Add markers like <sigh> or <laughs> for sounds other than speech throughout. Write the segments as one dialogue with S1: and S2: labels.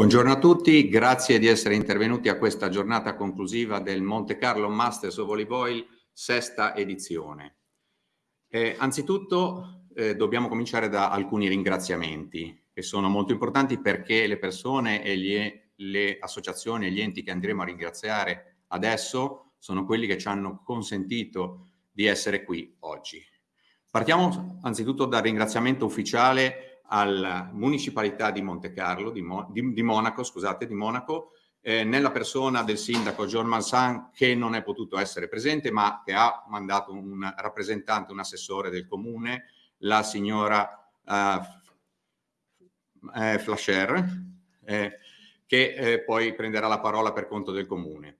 S1: Buongiorno a tutti, grazie di essere intervenuti a questa giornata conclusiva del Monte Carlo Masters of Oil, sesta edizione. Eh, anzitutto eh, dobbiamo cominciare da alcuni ringraziamenti che sono molto importanti perché le persone e gli, le associazioni e gli enti che andremo a ringraziare adesso sono quelli che ci hanno consentito di essere qui oggi. Partiamo anzitutto dal ringraziamento ufficiale alla municipalità di Monte Carlo, di, Mo, di, di Monaco, scusate, di Monaco, eh, nella persona del sindaco John Mansan che non è potuto essere presente ma che ha mandato un rappresentante, un assessore del comune, la signora eh, eh, Flasher, eh, che eh, poi prenderà la parola per conto del comune.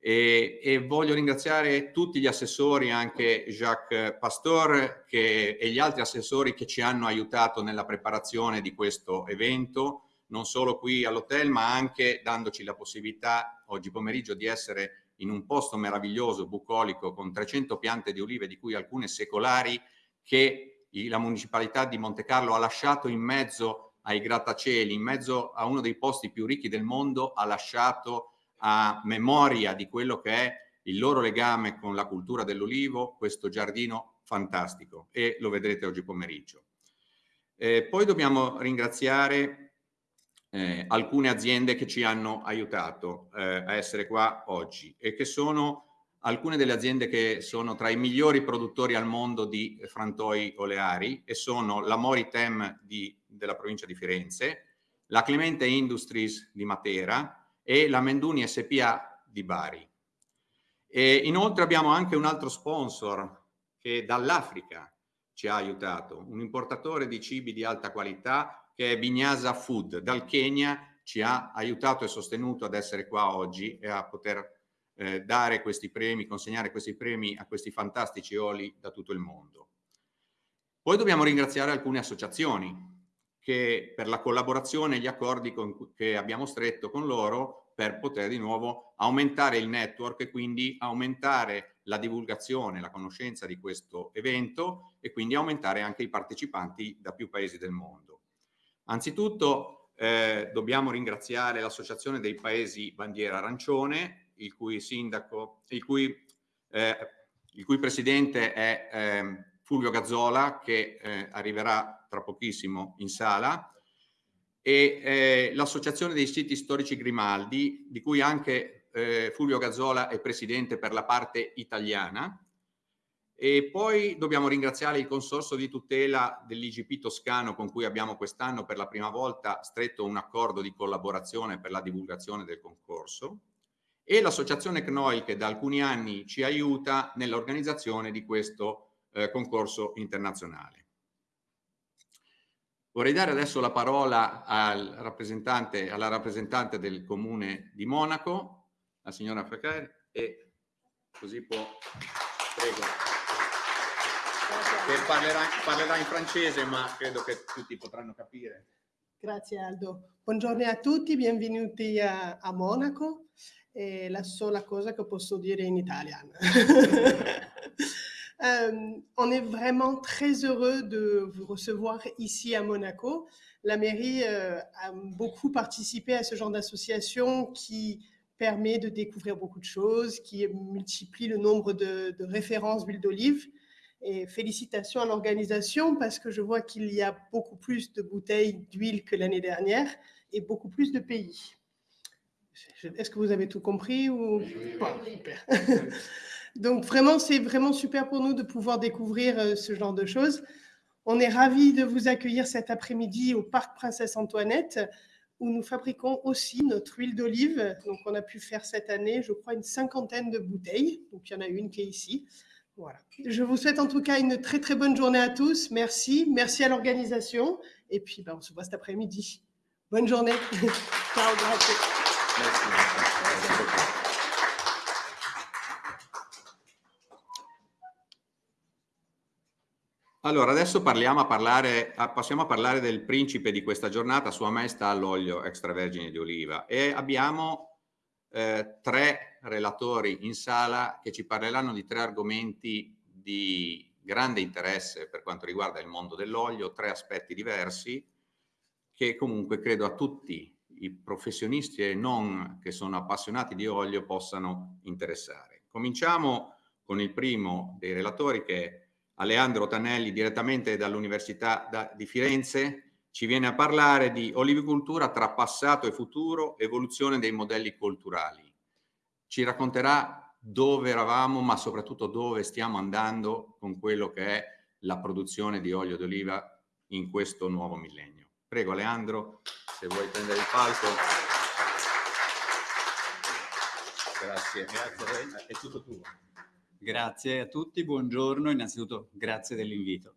S1: E, e, voglio ringraziare tutti gli assessori, anche Jacques Pastor che, e gli altri assessori che ci hanno aiutato nella preparazione di questo evento, non solo qui all'hotel, ma anche dandoci la possibilità oggi pomeriggio di essere in un posto meraviglioso, bucolico, con 300 piante di olive, di cui alcune secolari, che la municipalità di Monte Carlo ha lasciato in mezzo ai grattacieli, in mezzo a uno dei posti più ricchi del mondo, ha lasciato a memoria di quello che è il loro legame con la cultura dell'olivo, questo giardino fantastico e lo vedrete oggi pomeriggio. Eh, poi dobbiamo ringraziare eh, alcune aziende che ci hanno aiutato eh, a essere qua oggi e che sono alcune delle aziende che sono tra i migliori produttori al mondo di frantoi oleari e sono la Moritem di, della provincia di Firenze, la Clemente Industries di Matera, e la Menduni SPA di Bari. E inoltre abbiamo anche un altro sponsor che dall'Africa ci ha aiutato, un importatore di cibi di alta qualità che è Vignasa Food, dal Kenya ci ha aiutato e sostenuto ad essere qua oggi e a poter eh, dare questi premi, consegnare questi premi a questi fantastici oli da tutto il mondo. Poi dobbiamo ringraziare alcune associazioni che per la collaborazione e gli accordi con, che abbiamo stretto con loro per poter di nuovo aumentare il network e quindi aumentare la divulgazione, la conoscenza di questo evento e quindi aumentare anche i partecipanti da più paesi del mondo. Anzitutto eh, dobbiamo ringraziare l'Associazione dei Paesi Bandiera Arancione, il cui sindaco, il cui, eh, il cui presidente è eh, Fulvio Gazzola, che eh, arriverà tra pochissimo in sala, e eh, l'Associazione dei siti storici Grimaldi, di cui anche eh, Fulvio Gazzola è presidente per la parte italiana. E poi dobbiamo ringraziare il Consorzio di tutela dell'IGP toscano con cui abbiamo quest'anno per la prima volta stretto un accordo di collaborazione per la divulgazione del concorso e l'associazione CNOI che da alcuni anni ci aiuta nell'organizzazione di questo eh, concorso internazionale. Vorrei dare adesso la parola al rappresentante, alla rappresentante del comune di Monaco, la signora Fracaire, e così può... Prego. Che parlerà, parlerà in francese, ma credo che tutti potranno capire.
S2: Grazie Aldo. Buongiorno a tutti, benvenuti a, a Monaco. È la sola cosa che posso dire in italiano. <laughs> Euh, on est vraiment très heureux de vous recevoir ici à Monaco. La mairie euh, a beaucoup participé à ce genre d'association qui permet de découvrir beaucoup de choses, qui multiplie le nombre de, références d'huile d'olive. Et félicitations à l'organisation parce que je vois qu'il y a beaucoup plus de bouteilles d'huile que l'année dernière et beaucoup plus de pays. Est-ce que vous avez tout compris ou. <laughs> Donc vraiment, c'est vraiment super pour nous de pouvoir découvrir euh, ce genre de choses. On est ravis de vous accueillir cet après-midi au Parc Princesse Antoinette, où nous fabriquons aussi notre huile d'olive. Donc on a pu faire cette année, je crois, une cinquantaine de bouteilles. Donc il y en a une qui est ici. Voilà. Je vous souhaite en tout cas une très très bonne journée à tous. Merci. Merci à l'organisation. Et puis ben, on se voit cet après-midi. Bonne journée. <laughs> Ciao,
S1: Allora, adesso parliamo a parlare, passiamo a parlare del principe di questa giornata, Sua Maestà l'olio extravergine di oliva e abbiamo eh, tre relatori in sala che ci parleranno di tre argomenti di grande interesse per quanto riguarda il mondo dell'olio, tre aspetti diversi che comunque credo a tutti i professionisti e non che sono appassionati di olio possano interessare. Cominciamo con il primo dei relatori che è Aleandro Tanelli direttamente dall'Università di Firenze ci viene a parlare di olivicoltura tra passato e futuro, evoluzione dei modelli culturali. Ci racconterà dove eravamo, ma soprattutto dove stiamo andando con quello che è la produzione di olio d'oliva in questo nuovo millennio. Prego Leandro, se vuoi prendere il palco.
S3: Grazie, grazie, è tutto tuo. Grazie a tutti, buongiorno, innanzitutto grazie dell'invito.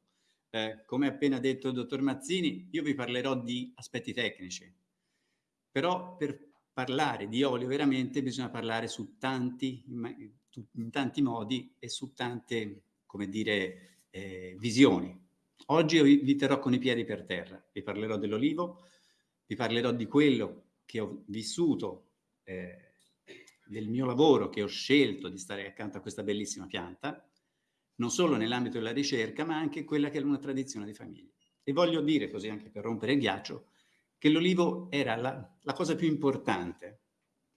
S3: Eh, come appena detto il dottor Mazzini, io vi parlerò di aspetti tecnici, però per parlare di olio veramente bisogna parlare su tanti, in tanti modi e su tante, come dire, eh, visioni. Oggi vi terrò con i piedi per terra, vi parlerò dell'olivo, vi parlerò di quello che ho vissuto, eh, del mio lavoro che ho scelto di stare accanto a questa bellissima pianta, non solo nell'ambito della ricerca, ma anche quella che è una tradizione di famiglia. E voglio dire, così anche per rompere il ghiaccio, che l'olivo era la, la cosa più importante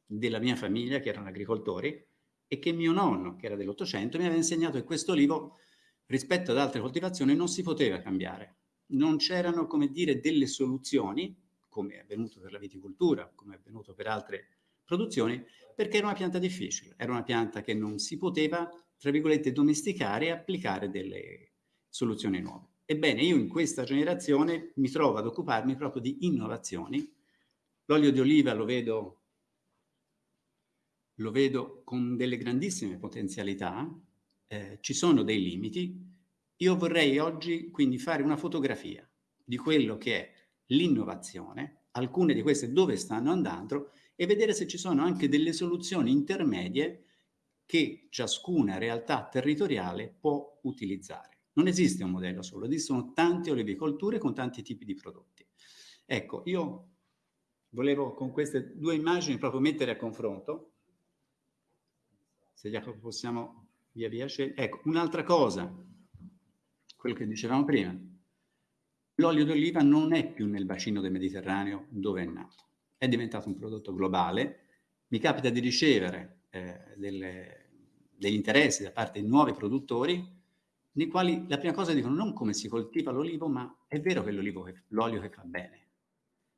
S3: della mia famiglia, che erano agricoltori, e che mio nonno, che era dell'Ottocento, mi aveva insegnato che questo olivo, rispetto ad altre coltivazioni, non si poteva cambiare. Non c'erano, come dire, delle soluzioni, come è avvenuto per la viticoltura, come è avvenuto per altre produzioni, perché era una pianta difficile, era una pianta che non si poteva tra virgolette, domesticare e applicare delle soluzioni nuove. Ebbene, io in questa generazione mi trovo ad occuparmi proprio di innovazioni. L'olio di oliva lo vedo, lo vedo con delle grandissime potenzialità, eh, ci sono dei limiti. Io vorrei oggi quindi fare una fotografia di quello che è l'innovazione, alcune di queste dove stanno andando e vedere se ci sono anche delle soluzioni intermedie che ciascuna realtà territoriale può utilizzare. Non esiste un modello solo, esistono tante olivicolture con tanti tipi di prodotti. Ecco, io volevo con queste due immagini proprio mettere a confronto, se Jacopo possiamo via via scegliere. Ecco, un'altra cosa, quello che dicevamo prima, l'olio d'oliva non è più nel bacino del Mediterraneo dove è nato, è diventato un prodotto globale, mi capita di ricevere eh, delle, degli interessi da parte di nuovi produttori, nei quali la prima cosa dicono non come si coltiva l'olivo, ma è vero che l'olio che fa bene.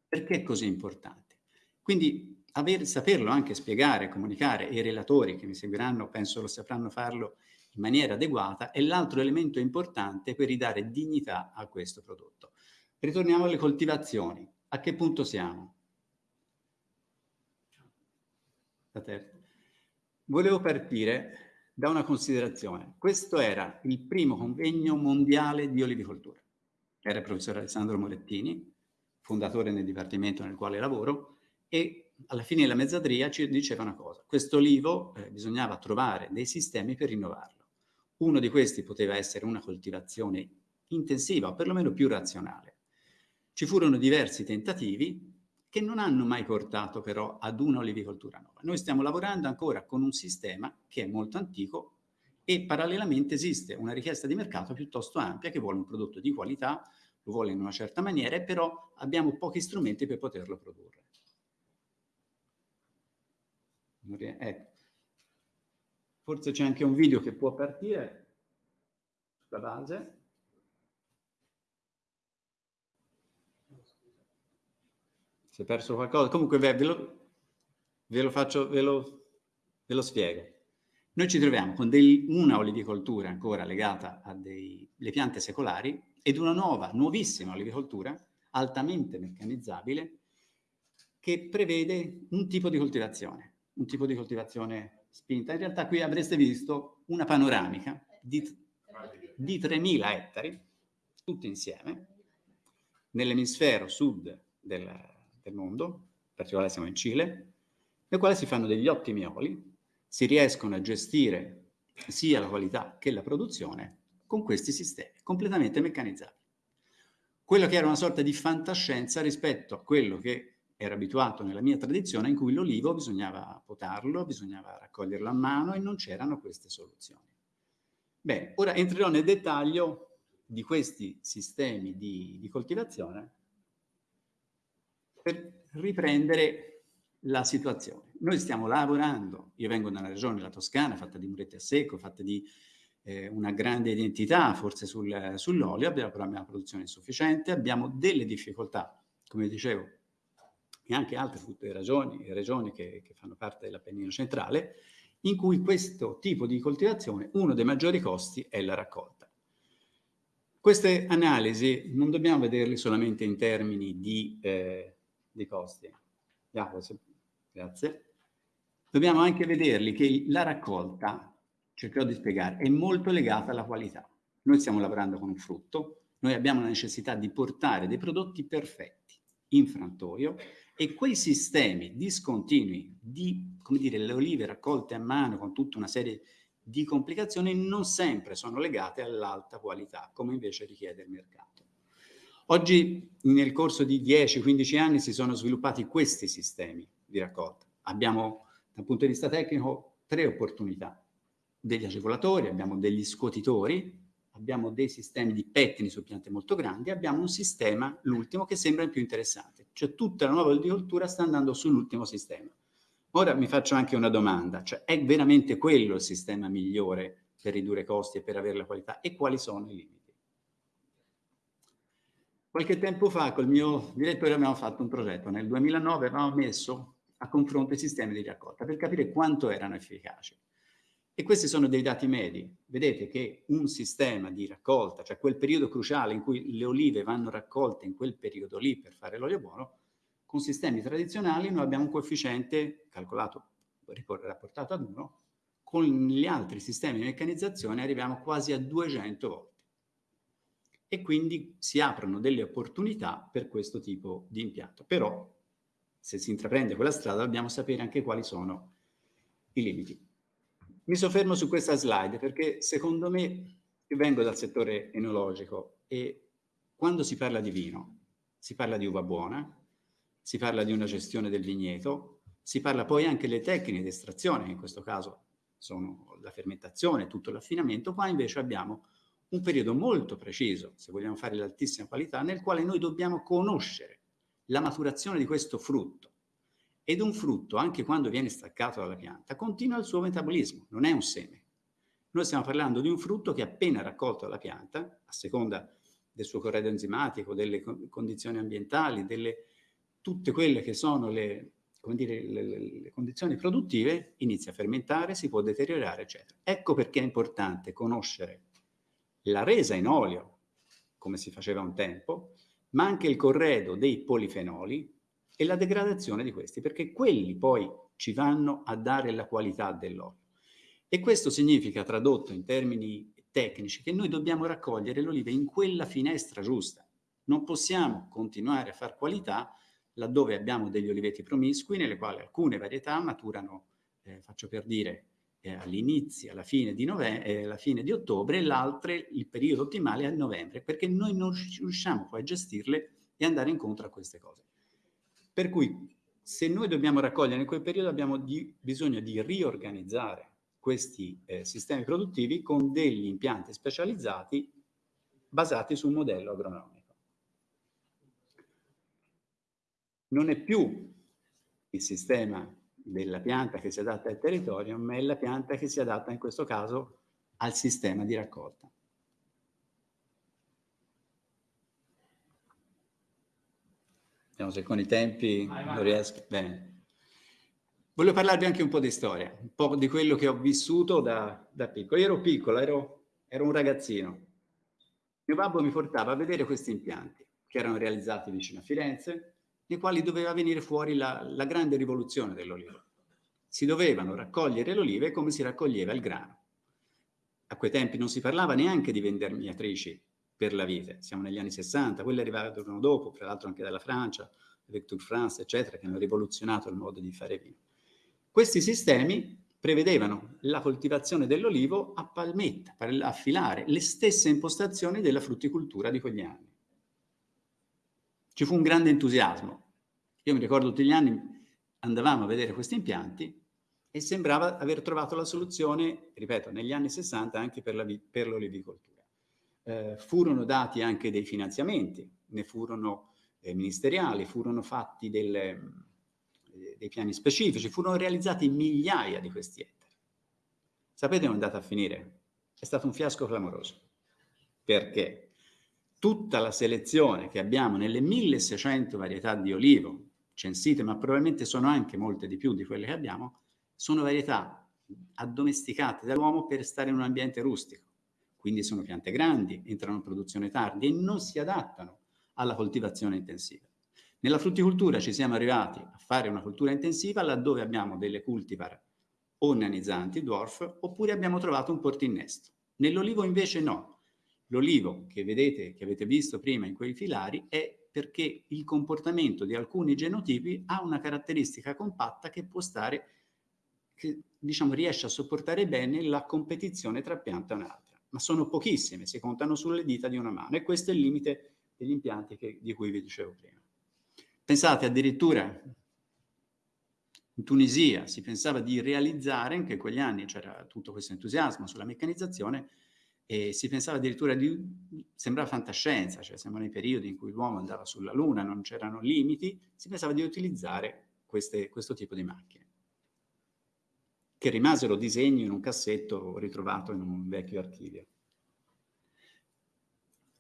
S3: Perché è così importante? Quindi aver, saperlo anche spiegare, comunicare, e i relatori che mi seguiranno penso lo sapranno farlo in maniera adeguata, è l'altro elemento importante per ridare dignità a questo prodotto. Ritorniamo alle coltivazioni. A che punto siamo? La terza. Volevo partire da una considerazione. Questo era il primo convegno mondiale di olivicoltura. Era il professor Alessandro Morettini, fondatore nel dipartimento nel quale lavoro, e alla fine della mezzadria ci diceva una cosa. Questo olivo eh, bisognava trovare dei sistemi per rinnovarlo. Uno di questi poteva essere una coltivazione intensiva o perlomeno più razionale. Ci furono diversi tentativi, che non hanno mai portato però ad una olivicoltura nuova. Noi stiamo lavorando ancora con un sistema che è molto antico e parallelamente esiste una richiesta di mercato piuttosto ampia che vuole un prodotto di qualità, lo vuole in una certa maniera, però abbiamo pochi strumenti per poterlo produrre. Ecco. Forse c'è anche un video che può partire sulla base. Si è perso qualcosa? Comunque ve, lo, ve lo, faccio, ve lo, ve lo spiego. Noi ci troviamo con dei, una olivicoltura ancora legata alle piante secolari ed una nuova, nuovissima olivicoltura altamente meccanizzabile che prevede un tipo di coltivazione, un tipo di coltivazione spinta. In realtà qui avreste visto una panoramica di, di 3.000 ettari, tutti insieme, nell'emisfero sud del, del mondo, in particolare siamo in Cile, nel quale si fanno degli ottimi oli, si riescono a gestire sia la qualità che la produzione con questi sistemi completamente meccanizzati. Quello che era una sorta di fantascienza rispetto a quello che era abituato nella mia tradizione in cui l'olivo bisognava potarlo, bisognava raccoglierlo a mano e non c'erano queste soluzioni. Bene, ora entrerò nel dettaglio di questi sistemi di, di coltivazione per riprendere la situazione. Noi stiamo lavorando, io vengo da una regione, la Toscana, fatta di muretti a secco, fatta di eh, una grande identità forse sul, sull'olio, abbiamo, però una produzione insufficiente, abbiamo delle difficoltà, come dicevo, e anche altre regioni, regioni che, che fanno parte dell'Appennino centrale, in cui questo tipo di coltivazione, uno dei maggiori costi è la raccolta. Queste analisi non dobbiamo vederle solamente in termini di, eh, di costi. Grazie. Dobbiamo anche vederli che la raccolta, cercherò di spiegare, è molto legata alla qualità. Noi stiamo lavorando con un frutto, noi abbiamo la necessità di portare dei prodotti perfetti in frantoio e quei sistemi discontinui di, come dire, le olive raccolte a mano con tutta una serie di complicazioni non sempre sono legate all'alta qualità, come invece richiede il mercato. Oggi, nel corso di 10-15 anni, si sono sviluppati questi sistemi di raccolta. Abbiamo, dal punto di vista tecnico, tre opportunità. Degli agevolatori, abbiamo degli scuotitori, abbiamo dei sistemi di pettini su piante molto grandi, abbiamo un sistema, l'ultimo, che sembra il più interessante. Cioè tutta la nuova agricoltura sta andando sull'ultimo sistema. Ora mi faccio anche una domanda, cioè è veramente quello il sistema migliore per ridurre costi e per avere la qualità? E quali sono i limiti? Qualche tempo fa col mio direttore abbiamo fatto un progetto, nel 2009 avevamo messo a confronto i sistemi di raccolta per capire quanto erano efficaci. E questi sono dei dati medi. Vedete che un sistema di raccolta, cioè quel periodo cruciale in cui le olive vanno raccolte in quel periodo lì per fare l'olio buono, con sistemi tradizionali noi abbiamo un coefficiente calcolato, rapportato ad 1, con gli altri sistemi di meccanizzazione arriviamo quasi a 200 volte. E quindi si aprono delle opportunità per questo tipo di impianto. Però, se si intraprende quella strada, dobbiamo sapere anche quali sono i limiti. Mi soffermo su questa slide perché secondo me, io vengo dal settore enologico e quando si parla di vino, si parla di uva buona, si parla di una gestione del vigneto, si parla poi anche delle tecniche di estrazione, che in questo caso sono la fermentazione, tutto l'affinamento, qua invece abbiamo un periodo molto preciso, se vogliamo fare l'altissima qualità, nel quale noi dobbiamo conoscere la maturazione di questo frutto, ed un frutto, anche quando viene staccato dalla pianta, continua il suo metabolismo, non è un seme. Noi stiamo parlando di un frutto che appena raccolto dalla pianta, a seconda del suo corredo enzimatico, delle condizioni ambientali, delle, tutte quelle che sono le, dire, le, le condizioni produttive, inizia a fermentare, si può deteriorare, eccetera. Ecco perché è importante conoscere la resa in olio, come si faceva un tempo, ma anche il corredo dei polifenoli, e la degradazione di questi, perché quelli poi ci vanno a dare la qualità dell'olio. E questo significa, tradotto in termini tecnici, che noi dobbiamo raccogliere l'oliva in quella finestra giusta. Non possiamo continuare a far qualità laddove abbiamo degli oliveti promiscui, nelle quali alcune varietà maturano, eh, faccio per dire, eh, all'inizio, alla fine di, eh, alla fine di ottobre, e l'altre, il periodo ottimale è a novembre, perché noi non riusciamo poi a gestirle e andare incontro a queste cose. Per cui se noi dobbiamo raccogliere in quel periodo abbiamo di, bisogno di riorganizzare questi eh, sistemi produttivi con degli impianti specializzati basati su un modello agronomico. Non è più il sistema della pianta che si adatta al territorio, ma è la pianta che si adatta in questo caso al sistema di raccolta. Vediamo se con i tempi non riesco. Bene. Voglio parlarvi anche un po' di storia, un po' di quello che ho vissuto da, da piccolo. Io ero piccolo, ero, ero un ragazzino. Mio babbo mi portava a vedere questi impianti che erano realizzati vicino a Firenze, nei quali doveva venire fuori la, la grande rivoluzione dell'olivo. Si dovevano raccogliere le olive come si raccoglieva il grano. A quei tempi non si parlava neanche di vendermiatrici per la vite. Siamo negli anni 60, quelle arrivarono dopo, tra l'altro anche dalla Francia, Vector France, eccetera, che hanno rivoluzionato il modo di fare vino. Questi sistemi prevedevano la coltivazione dell'olivo a palmetta, per affilare le stesse impostazioni della frutticoltura di quegli anni. Ci fu un grande entusiasmo. Io mi ricordo tutti gli anni andavamo a vedere questi impianti e sembrava aver trovato la soluzione, ripeto, negli anni 60 anche per l'olivicoltura eh, furono dati anche dei finanziamenti, ne furono eh, ministeriali, furono fatti delle, eh, dei piani specifici, furono realizzati migliaia di questi ettari. Sapete come è andata a finire? È stato un fiasco clamoroso. Perché? Tutta la selezione che abbiamo nelle 1600 varietà di olivo censite, ma probabilmente sono anche molte di più di quelle che abbiamo, sono varietà addomesticate dall'uomo per stare in un ambiente rustico. Quindi sono piante grandi, entrano in produzione tardi e non si adattano alla coltivazione intensiva. Nella frutticoltura ci siamo arrivati a fare una coltura intensiva laddove abbiamo delle cultivar o nanizzanti, dwarf, oppure abbiamo trovato un portinnesto. Nell'olivo invece no. L'olivo che vedete, che avete visto prima in quei filari, è perché il comportamento di alcuni genotipi ha una caratteristica compatta che può stare, che diciamo riesce a sopportare bene la competizione tra pianta e un'altra. Ma sono pochissime, si contano sulle dita di una mano e questo è il limite degli impianti che, di cui vi dicevo prima. Pensate addirittura in Tunisia si pensava di realizzare, anche in quegli anni c'era tutto questo entusiasmo sulla meccanizzazione, e si pensava addirittura di, sembrava fantascienza, cioè siamo nei periodi in cui l'uomo andava sulla Luna, non c'erano limiti, si pensava di utilizzare queste, questo tipo di macchine, che rimasero disegni in un cassetto ritrovato in un vecchio archivio.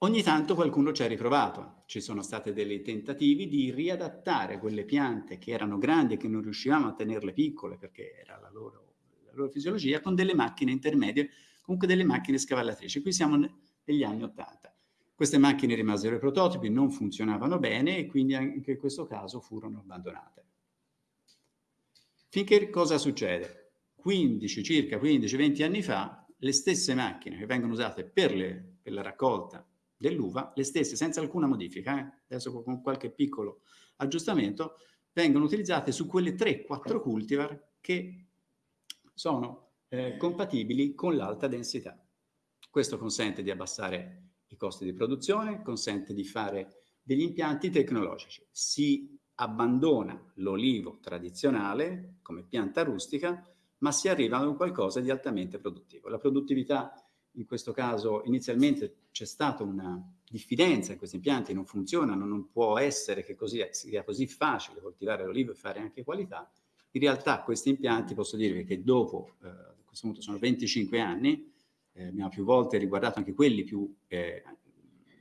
S3: Ogni tanto qualcuno ci ha riprovato, ci sono stati dei tentativi di riadattare quelle piante che erano grandi e che non riuscivamo a tenerle piccole perché era la loro, la loro fisiologia, con delle macchine intermedie, comunque delle macchine scavallatrici. Qui siamo negli anni Ottanta. Queste macchine rimasero i prototipi, non funzionavano bene e quindi anche in questo caso furono abbandonate. Finché cosa succede? 15, circa 15-20 anni fa, le stesse macchine che vengono usate per, le, per la raccolta dell'uva, le stesse senza alcuna modifica, eh? adesso con qualche piccolo aggiustamento, vengono utilizzate su quelle 3-4 cultivar che sono eh, compatibili con l'alta densità. Questo consente di abbassare i costi di produzione, consente di fare degli impianti tecnologici. Si abbandona l'olivo tradizionale come pianta rustica, ma si arriva a un qualcosa di altamente produttivo. La produttività in questo caso inizialmente c'è stata una diffidenza in questi impianti, non funzionano, non può essere che così, sia così facile coltivare l'olivo e fare anche qualità. In realtà questi impianti, posso dirvi che dopo, eh, questo punto sono 25 anni, eh, abbiamo più volte riguardato anche quelli più eh,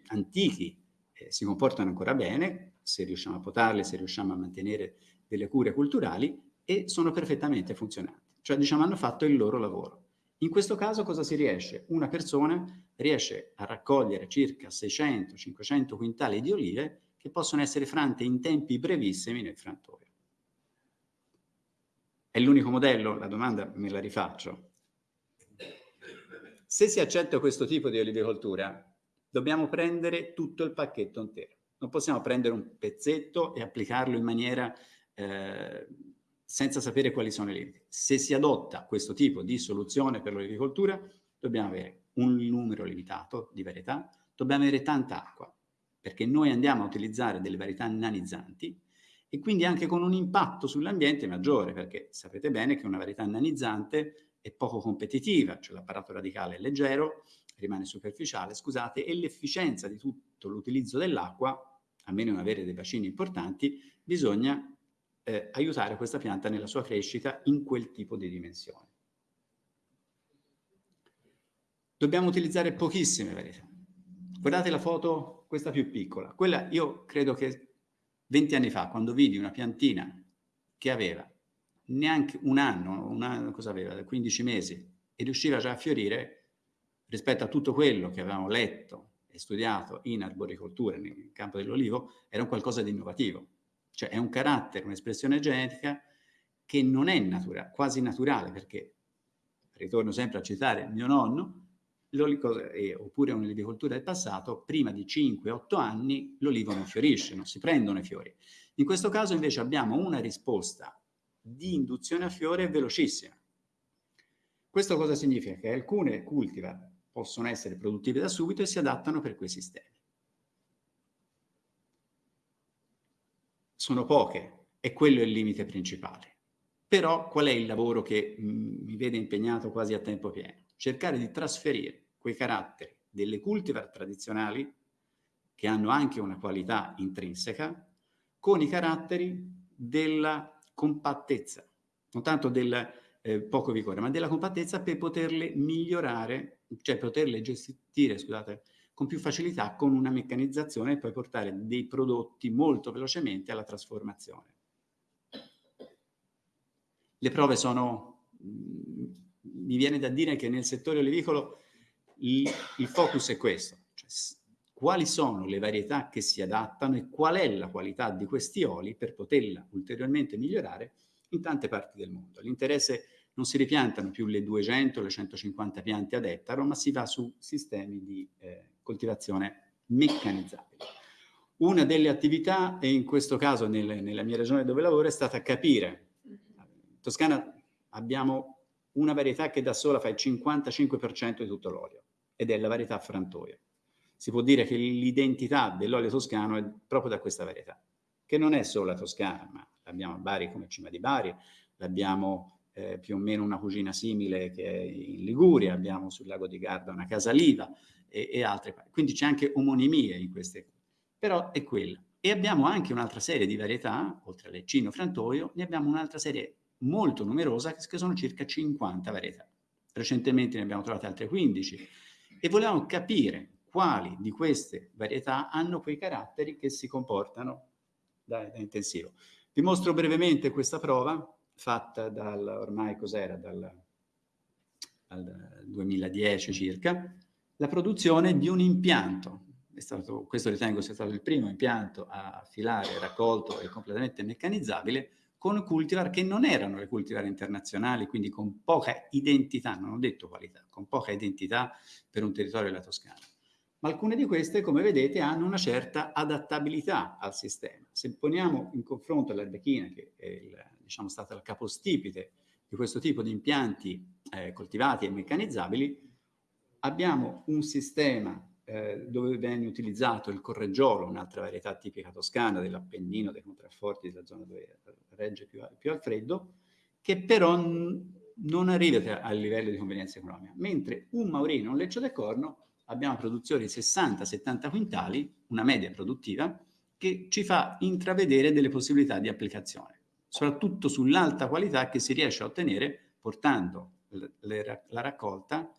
S3: antichi, eh, si comportano ancora bene, se riusciamo a potarli, se riusciamo a mantenere delle cure culturali e sono perfettamente funzionanti. Cioè diciamo hanno fatto il loro lavoro. In questo caso cosa si riesce? Una persona riesce a raccogliere circa 600-500 quintali di olive che possono essere frante in tempi brevissimi nel frantoio. È l'unico modello? La domanda me la rifaccio. Se si accetta questo tipo di olivicoltura, dobbiamo prendere tutto il pacchetto intero. Non possiamo prendere un pezzetto e applicarlo in maniera eh, senza sapere quali sono i limiti. Se si adotta questo tipo di soluzione per l'agricoltura, dobbiamo avere un numero limitato di varietà, dobbiamo avere tanta acqua, perché noi andiamo a utilizzare delle varietà nanizzanti e quindi anche con un impatto sull'ambiente maggiore, perché sapete bene che una varietà nanizzante è poco competitiva, cioè l'apparato radicale è leggero, rimane superficiale, scusate, e l'efficienza di tutto l'utilizzo dell'acqua, a meno di avere dei bacini importanti, bisogna eh, aiutare questa pianta nella sua crescita in quel tipo di dimensione. Dobbiamo utilizzare pochissime varietà. Guardate la foto, questa più piccola. Quella io credo che 20 anni fa, quando vidi una piantina che aveva neanche un anno, un anno cosa aveva, 15 mesi, e riusciva già a fiorire, rispetto a tutto quello che avevamo letto e studiato in arboricoltura, nel campo dell'olivo, era un qualcosa di innovativo. Cioè è un carattere, un'espressione genetica che non è natura, quasi naturale, perché, ritorno sempre a citare mio nonno, eh, oppure un'olivicoltura del passato, prima di 5-8 anni l'olivo non fiorisce, non si prendono i fiori. In questo caso invece abbiamo una risposta di induzione a fiore velocissima. Questo cosa significa? Che alcune cultivar possono essere produttive da subito e si adattano per quei sistemi. sono poche e quello è il limite principale. Però qual è il lavoro che mm, mi vede impegnato quasi a tempo pieno? Cercare di trasferire quei caratteri delle cultivar tradizionali che hanno anche una qualità intrinseca, con i caratteri della compattezza, non tanto del eh, poco vigore, ma della compattezza per poterle migliorare, cioè poterle gestire, scusate, con più facilità con una meccanizzazione e poi portare dei prodotti molto velocemente alla trasformazione. Le prove sono, mm, mi viene da dire che nel settore olivicolo il, il focus è questo, cioè quali sono le varietà che si adattano e qual è la qualità di questi oli per poterla ulteriormente migliorare in tante parti del mondo. L'interesse non si ripiantano più le 200 le 150 piante ad ettaro, ma si va su sistemi di eh, coltivazione meccanizzabile. Una delle attività, e in questo caso nel, nella mia regione dove lavoro, è stata capire. In Toscana abbiamo una varietà che da sola fa il 55% di tutto l'olio, ed è la varietà frantoio. Si può dire che l'identità dell'olio toscano è proprio da questa varietà, che non è solo la toscana, ma l'abbiamo a Bari come Cima di Bari, l'abbiamo eh, più o meno una cucina simile che è in Liguria, abbiamo sul lago di Garda una Casaliva e, e altre. Quindi c'è anche omonimie in queste, però è quella. E abbiamo anche un'altra serie di varietà, oltre al leccino frantoio, ne abbiamo un'altra serie molto numerosa, che sono circa 50 varietà. Recentemente ne abbiamo trovate altre 15 e volevamo capire quali di queste varietà hanno quei caratteri che si comportano da, da intensivo. Vi mostro brevemente questa prova fatta dal, ormai cos'era, dal, dal 2010 circa, la produzione di un impianto. Stato, questo ritengo sia stato il primo impianto a filare, raccolto e completamente meccanizzabile con cultivar che non erano le cultivar internazionali, quindi con poca identità, non ho detto qualità, con poca identità per un territorio della Toscana. Ma alcune di queste, come vedete, hanno una certa adattabilità al sistema. Se poniamo in confronto l'Arbechina, che è il, diciamo, stata la capostipite di questo tipo di impianti eh, coltivati e meccanizzabili, abbiamo un sistema eh, dove viene utilizzato il correggiolo, un'altra varietà tipica toscana dell'Appennino, dei contrafforti della zona dove regge più, più al freddo, che però non arriva al livello di convenienza economica, mentre un maurino, un leccio del corno, abbiamo produzione di 60-70 quintali, una media produttiva, che ci fa intravedere delle possibilità di applicazione soprattutto sull'alta qualità che si riesce a ottenere portando la raccolta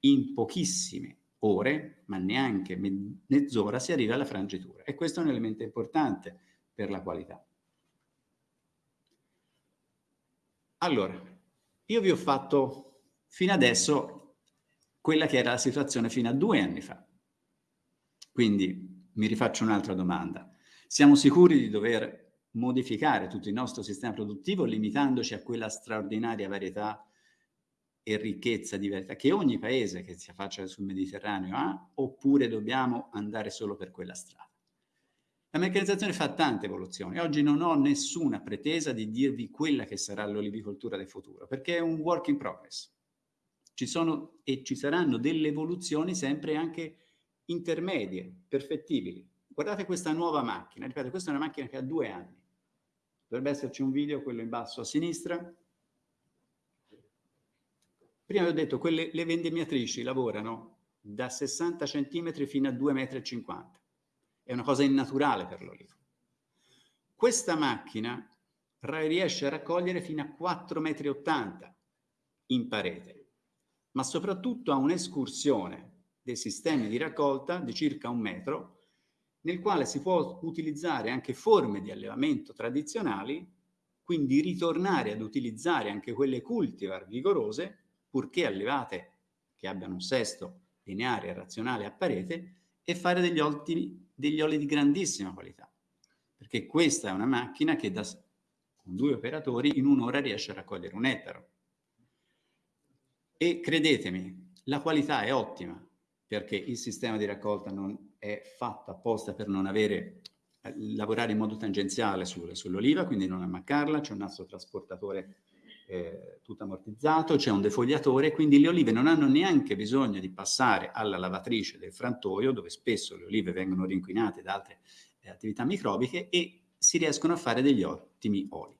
S3: in pochissime ore, ma neanche mezz'ora, si arriva alla frangitura. E questo è un elemento importante per la qualità. Allora, io vi ho fatto fino adesso quella che era la situazione fino a due anni fa. Quindi mi rifaccio un'altra domanda. Siamo sicuri di dover modificare tutto il nostro sistema produttivo limitandoci a quella straordinaria varietà e ricchezza di varietà che ogni paese che si affaccia sul Mediterraneo ha, oppure dobbiamo andare solo per quella strada. La meccanizzazione fa tante evoluzioni. Oggi non ho nessuna pretesa di dirvi quella che sarà l'olivicoltura del futuro, perché è un work in progress. Ci sono e ci saranno delle evoluzioni sempre anche intermedie, perfettibili. Guardate questa nuova macchina, ripeto, questa è una macchina che ha due anni. Dovrebbe esserci un video, quello in basso a sinistra. Prima vi ho detto, quelle, le vendemmiatrici lavorano da 60 cm fino a 2,50 m. È una cosa innaturale per l'olivo. Questa macchina riesce a raccogliere fino a 4,80 m in parete, ma soprattutto ha un'escursione dei sistemi di raccolta di circa un metro nel quale si può utilizzare anche forme di allevamento tradizionali, quindi ritornare ad utilizzare anche quelle cultivar vigorose, purché allevate che abbiano un sesto lineare e razionale a parete, e fare degli, ottimi, degli oli di grandissima qualità. Perché questa è una macchina che da, con due operatori in un'ora riesce a raccogliere un ettaro. E credetemi, la qualità è ottima, perché il sistema di raccolta non è fatta apposta per non avere, eh, lavorare in modo tangenziale sul, sull'oliva, quindi non ammaccarla, c'è un nastro trasportatore eh, tutto ammortizzato, c'è un defogliatore, quindi le olive non hanno neanche bisogno di passare alla lavatrice del frantoio, dove spesso le olive vengono rinquinate da altre eh, attività microbiche e si riescono a fare degli ottimi oli.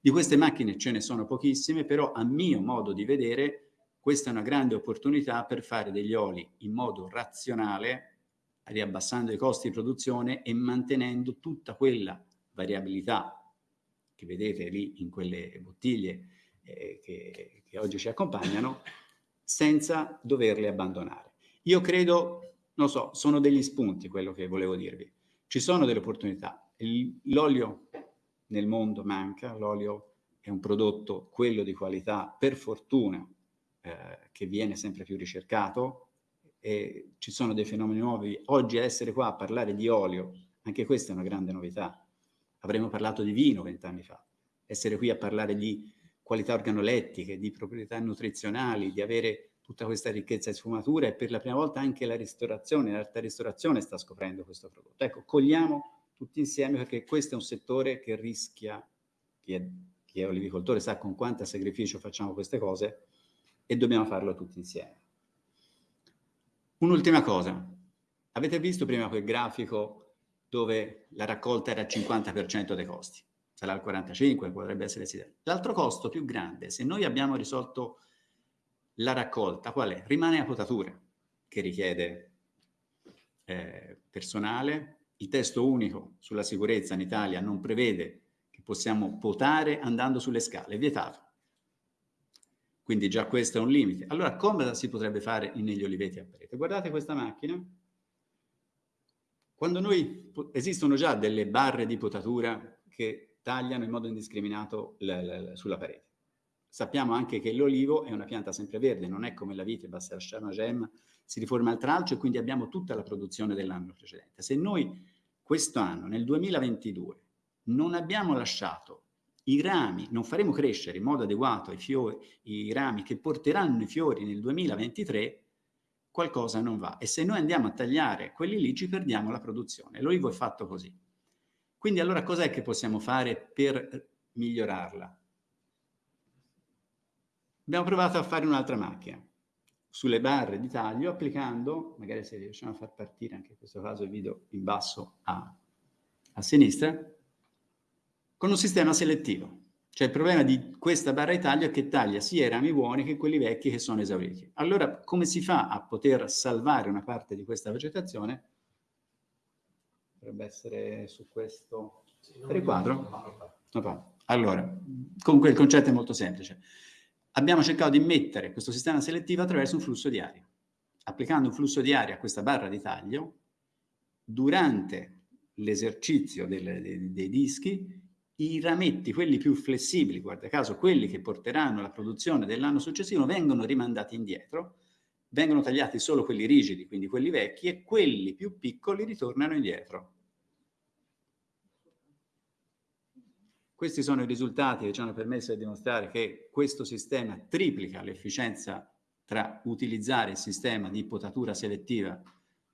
S3: Di queste macchine ce ne sono pochissime, però a mio modo di vedere questa è una grande opportunità per fare degli oli in modo razionale riabbassando i costi di produzione e mantenendo tutta quella variabilità che vedete lì in quelle bottiglie eh, che, che oggi ci accompagnano, senza doverle abbandonare. Io credo, non so, sono degli spunti quello che volevo dirvi. Ci sono delle opportunità. L'olio nel mondo manca, l'olio è un prodotto, quello di qualità, per fortuna, eh, che viene sempre più ricercato, e ci sono dei fenomeni nuovi. Oggi essere qua a parlare di olio, anche questa è una grande novità. Avremmo parlato di vino vent'anni fa. Essere qui a parlare di qualità organolettiche, di proprietà nutrizionali, di avere tutta questa ricchezza di sfumatura e per la prima volta anche la ristorazione, l'alta ristorazione sta scoprendo questo prodotto. Ecco, cogliamo tutti insieme perché questo è un settore che rischia, chi è, chi è olivicoltore sa con quanta sacrificio facciamo queste cose e dobbiamo farlo tutti insieme. Un'ultima cosa, avete visto prima quel grafico dove la raccolta era il 50% dei costi? Sarà il 45, potrebbe essere sì. L'altro costo più grande, se noi abbiamo risolto la raccolta qual è? Rimane la potatura, che richiede eh, personale. Il testo unico sulla sicurezza in Italia non prevede che possiamo potare andando sulle scale, è vietato. Quindi già questo è un limite. Allora come si potrebbe fare negli oliveti a parete? Guardate questa macchina. Quando noi, esistono già delle barre di potatura che tagliano in modo indiscriminato sulla parete. Sappiamo anche che l'olivo è una pianta sempreverde, non è come la vite, basta lasciare una gemma, si riforma il tralcio e quindi abbiamo tutta la produzione dell'anno precedente. Se noi quest'anno, nel 2022, non abbiamo lasciato i rami, non faremo crescere in modo adeguato i, fiori, i rami che porteranno i fiori nel 2023, qualcosa non va. E se noi andiamo a tagliare quelli lì, ci perdiamo la produzione. L'olivo è fatto così. Quindi allora cos'è che possiamo fare per migliorarla? Abbiamo provato a fare un'altra macchina sulle barre di taglio applicando, magari se riusciamo a far partire anche in questo caso il video in basso a, a sinistra, con un sistema selettivo. Cioè il problema di questa barra di taglio è che taglia sia i rami buoni che quelli vecchi che sono esauriti. Allora come si fa a poter salvare una parte di questa vegetazione? Dovrebbe essere su questo. Riquadro? Allora, comunque il concetto è molto semplice. Abbiamo cercato di mettere questo sistema selettivo attraverso un flusso di aria. Applicando un flusso di aria a questa barra di taglio, durante l'esercizio dei, dei dischi, i rametti, quelli più flessibili, guarda caso, quelli che porteranno alla produzione dell'anno successivo, vengono rimandati indietro, vengono tagliati solo quelli rigidi, quindi quelli vecchi, e quelli più piccoli ritornano indietro. Questi sono i risultati che ci hanno permesso di dimostrare che questo sistema triplica l'efficienza tra utilizzare il sistema di potatura selettiva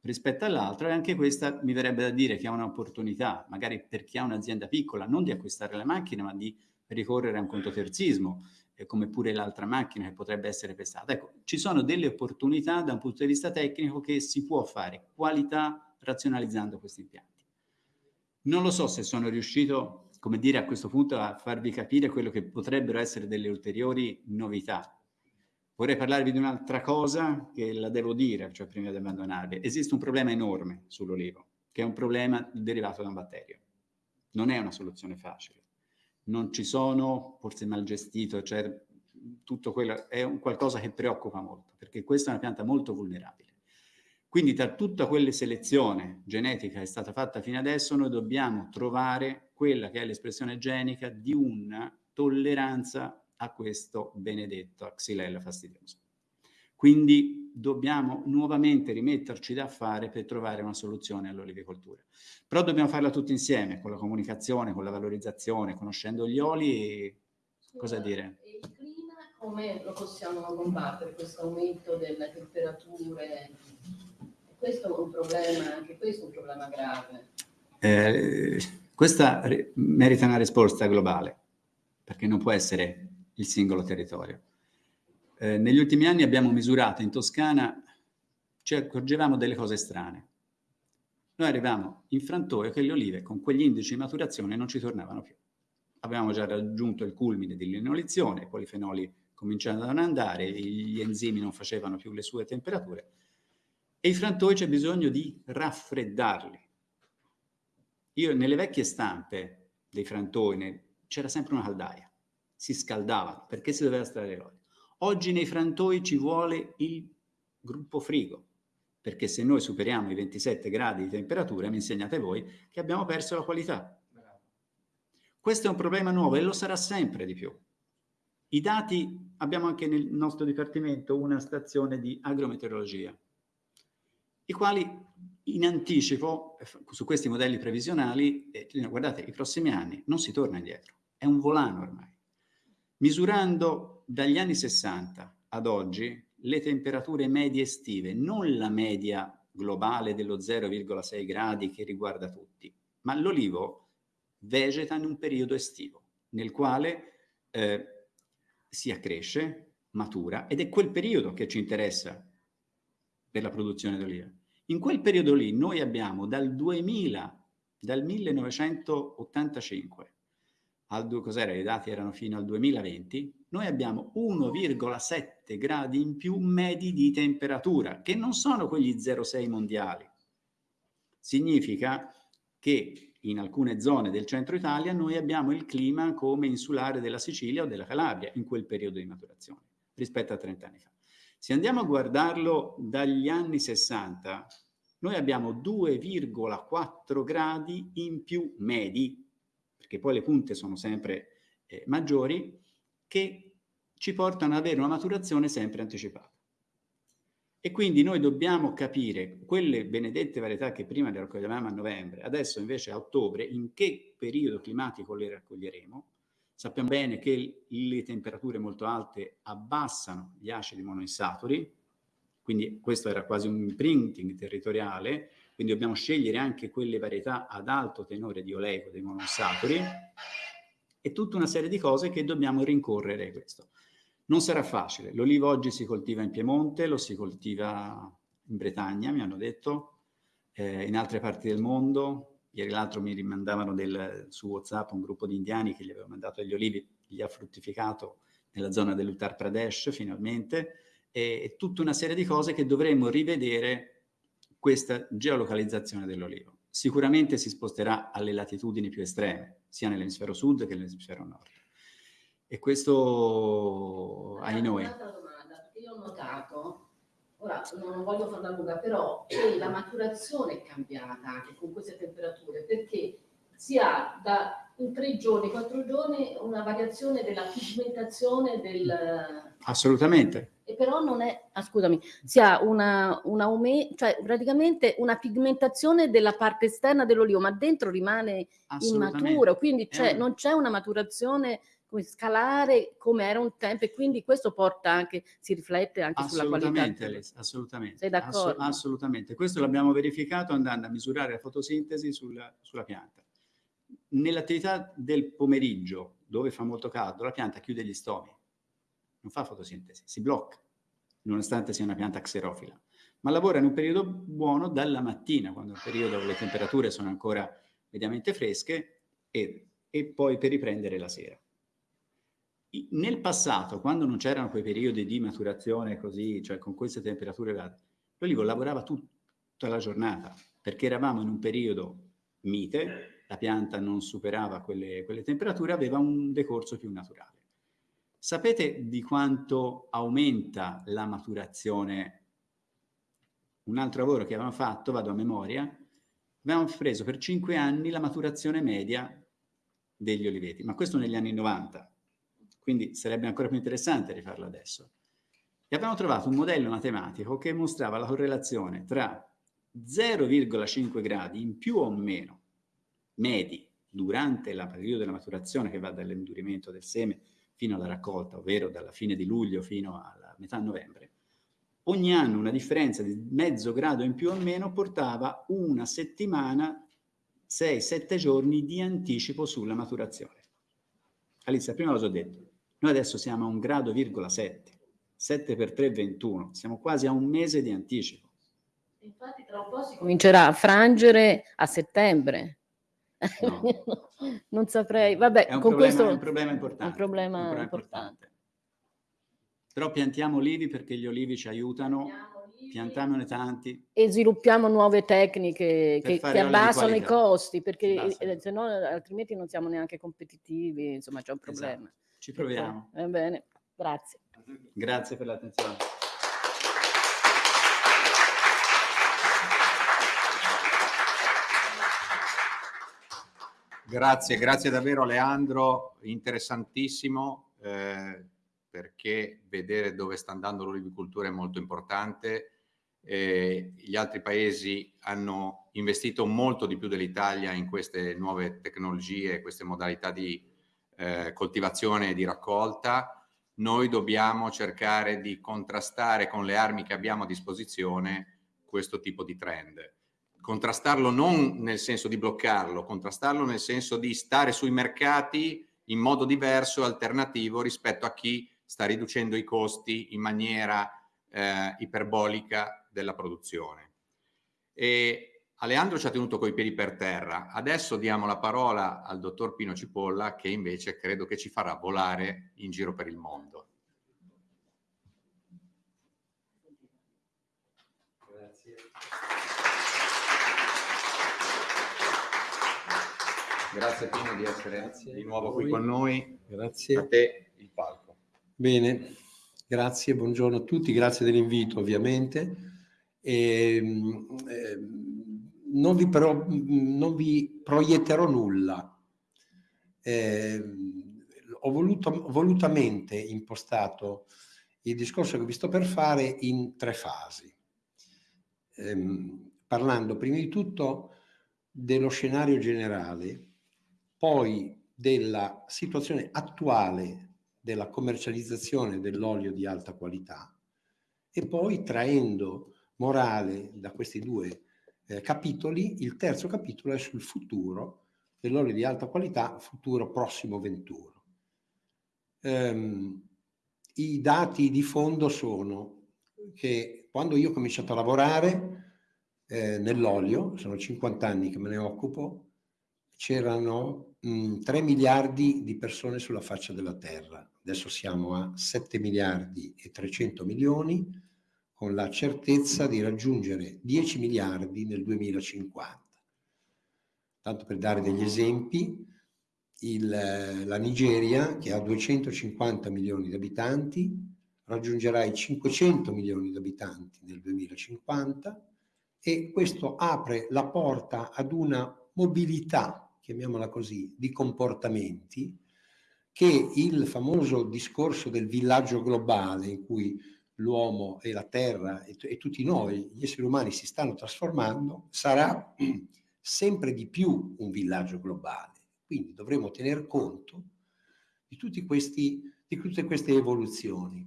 S3: rispetto all'altro e anche questa mi verrebbe da dire che ha un'opportunità, magari per chi ha un'azienda piccola, non di acquistare la macchina ma di ricorrere a un contoterzismo, come pure l'altra macchina che potrebbe essere pestata. Ecco, ci sono delle opportunità da un punto di vista tecnico che si può fare qualità razionalizzando questi impianti. Non lo so se sono riuscito come dire, a questo punto a farvi capire quello che potrebbero essere delle ulteriori novità. Vorrei parlarvi di un'altra cosa che la devo dire, cioè prima di abbandonarvi. Esiste un problema enorme sull'olivo, che è un problema derivato da un batterio. Non è una soluzione facile. Non ci sono, forse mal gestito, cioè tutto quello è un qualcosa che preoccupa molto, perché questa è una pianta molto vulnerabile. Quindi tra tutta quella selezione genetica che è stata fatta fino adesso, noi dobbiamo trovare quella che è l'espressione genica di una tolleranza a questo benedetto Xylella fastidioso. Quindi dobbiamo nuovamente rimetterci da fare per trovare una soluzione all'olivicoltura. Però dobbiamo farla tutti insieme, con la comunicazione, con la valorizzazione, conoscendo gli oli e cosa dire?
S4: Il clima come lo possiamo combattere, questo aumento delle temperature? Questo è un problema, anche questo è un problema grave.
S3: Eh, questa merita una risposta globale, perché non può essere il singolo territorio. Eh, negli ultimi anni abbiamo misurato in Toscana, ci accorgevamo delle cose strane. Noi arrivavamo in frantoio che le olive con quegli indici di maturazione non ci tornavano più. Avevamo già raggiunto il culmine dell'inolizione, i polifenoli cominciavano ad andare, gli enzimi non facevano più le sue temperature E i frantoi c'è bisogno di raffreddarli. Io nelle vecchie stampe dei frantoi c'era sempre una caldaia, si scaldavano perché si doveva estrarre l'olio. Oggi nei frantoi ci vuole il gruppo frigo, perché se noi superiamo i 27 gradi di temperatura, mi insegnate voi, che abbiamo perso la qualità. Questo è un problema nuovo e lo sarà sempre di più. I dati, abbiamo anche nel nostro dipartimento una stazione di agrometeorologia, i quali in anticipo, su questi modelli previsionali, eh, guardate, i prossimi anni non si torna indietro, è un volano ormai. Misurando dagli anni 60 ad oggi le temperature medie estive, non la media globale dello 0,6 gradi che riguarda tutti, ma l'olivo vegeta in un periodo estivo, nel quale eh, si accresce, matura, ed è quel periodo che ci interessa per la produzione d'oliva. In quel periodo lì noi abbiamo dal 2000, dal 1985, al, cos'era, i dati erano fino al 2020, noi abbiamo 1,7 gradi in più medi di temperatura, che non sono quegli 0,6 mondiali. Significa che in alcune zone del centro Italia noi abbiamo il clima come insulare della Sicilia o della Calabria in quel periodo di maturazione, rispetto a 30 anni fa. Se andiamo a guardarlo dagli anni 60, noi abbiamo 2,4 gradi in più medi, perché poi le punte sono sempre eh, maggiori, che ci portano ad avere una maturazione sempre anticipata. E quindi noi dobbiamo capire quelle benedette varietà che prima le raccoglievamo a novembre, adesso invece a ottobre, in che periodo climatico le raccoglieremo, Sappiamo bene che le temperature molto alte abbassano gli acidi monoinsaturi, quindi questo era quasi un imprinting territoriale, quindi dobbiamo scegliere anche quelle varietà ad alto tenore di oleico dei monoinsaturi e tutta una serie di cose che dobbiamo rincorrere questo. Non sarà facile, l'olivo oggi si coltiva in Piemonte, lo si coltiva in Bretagna, mi hanno detto, eh, in altre parti del mondo, Ieri l'altro mi rimandavano del, su WhatsApp un gruppo di indiani che gli aveva mandato degli olivi, gli ha fruttificato nella zona dell'Uttar Pradesh finalmente, e, e tutta una serie di cose che dovremmo rivedere questa geolocalizzazione dell'olivo. Sicuramente si sposterà alle latitudini più estreme, sia nell'emisfero sud che nell'emisfero nord. E questo ai noi.
S4: Un'altra domanda, perché io ho notato Ora non voglio farla lunga, però la maturazione è cambiata anche con queste temperature perché si ha da in tre giorni, quattro giorni una variazione della pigmentazione del...
S3: Assolutamente.
S4: Però non è, ah, scusami, si ha una, un aumento, cioè praticamente una pigmentazione della parte esterna dell'olio, ma dentro rimane immaturo, quindi cioè, un... non c'è una maturazione come scalare come era un tempo e quindi questo porta anche, si riflette anche sulla qualità.
S3: Assolutamente, Sei d'accordo? Ass assolutamente. Questo l'abbiamo verificato andando a misurare la fotosintesi sulla, sulla pianta. Nell'attività del pomeriggio, dove fa molto caldo, la pianta chiude gli stomi, non fa fotosintesi, si blocca, nonostante sia una pianta xerofila, ma lavora in un periodo buono dalla mattina, quando il periodo le temperature sono ancora mediamente fresche, e, e poi per riprendere la sera. Nel passato, quando non c'erano quei periodi di maturazione così, cioè con queste temperature l'olivo lavorava tutta la giornata, perché eravamo in un periodo mite, la pianta non superava quelle, quelle temperature, aveva un decorso più naturale. Sapete di quanto aumenta la maturazione? Un altro lavoro che avevamo fatto, vado a memoria, avevamo preso per cinque anni la maturazione media degli oliveti, ma questo negli anni 90 quindi sarebbe ancora più interessante rifarlo adesso. E abbiamo trovato un modello matematico che mostrava la correlazione tra 0,5 gradi in più o meno medi durante il periodo della maturazione che va dall'indurimento del seme fino alla raccolta, ovvero dalla fine di luglio fino alla metà novembre, ogni anno una differenza di mezzo grado in più o meno portava una settimana, 6-7 giorni di anticipo sulla maturazione. Alice, prima l'ho già detto, noi adesso siamo a un grado, virgola 7, 7 per 3, 21, siamo quasi a un mese di anticipo.
S4: Infatti tra un po' si comincerà a frangere a settembre. No. <laughs> non saprei, vabbè,
S3: è un,
S4: con
S3: problema,
S4: questo
S3: è un problema importante.
S4: Un problema, un problema importante. importante.
S3: Però piantiamo olivi perché gli olivi ci aiutano piantamone tanti.
S4: E sviluppiamo nuove tecniche che, che abbassano i costi, perché eh, se no altrimenti non siamo neanche competitivi, insomma c'è un esatto. problema. Esatto.
S3: Ci proviamo.
S4: Va bene, grazie.
S3: Grazie per l'attenzione.
S1: Grazie, grazie davvero Leandro, interessantissimo eh, perché vedere dove sta andando l'olivicoltura è molto importante. Eh, gli altri paesi hanno investito molto di più dell'Italia in queste nuove tecnologie, queste modalità di eh, coltivazione e di raccolta. Noi dobbiamo cercare di contrastare con le armi che abbiamo a disposizione questo tipo di trend contrastarlo non nel senso di bloccarlo, contrastarlo nel senso di stare sui mercati in modo diverso, alternativo rispetto a chi sta riducendo i costi in maniera eh, iperbolica della produzione. E Aleandro ci ha tenuto coi piedi per terra. Adesso diamo la parola al dottor Pino Cipolla che invece credo che ci farà volare in giro per il mondo. Grazie Pino di essere grazie di nuovo qui con noi.
S5: Grazie.
S1: A te il palco.
S5: Bene, grazie, buongiorno a tutti, grazie dell'invito ovviamente. E, eh, non, vi però, non vi proietterò nulla. Eh, ho voluto, volutamente impostato il discorso che vi sto per fare in tre fasi, eh, parlando prima di tutto dello scenario generale poi della situazione attuale della commercializzazione dell'olio di alta qualità e poi traendo morale da questi due eh, capitoli, il terzo capitolo è sul futuro dell'olio di alta qualità, futuro prossimo venturo. Um, I dati di fondo sono che quando io ho cominciato a lavorare eh, nell'olio, sono 50 anni che me ne occupo, c'erano 3 miliardi di persone sulla faccia della Terra. Adesso siamo a 7 miliardi e 300 milioni con la certezza di raggiungere 10 miliardi nel 2050. Tanto per dare degli esempi, il, la Nigeria, che ha 250 milioni di abitanti, raggiungerà i 500 milioni di abitanti nel 2050 e questo apre la porta ad una mobilità chiamiamola così, di comportamenti che il famoso discorso del villaggio globale in cui l'uomo e la terra e, e, tutti noi, gli esseri umani, si stanno trasformando, sarà <clears throat> sempre di più un villaggio globale. Quindi dovremo tener conto di, questi, di tutte queste evoluzioni.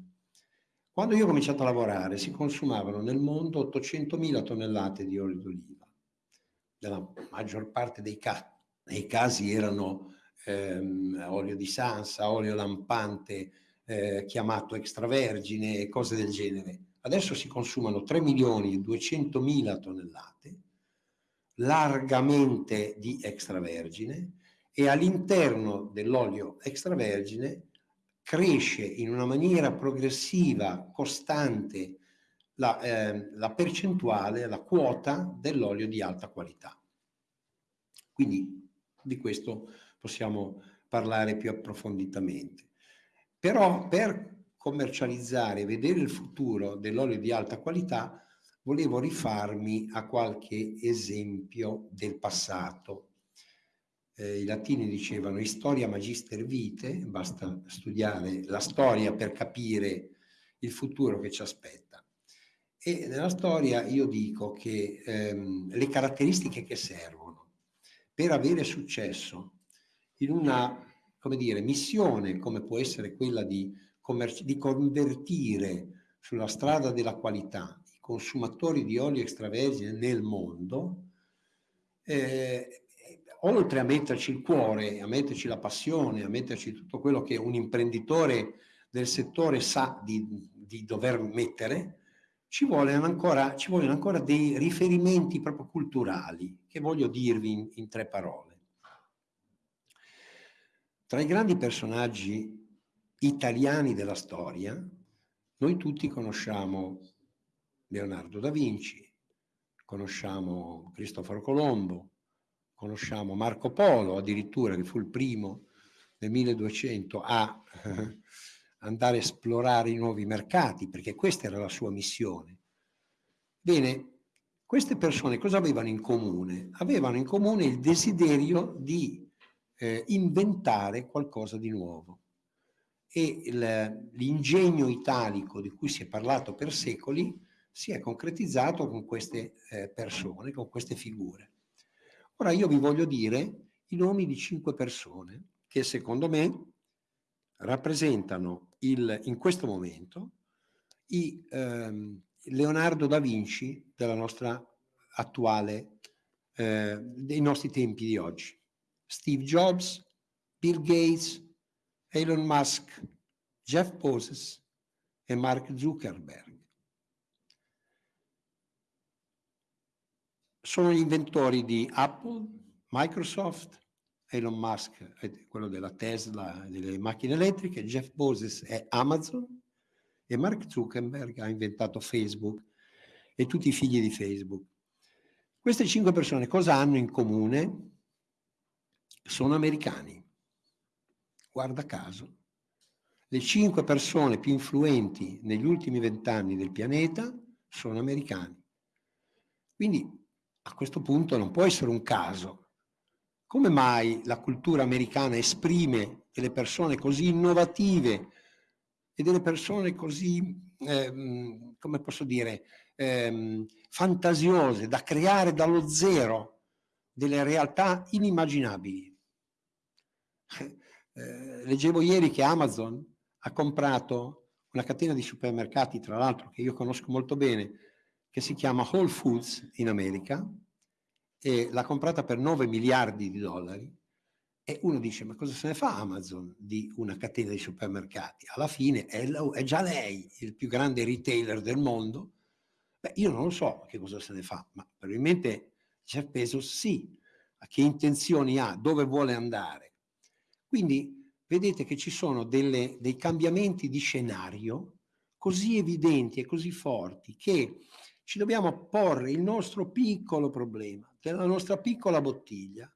S5: Quando io ho cominciato a lavorare si consumavano nel mondo 800.000 tonnellate di olio d'oliva, nella maggior parte dei casi nei casi erano ehm, olio di sansa, olio lampante eh, chiamato extravergine e cose del genere. Adesso si consumano 3 milioni e 200 mila tonnellate, largamente di extravergine, e all'interno dell'olio extravergine cresce in una maniera progressiva, costante, la, eh, la percentuale, la quota dell'olio di alta qualità. Quindi di questo possiamo parlare più approfonditamente. Però per commercializzare vedere il futuro dell'olio di alta qualità volevo rifarmi a qualche esempio del passato. Eh, I latini dicevano historia magister vite, basta studiare la storia per capire il futuro che ci aspetta. E nella storia io dico che ehm, le caratteristiche che servono per avere successo in una come dire, missione come può essere quella di, di convertire sulla strada della qualità i consumatori di olio extravergine nel mondo, eh, oltre a metterci il cuore, a metterci la passione, a metterci tutto quello che un imprenditore del settore sa di, di dover mettere, ci vogliono, ancora, ci vogliono ancora dei riferimenti proprio culturali che voglio dirvi in, in tre parole. Tra i grandi personaggi italiani della storia, noi tutti conosciamo Leonardo da Vinci, conosciamo Cristoforo Colombo, conosciamo Marco Polo addirittura che fu il primo nel 1200 a <laughs> andare a esplorare i nuovi mercati perché questa era la sua missione. Bene, queste persone cosa avevano in comune? Avevano in comune il desiderio di eh, inventare qualcosa di nuovo e l'ingegno italico di cui si è parlato per secoli si è concretizzato con queste eh, persone, con queste figure. Ora io vi voglio dire i nomi di cinque persone che secondo me rappresentano il, in questo momento i ehm, Leonardo da Vinci della nostra attuale, eh, dei nostri tempi di oggi. Steve Jobs, Bill Gates, Elon Musk, Jeff Bezos e Mark Zuckerberg. Sono gli inventori di Apple, Microsoft, Elon Musk è quello della Tesla, delle macchine elettriche, Jeff Bezos è Amazon e Mark Zuckerberg ha inventato Facebook e tutti i figli di Facebook. Queste cinque persone cosa hanno in comune? Sono americani. Guarda caso. Le cinque persone più influenti negli ultimi vent'anni del pianeta sono americani. Quindi a questo punto non può essere un caso. Come mai la cultura americana esprime delle persone così innovative e delle persone così, eh, come posso dire, eh, fantasiose da creare dallo zero delle realtà inimmaginabili? Eh, leggevo ieri che Amazon ha comprato una catena di supermercati, tra l'altro, che io conosco molto bene, che si chiama Whole Foods in America e l'ha comprata per 9 miliardi di dollari e uno dice ma cosa se ne fa Amazon di una catena di supermercati? Alla fine è, è già lei il più grande retailer del mondo? Beh, io non lo so che cosa se ne fa, ma probabilmente Jeff Bezos sì, a che intenzioni ha, dove vuole andare. Quindi vedete che ci sono delle, dei cambiamenti di scenario così evidenti e così forti che ci dobbiamo porre il nostro piccolo problema, della nostra piccola bottiglia,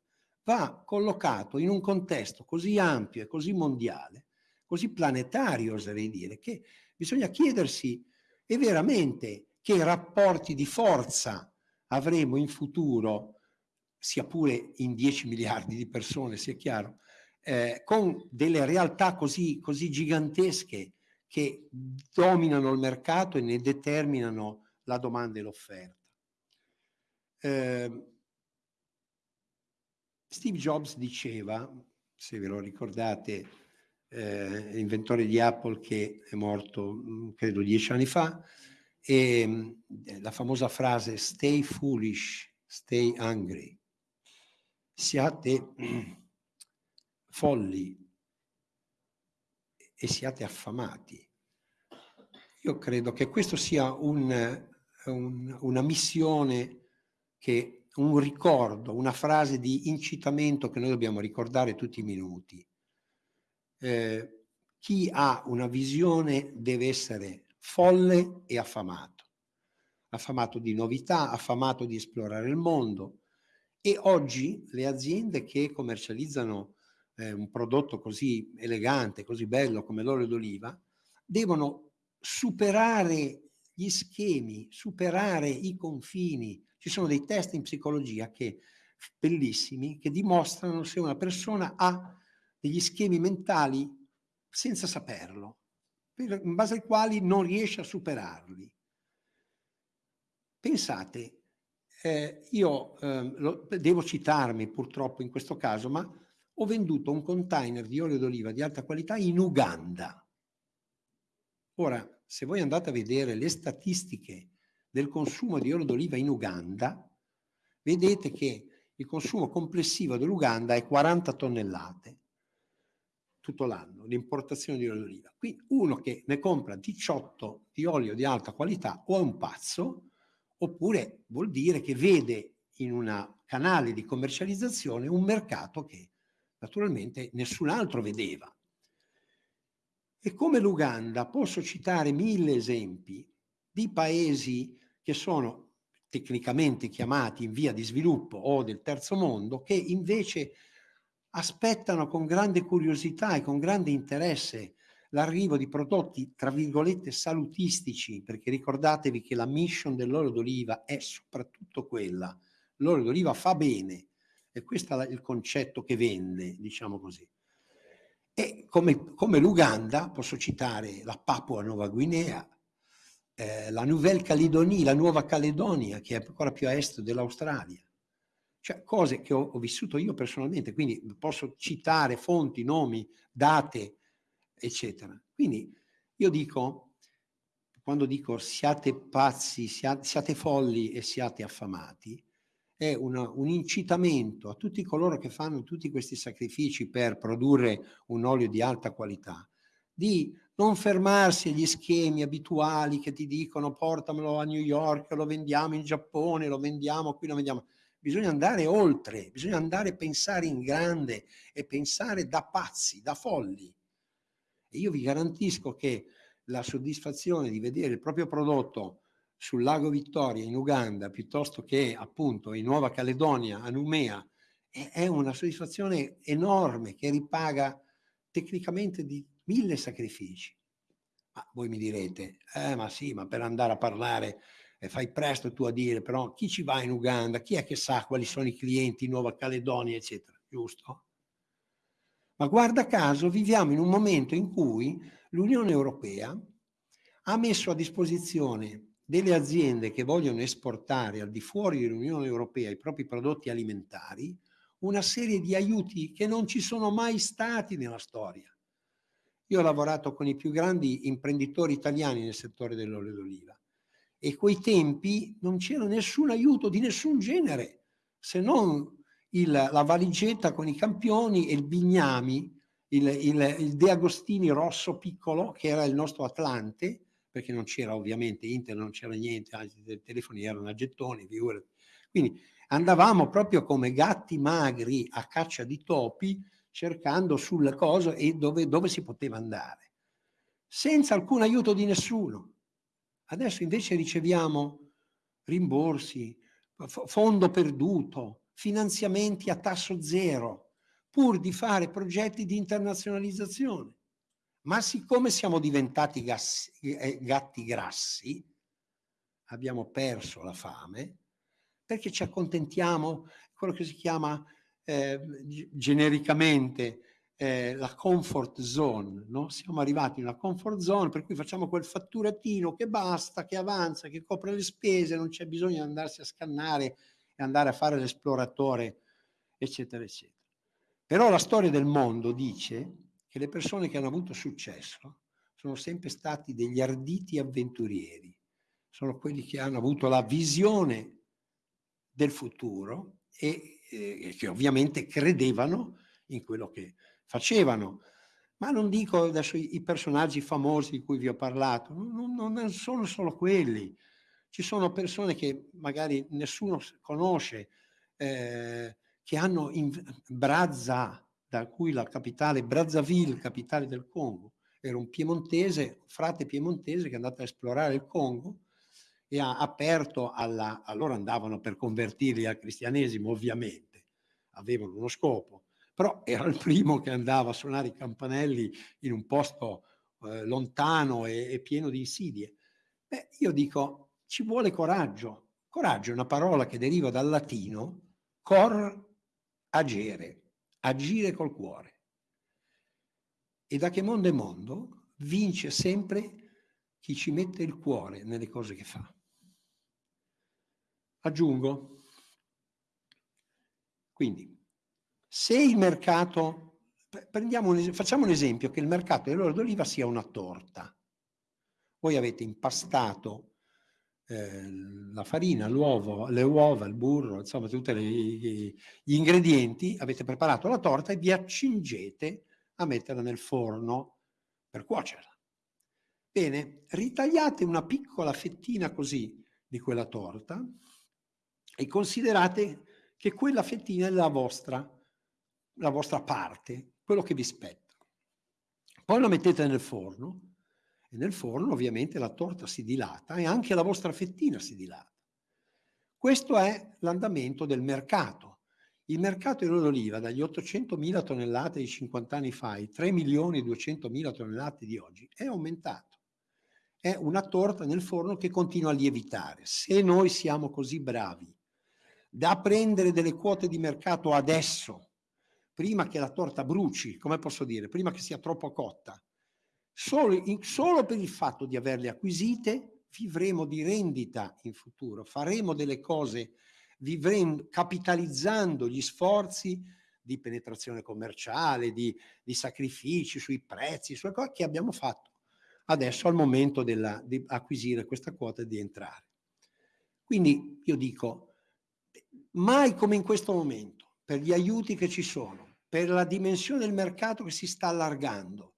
S5: va collocato in un contesto così ampio e così mondiale, così planetario oserei dire, che bisogna chiedersi e veramente che rapporti di forza avremo in futuro, sia pure in 10 miliardi di persone, sia chiaro, eh, con delle realtà così, così gigantesche che dominano il mercato e ne determinano la domanda e l'offerta. Eh, Steve Jobs diceva, se ve lo ricordate, eh, inventore di Apple che è morto mm, credo dieci anni fa, e eh, la famosa frase stay foolish, stay hungry, siate <clears throat> folli e siate affamati. Io credo che questo sia un, un, una missione, che, un ricordo, una frase di incitamento che noi dobbiamo ricordare tutti i minuti. Eh, chi ha una visione deve essere folle e affamato. Affamato di novità, affamato di esplorare il mondo. E oggi le aziende che commercializzano eh, un prodotto così elegante, così bello come l'olio d'oliva, devono superare gli schemi, superare i confini. Ci sono dei test in psicologia che, bellissimi che dimostrano se una persona ha degli schemi mentali senza saperlo, in base ai quali non riesce a superarli. Pensate, eh, io eh, lo, devo citarmi purtroppo in questo caso, ma ho venduto un container di olio d'oliva di alta qualità in Uganda. Ora, se voi andate a vedere le statistiche del consumo di olio d'oliva in Uganda, vedete che il consumo complessivo dell'Uganda è 40 tonnellate tutto l'anno, l'importazione di olio d'oliva. Qui uno che ne compra 18 di olio di alta qualità o è un pazzo, oppure vuol dire che vede in un canale di commercializzazione un mercato che naturalmente nessun altro vedeva. E come l'Uganda posso citare mille esempi di paesi che sono tecnicamente chiamati in via di sviluppo o del terzo mondo, che invece aspettano con grande curiosità e con grande interesse l'arrivo di prodotti, tra virgolette, salutistici, perché ricordatevi che la mission dell'olio d'oliva è soprattutto quella. L'olio d'oliva fa bene, e questo è il concetto che vende, diciamo così. E come, come l'Uganda, posso citare la Papua Nuova Guinea, eh, la Nouvelle Caledonie, la Nuova Caledonia, che è ancora più a est dell'Australia. Cioè cose che ho, ho vissuto io personalmente, quindi posso citare fonti, nomi, date, eccetera. Quindi io dico, quando dico siate pazzi, siate, siate folli e siate affamati, è una, un incitamento a tutti coloro che fanno tutti questi sacrifici per produrre un olio di alta qualità, di non fermarsi agli schemi abituali che ti dicono portamelo a New York, lo vendiamo in Giappone, lo vendiamo qui, lo vendiamo. Bisogna andare oltre, bisogna andare a pensare in grande e pensare da pazzi, da folli. E io vi garantisco che la soddisfazione di vedere il proprio prodotto sul lago Vittoria in Uganda piuttosto che appunto in Nuova Caledonia, a Numea, è una soddisfazione enorme che ripaga tecnicamente di mille sacrifici. Ma voi mi direte, eh ma sì, ma per andare a parlare eh, fai presto tu a dire, però chi ci va in Uganda? Chi è che sa quali sono i clienti in Nuova Caledonia, eccetera, giusto? Ma guarda caso viviamo in un momento in cui l'Unione Europea ha messo a disposizione delle aziende che vogliono esportare al di fuori dell'Unione Europea i propri prodotti alimentari una serie di aiuti che non ci sono mai stati nella storia. Io ho lavorato con i più grandi imprenditori italiani nel settore dell'olio d'oliva e quei tempi non c'era nessun aiuto di nessun genere se non il, la valigetta con i campioni e il Bignami, il, il, il De Agostini rosso piccolo, che era il nostro Atlante, perché non c'era ovviamente internet, non c'era niente, anzi i telefoni erano a gettoni, figurati. Quindi andavamo proprio come gatti magri a caccia di topi, cercando sulle cose e dove, dove si poteva andare, senza alcun aiuto di nessuno. Adesso invece riceviamo rimborsi, fondo perduto, finanziamenti a tasso zero, pur di fare progetti di internazionalizzazione. Ma siccome siamo diventati gassi, eh, gatti grassi, abbiamo perso la fame, perché ci accontentiamo, quello che si chiama eh, genericamente eh, la comfort zone, no? siamo arrivati in una comfort zone per cui facciamo quel fatturatino che basta, che avanza, che copre le spese, non c'è bisogno di andarsi a scannare e andare a fare l'esploratore, eccetera, eccetera. Però la storia del mondo dice che le persone che hanno avuto successo sono sempre stati degli arditi avventurieri, sono quelli che hanno avuto la visione del futuro e eh, che ovviamente credevano in quello che facevano. Ma non dico adesso i, i personaggi famosi di cui vi ho parlato, non, non sono solo quelli, ci sono persone che magari nessuno conosce, eh, che hanno in Brazza, da cui la capitale, Brazzaville, capitale del Congo, era un piemontese, frate piemontese che è andato a esplorare il Congo e ha aperto alla... allora andavano per convertirli al cristianesimo ovviamente, avevano uno scopo, però era il primo che andava a suonare i campanelli in un posto eh, lontano e, e pieno di insidie. Beh, io dico, ci vuole coraggio. Coraggio è una parola che deriva dal latino cor agere, agire col cuore. E da che mondo è mondo vince sempre chi ci mette il cuore nelle cose che fa. Aggiungo, quindi, se il mercato, un, facciamo un esempio che il mercato dell'olio d'oliva sia una torta. Voi avete impastato eh, la farina, l'uovo, le uova, il burro, insomma tutti gli ingredienti, avete preparato la torta e vi accingete a metterla nel forno per cuocerla. Bene, ritagliate una piccola fettina così di quella torta e considerate che quella fettina è la vostra, la vostra parte, quello che vi spetta. Poi la mettete nel forno E nel forno ovviamente la torta si dilata e anche la vostra fettina si dilata. Questo è l'andamento del mercato. Il mercato dell'olio d'oliva dagli 800.000 tonnellate di 50 anni fa ai 3.200.000 tonnellate di oggi è aumentato. È una torta nel forno che continua a lievitare. Se noi siamo così bravi da prendere delle quote di mercato adesso, prima che la torta bruci, come posso dire, prima che sia troppo cotta, solo, in, solo per il fatto di averle acquisite vivremo di rendita in futuro, faremo delle cose vivremo, capitalizzando gli sforzi di penetrazione commerciale, di, di sacrifici sui prezzi, sulle cose che abbiamo fatto adesso al momento della, di acquisire questa quota e di entrare. Quindi io dico, mai come in questo momento, per gli aiuti che ci sono, per la dimensione del mercato che si sta allargando,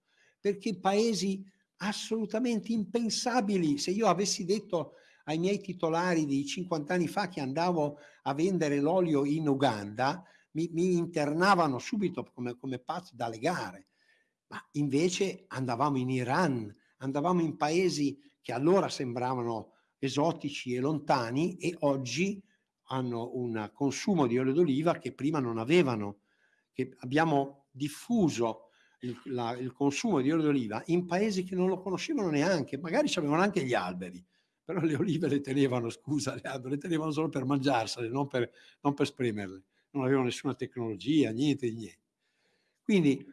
S5: perché paesi assolutamente impensabili, se io avessi detto ai miei titolari di 50 anni fa che andavo a vendere l'olio in Uganda, mi, mi internavano subito come, come pazzo da legare. Ma invece andavamo in Iran, andavamo in paesi che allora sembravano esotici e lontani e oggi hanno un consumo di olio d'oliva che prima non avevano, che abbiamo diffuso il, la, il consumo di olio d'oliva in paesi che non lo conoscevano neanche, magari avevano anche gli alberi, però le olive le tenevano, scusa Leandro, le tenevano solo per mangiarsele, non per, non per spremerle, non avevano nessuna tecnologia, niente di niente. Quindi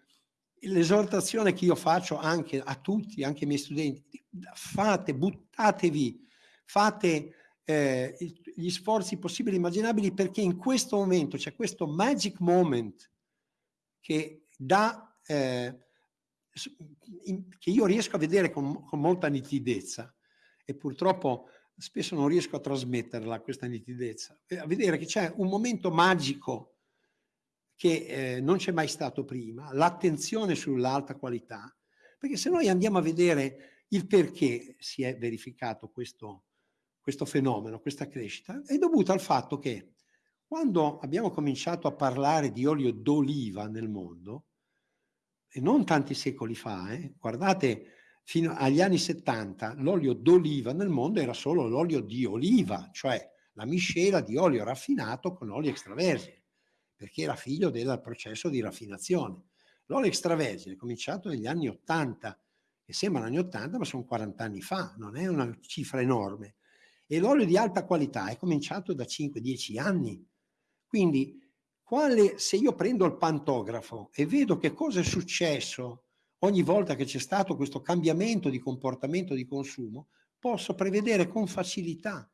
S5: l'esortazione che io faccio anche a tutti, anche ai miei studenti, fate, buttatevi, fate eh, gli sforzi possibili e immaginabili perché in questo momento c'è questo magic moment che dà, eh, che io riesco a vedere con, con molta nitidezza, e purtroppo spesso non riesco a trasmetterla questa nitidezza, a vedere che c'è un momento magico che eh, non c'è mai stato prima, l'attenzione sull'alta qualità, perché se noi andiamo a vedere il perché si è verificato questo, questo fenomeno, questa crescita, è dovuto al fatto che quando abbiamo cominciato a parlare di olio d'oliva nel mondo, non tanti secoli fa, eh, guardate fino agli anni 70 l'olio d'oliva nel mondo era solo l'olio di oliva, cioè la miscela di olio raffinato con olio extravergine, perché era figlio del processo di raffinazione. L'olio extravergine è cominciato negli anni 80, che sembrano anni 80, ma sono 40 anni fa, non è una cifra enorme. E l'olio di alta qualità è cominciato da 5-10 anni. Quindi, quale, se io prendo il pantografo e vedo che cosa è successo ogni volta che c'è stato questo cambiamento di comportamento di consumo, posso prevedere con facilità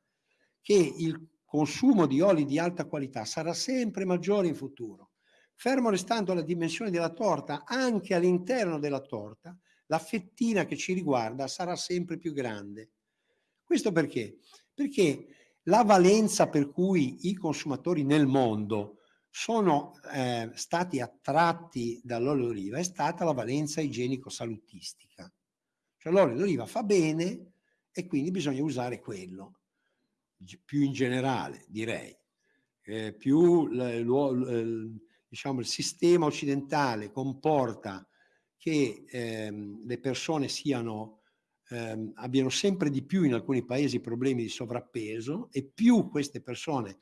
S5: che il consumo di oli di alta qualità sarà sempre maggiore in futuro. Fermo restando la dimensione della torta, anche all'interno della torta, la fettina che ci riguarda sarà sempre più grande. Questo perché? Perché la valenza per cui i consumatori nel mondo sono eh, stati attratti dall'olio d'oliva è stata la valenza igienico-salutistica. Cioè l'olio d'oliva fa bene e quindi bisogna usare quello, più in generale direi. Eh, più diciamo, il sistema occidentale comporta che ehm, le persone siano, ehm, abbiano sempre di più in alcuni paesi problemi di sovrappeso e più queste persone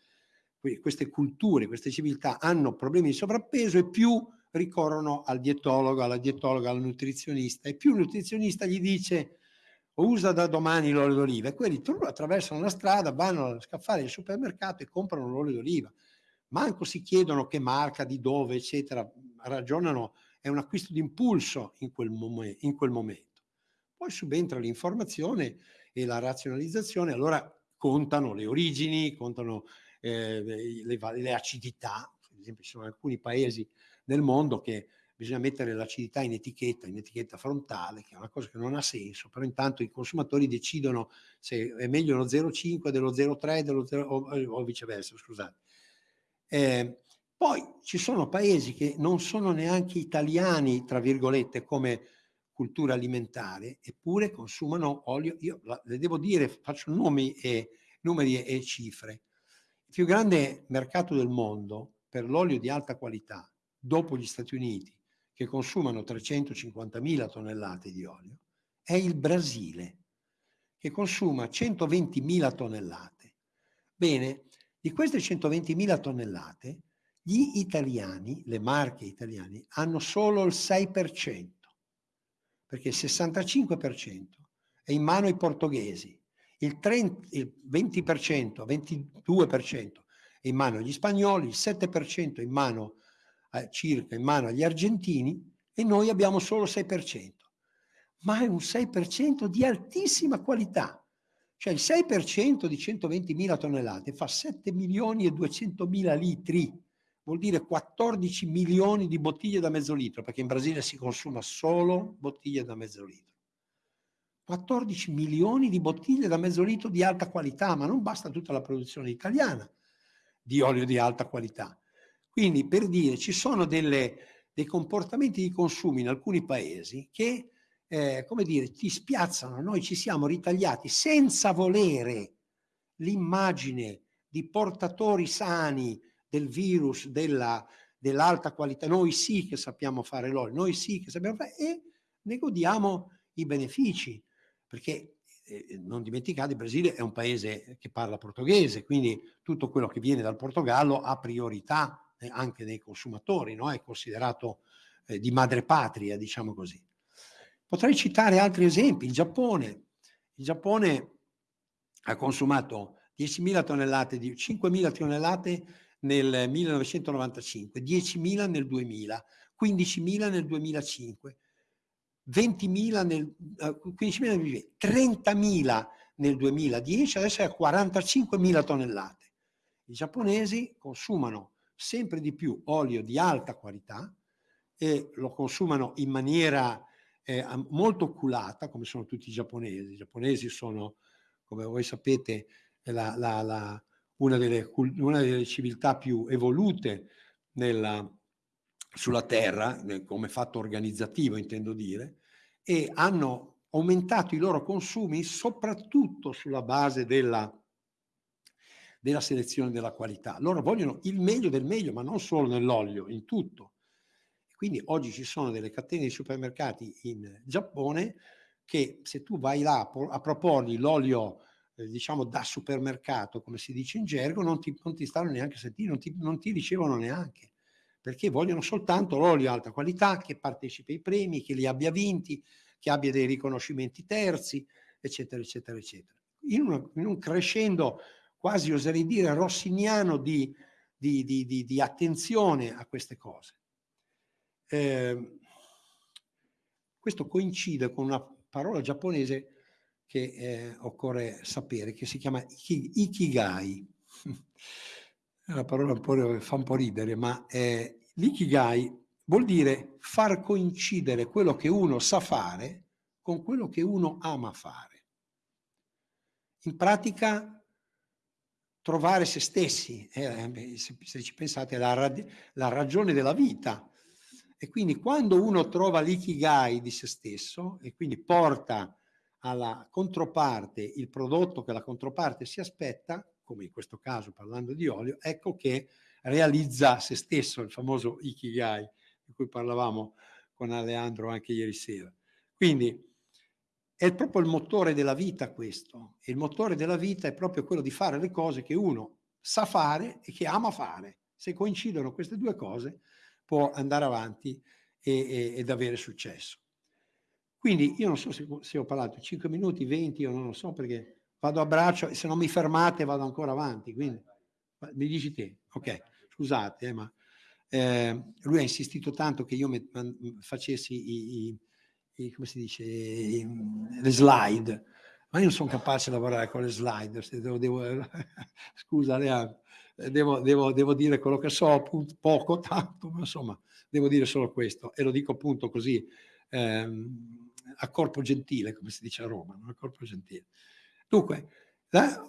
S5: queste culture, queste civiltà hanno problemi di sovrappeso e più ricorrono al dietologo, alla dietologa, al nutrizionista e più il nutrizionista gli dice usa da domani l'olio d'oliva e quelli attraversano la strada, vanno a scaffare al supermercato e comprano l'olio d'oliva. Manco si chiedono che marca, di dove, eccetera, ragionano, è un acquisto di impulso in quel, in quel momento. Poi subentra l'informazione e la razionalizzazione, allora contano le origini, contano eh, le, le, acidità, ad esempio ci sono alcuni paesi nel mondo che bisogna mettere l'acidità in etichetta, in etichetta frontale, che è una cosa che non ha senso, però intanto i consumatori decidono se è meglio lo 0,5 dello 0,3 dello 0, o, o, viceversa, scusate. Eh, poi ci sono paesi che non sono neanche italiani, tra virgolette, come cultura alimentare, eppure consumano olio. Io le devo dire, faccio nomi e, numeri e cifre. Il più grande mercato del mondo per l'olio di alta qualità, dopo gli Stati Uniti, che consumano 350.000 tonnellate di olio, è il Brasile, che consuma 120.000 tonnellate. Bene, di queste 120.000 tonnellate, gli italiani, le marche italiane, hanno solo il 6%, perché il 65% è in mano ai portoghesi, il, 30, il 20%, 22% è in mano agli spagnoli, il 7% è in mano eh, circa in mano agli argentini e noi abbiamo solo il 6%. Ma è un 6% di altissima qualità. Cioè il 6% di 120.000 tonnellate fa 7 milioni e 200 mila litri, vuol dire 14 milioni di bottiglie da mezzo litro, perché in Brasile si consuma solo bottiglie da mezzo litro. 14 milioni di bottiglie da mezzo litro di alta qualità, ma non basta tutta la produzione italiana di olio di alta qualità. Quindi per dire, ci sono delle, dei comportamenti di consumo in alcuni paesi che, eh, come dire, ti spiazzano. Noi ci siamo ritagliati senza volere l'immagine di portatori sani del virus, della, dell'alta qualità. Noi sì che sappiamo fare l'olio, noi sì che sappiamo fare e ne godiamo i benefici perché eh, non dimenticate, il Brasile è un paese che parla portoghese, quindi tutto quello che viene dal Portogallo ha priorità eh, anche nei consumatori, no? è considerato eh, di madrepatria, diciamo così. Potrei citare altri esempi, il Giappone. Il Giappone ha consumato 10.000 tonnellate, di 5.000 tonnellate nel 1995, 10.000 nel 2000, 15.000 nel 2005, 20.000 nel, uh, 15.000 nel 2020, 30.000 nel 2010, adesso è a 45.000 tonnellate. I giapponesi consumano sempre di più olio di alta qualità e lo consumano in maniera eh, molto oculata, come sono tutti i giapponesi. I giapponesi sono, come voi sapete, la, la, la, una, delle, una, delle, civiltà più evolute nella, sulla terra, come fatto organizzativo intendo dire, e hanno aumentato i loro consumi soprattutto sulla base della, della selezione della qualità. Loro vogliono il meglio del meglio, ma non solo nell'olio, in tutto. Quindi oggi ci sono delle catene di supermercati in Giappone che se tu vai là a proporgli l'olio eh, diciamo da supermercato, come si dice in gergo, non ti, non ti stanno neanche a sentire, non ti, non ti ricevono neanche perché vogliono soltanto l'olio alta qualità che partecipi ai premi, che li abbia vinti, che abbia dei riconoscimenti terzi, eccetera, eccetera, eccetera. In, una, in un crescendo quasi oserei dire rossiniano di, di, di, di attenzione a queste cose. Eh, questo coincide con una parola giapponese che eh, occorre sapere, che si chiama ikigai. <laughs> Una parola un po', fa un po' ridere, ma è L'ikigai vuol dire far coincidere quello che uno sa fare con quello che uno ama fare. In pratica trovare se stessi, eh, se, se, ci pensate, la, la ragione della vita. E quindi quando uno trova l'ikigai di se stesso e quindi porta alla controparte il prodotto che la controparte si aspetta, come in questo caso parlando di olio, ecco che realizza se stesso, il famoso Ikigai di cui parlavamo con Aleandro anche ieri sera. Quindi è proprio il motore della vita questo, il motore della vita è proprio quello di fare le cose che uno sa fare e che ama fare. Se coincidono queste due cose può andare avanti e, e, ed avere successo. Quindi io non so se, se ho parlato 5 minuti, 20, io non lo so perché vado a braccio e se non mi fermate vado ancora avanti. Quindi mi dici te, ok, scusate, eh, ma eh, lui ha insistito tanto che io facessi i, i, i, come si dice, i, le slide, ma io non sono capace di lavorare con le slide, devo, devo, <laughs> scusa Leandro, devo, devo, devo, dire quello che so, appunto, poco, tanto, ma insomma, devo dire solo questo e lo dico appunto così, ehm, a corpo gentile, come si dice a Roma, a corpo gentile. Dunque, la,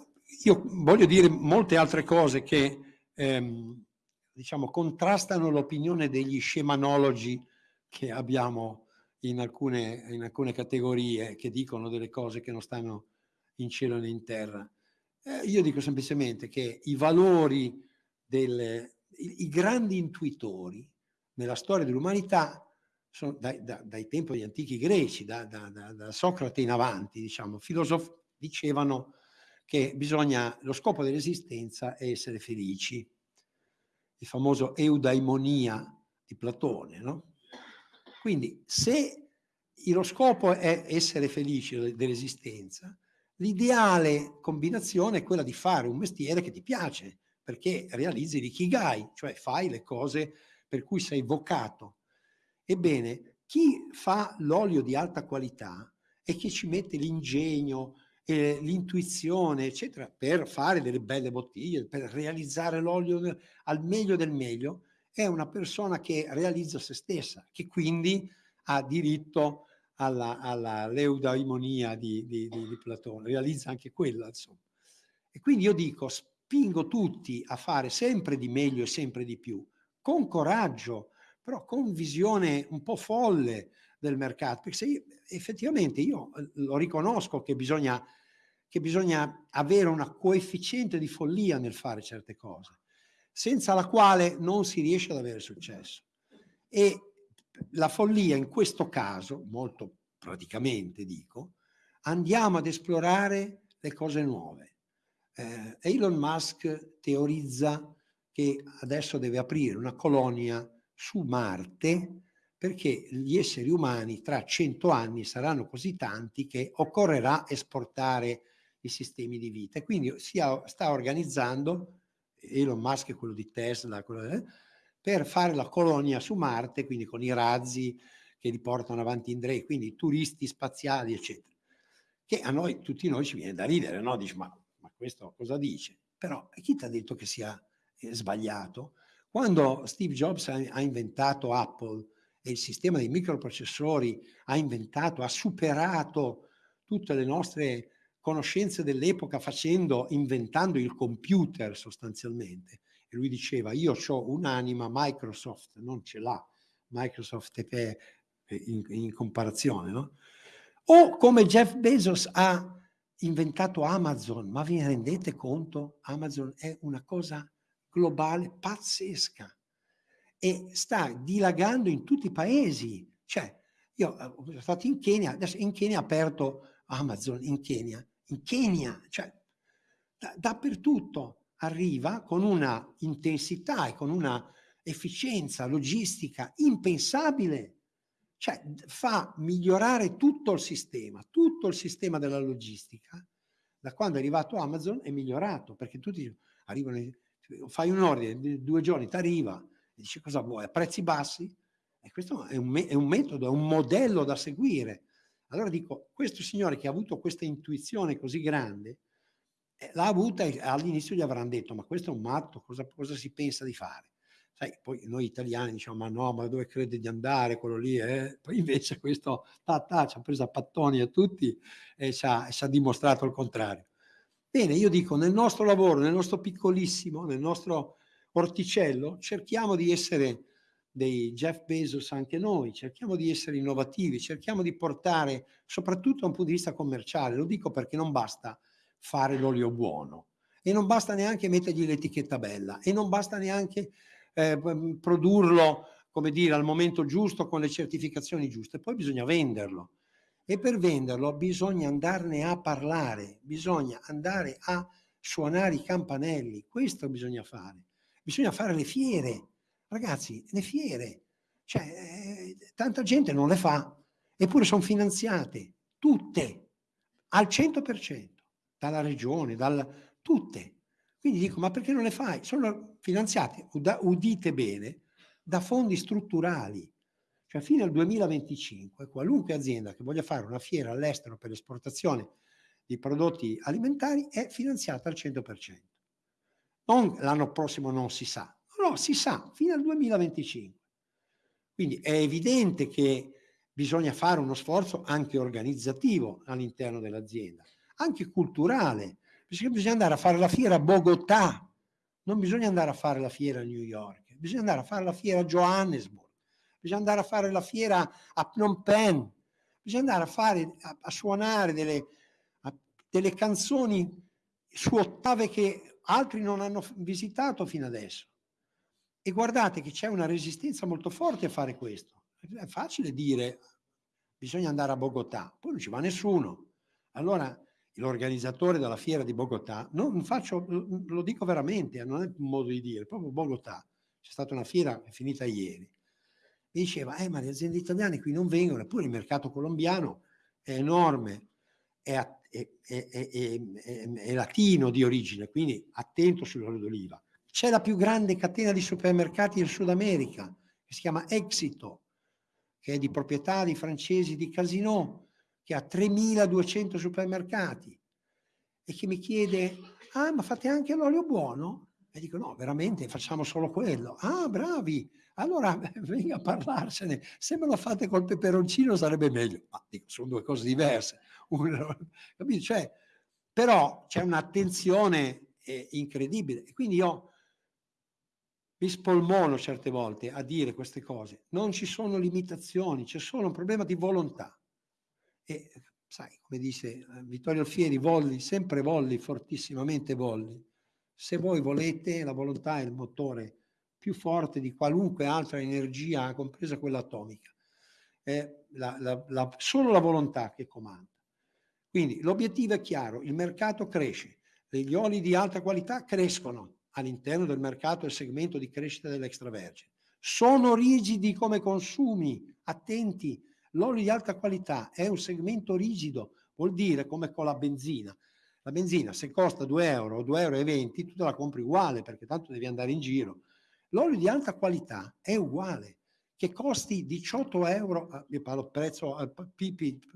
S5: io voglio dire molte altre cose che ehm, diciamo, contrastano l'opinione degli scemanologi che abbiamo in alcune, in alcune categorie che dicono delle cose che non stanno in cielo né in terra. Eh, io dico semplicemente che i valori, delle, i, i grandi intuitori nella storia dell'umanità sono dai, da, dai tempi degli antichi greci, da, da, da Socrate in avanti, diciamo, filosofi dicevano che bisogna, lo scopo dell'esistenza è essere felici. Il famoso eudaimonia di Platone, no? Quindi se lo scopo è essere felici dell'esistenza, l'ideale combinazione è quella di fare un mestiere che ti piace, perché realizzi l'ikigai, cioè fai le cose per cui sei vocato. Ebbene, chi fa l'olio di alta qualità e chi ci mette l'ingegno, eh, l'intuizione, eccetera, per fare delle belle bottiglie, per realizzare l'olio al meglio del meglio, è una persona che realizza se stessa, che quindi ha diritto alla, alla leudaimonia di, di, di, di Platone, realizza anche quella, insomma. E quindi io dico, spingo tutti a fare sempre di meglio e sempre di più, con coraggio, però con visione un po' folle del mercato, perché io, effettivamente io eh, lo riconosco che bisogna, che bisogna avere una coefficiente di follia nel fare certe cose, senza la quale non si riesce ad avere successo. E la follia in questo caso, molto praticamente dico, andiamo ad esplorare le cose nuove eh, Elon Musk teorizza che adesso deve aprire una colonia su Marte perché gli esseri umani tra cento anni saranno così tanti che occorrerà esportare i sistemi di vita. E quindi si sta organizzando, Elon Musk è quello di Tesla, quello, eh, per fare la colonia su Marte, quindi con i razzi che li portano avanti in Drake, quindi turisti spaziali, eccetera. Che a noi, tutti noi ci viene da ridere, no? Dici, ma questo cosa dice? Però chi ti ha detto che sia eh, sbagliato? Quando Steve Jobs ha, ha inventato Apple e il sistema dei microprocessori ha inventato, ha superato tutte le nostre conoscenze dell'epoca facendo, inventando il computer sostanzialmente. E lui diceva, io ho un'anima, Microsoft non ce l'ha, Microsoft è in, in comparazione, no? O come Jeff Bezos ha inventato Amazon, ma vi rendete conto? Amazon è una cosa globale pazzesca e sta dilagando in tutti i paesi. Cioè, io eh, sono stato in Kenya, adesso in Kenya ha aperto Amazon, in Kenya, in Kenya, cioè da, dappertutto arriva con una intensità e con una efficienza logistica impensabile cioè fa migliorare tutto il sistema, tutto il sistema della logistica, da quando è arrivato Amazon è migliorato, perché tutti arrivano, fai un ordine, due giorni ti arriva, e dici cosa vuoi, a prezzi bassi, e questo è un, è un metodo, è un modello da seguire. Allora dico, questo signore che ha avuto questa intuizione così grande, eh, l'ha avuta e all'inizio gli avranno detto, ma questo è un matto, cosa, cosa si pensa di fare? Sai, poi noi italiani diciamo, ma no, ma dove crede di andare quello lì? Eh? <laughs> Poi invece questo ta, ta, ci ha preso a pattoni a tutti e ci ha, ci ha dimostrato il contrario. Bene, io dico, nel nostro lavoro, nel nostro piccolissimo, nel nostro orticello, cerchiamo di essere dei Jeff Bezos anche noi, cerchiamo di essere innovativi, cerchiamo di portare, soprattutto da un punto di vista commerciale, lo dico perché non basta fare l'olio buono e non basta neanche mettergli l'etichetta bella e non basta neanche eh, produrlo, come dire, al momento giusto con le certificazioni giuste, poi bisogna venderlo. E per venderlo bisogna andarne a parlare, bisogna andare a suonare i campanelli, questo bisogna fare. Bisogna fare le fiere, ragazzi, le fiere. Cioè, eh, tanta gente non le fa, eppure sono finanziate, tutte, al 100%, dalla regione, dal, tutte. Quindi dico, ma perché non le fai? Sono finanziate, udite bene, da fondi strutturali. Cioè fino al 2025 qualunque azienda che voglia fare una fiera all'estero per l'esportazione di prodotti alimentari è finanziata al 100%. Non l'anno prossimo non si sa, no, si sa, fino al 2025. Quindi è evidente che bisogna fare uno sforzo anche organizzativo all'interno dell'azienda, anche culturale, bisogna andare a fare la fiera a Bogotà, non bisogna andare a fare la fiera a New York, bisogna andare a fare la fiera a Johannesburg, bisogna andare a fare la fiera a Phnom Penh, bisogna andare a, fare, a, a suonare delle, a, delle canzoni su ottave che altri non hanno visitato fino adesso. E guardate che c'è una resistenza molto forte a fare questo. È facile dire bisogna andare a Bogotà, poi non ci va nessuno. Allora l'organizzatore della fiera di Bogotà, non faccio, lo dico veramente, non è un modo di dire, proprio Bogotà, c'è stata una fiera finita ieri, mi diceva, eh ma le aziende italiane qui non vengono, eppure il mercato colombiano è enorme, è, è, è, è latino di origine, quindi attento sull'olio d'oliva. C'è la più grande catena di supermercati in Sud America, che si chiama Exito, che è di proprietà di francesi di Casino, che ha 3.200 supermercati e che mi chiede, ah ma fate anche l'olio buono? E dico no, veramente facciamo solo quello. Ah, bravi, allora <laughs> venga a parlarsene. Se me lo fate col peperoncino sarebbe meglio. Ma dico, sono due cose diverse. <laughs> Cioè, però c'è un'attenzione eh, incredibile. Quindi io mi spolmono certe volte a dire queste cose. Non ci sono limitazioni, c'è solo un problema di volontà. E sai, come dice eh, Vittorio Alfieri, volli, sempre volli, fortissimamente volli. Se voi volete, la volontà è il motore più forte di qualunque altra energia, compresa quella atomica. È la, la, la, solo la volontà che comanda. Quindi l'obiettivo è chiaro, il mercato cresce, gli oli di alta qualità crescono all'interno del mercato e segmento di crescita dell'extravergine. Sono rigidi come consumi, attenti, l'olio di alta qualità è un segmento rigido, vuol dire come con la benzina. La benzina se costa 2 euro o 2,20 euro, tu te la compri uguale perché tanto devi andare in giro. L'olio di alta qualità è uguale, che costi 18 euro, ah, io parlo prezzo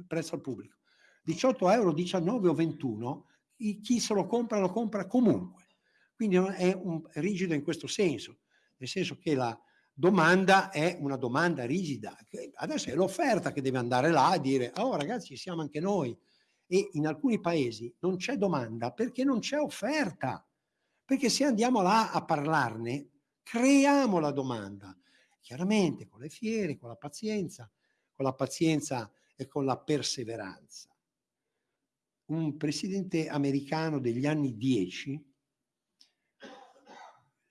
S5: prezzo al pubblico, 18 euro, 19 o 21, chi se lo compra lo compra comunque. Quindi è un, rigido in questo senso, nel senso che la, domanda è una domanda rigida. Adesso è l'offerta che deve andare là e dire, oh ragazzi, siamo anche noi. E in alcuni paesi non c'è domanda perché non c'è offerta. Perché se andiamo là a parlarne, creiamo la domanda. Chiaramente con le fiere, con la pazienza, con la pazienza e con la perseveranza. Un presidente americano degli anni 10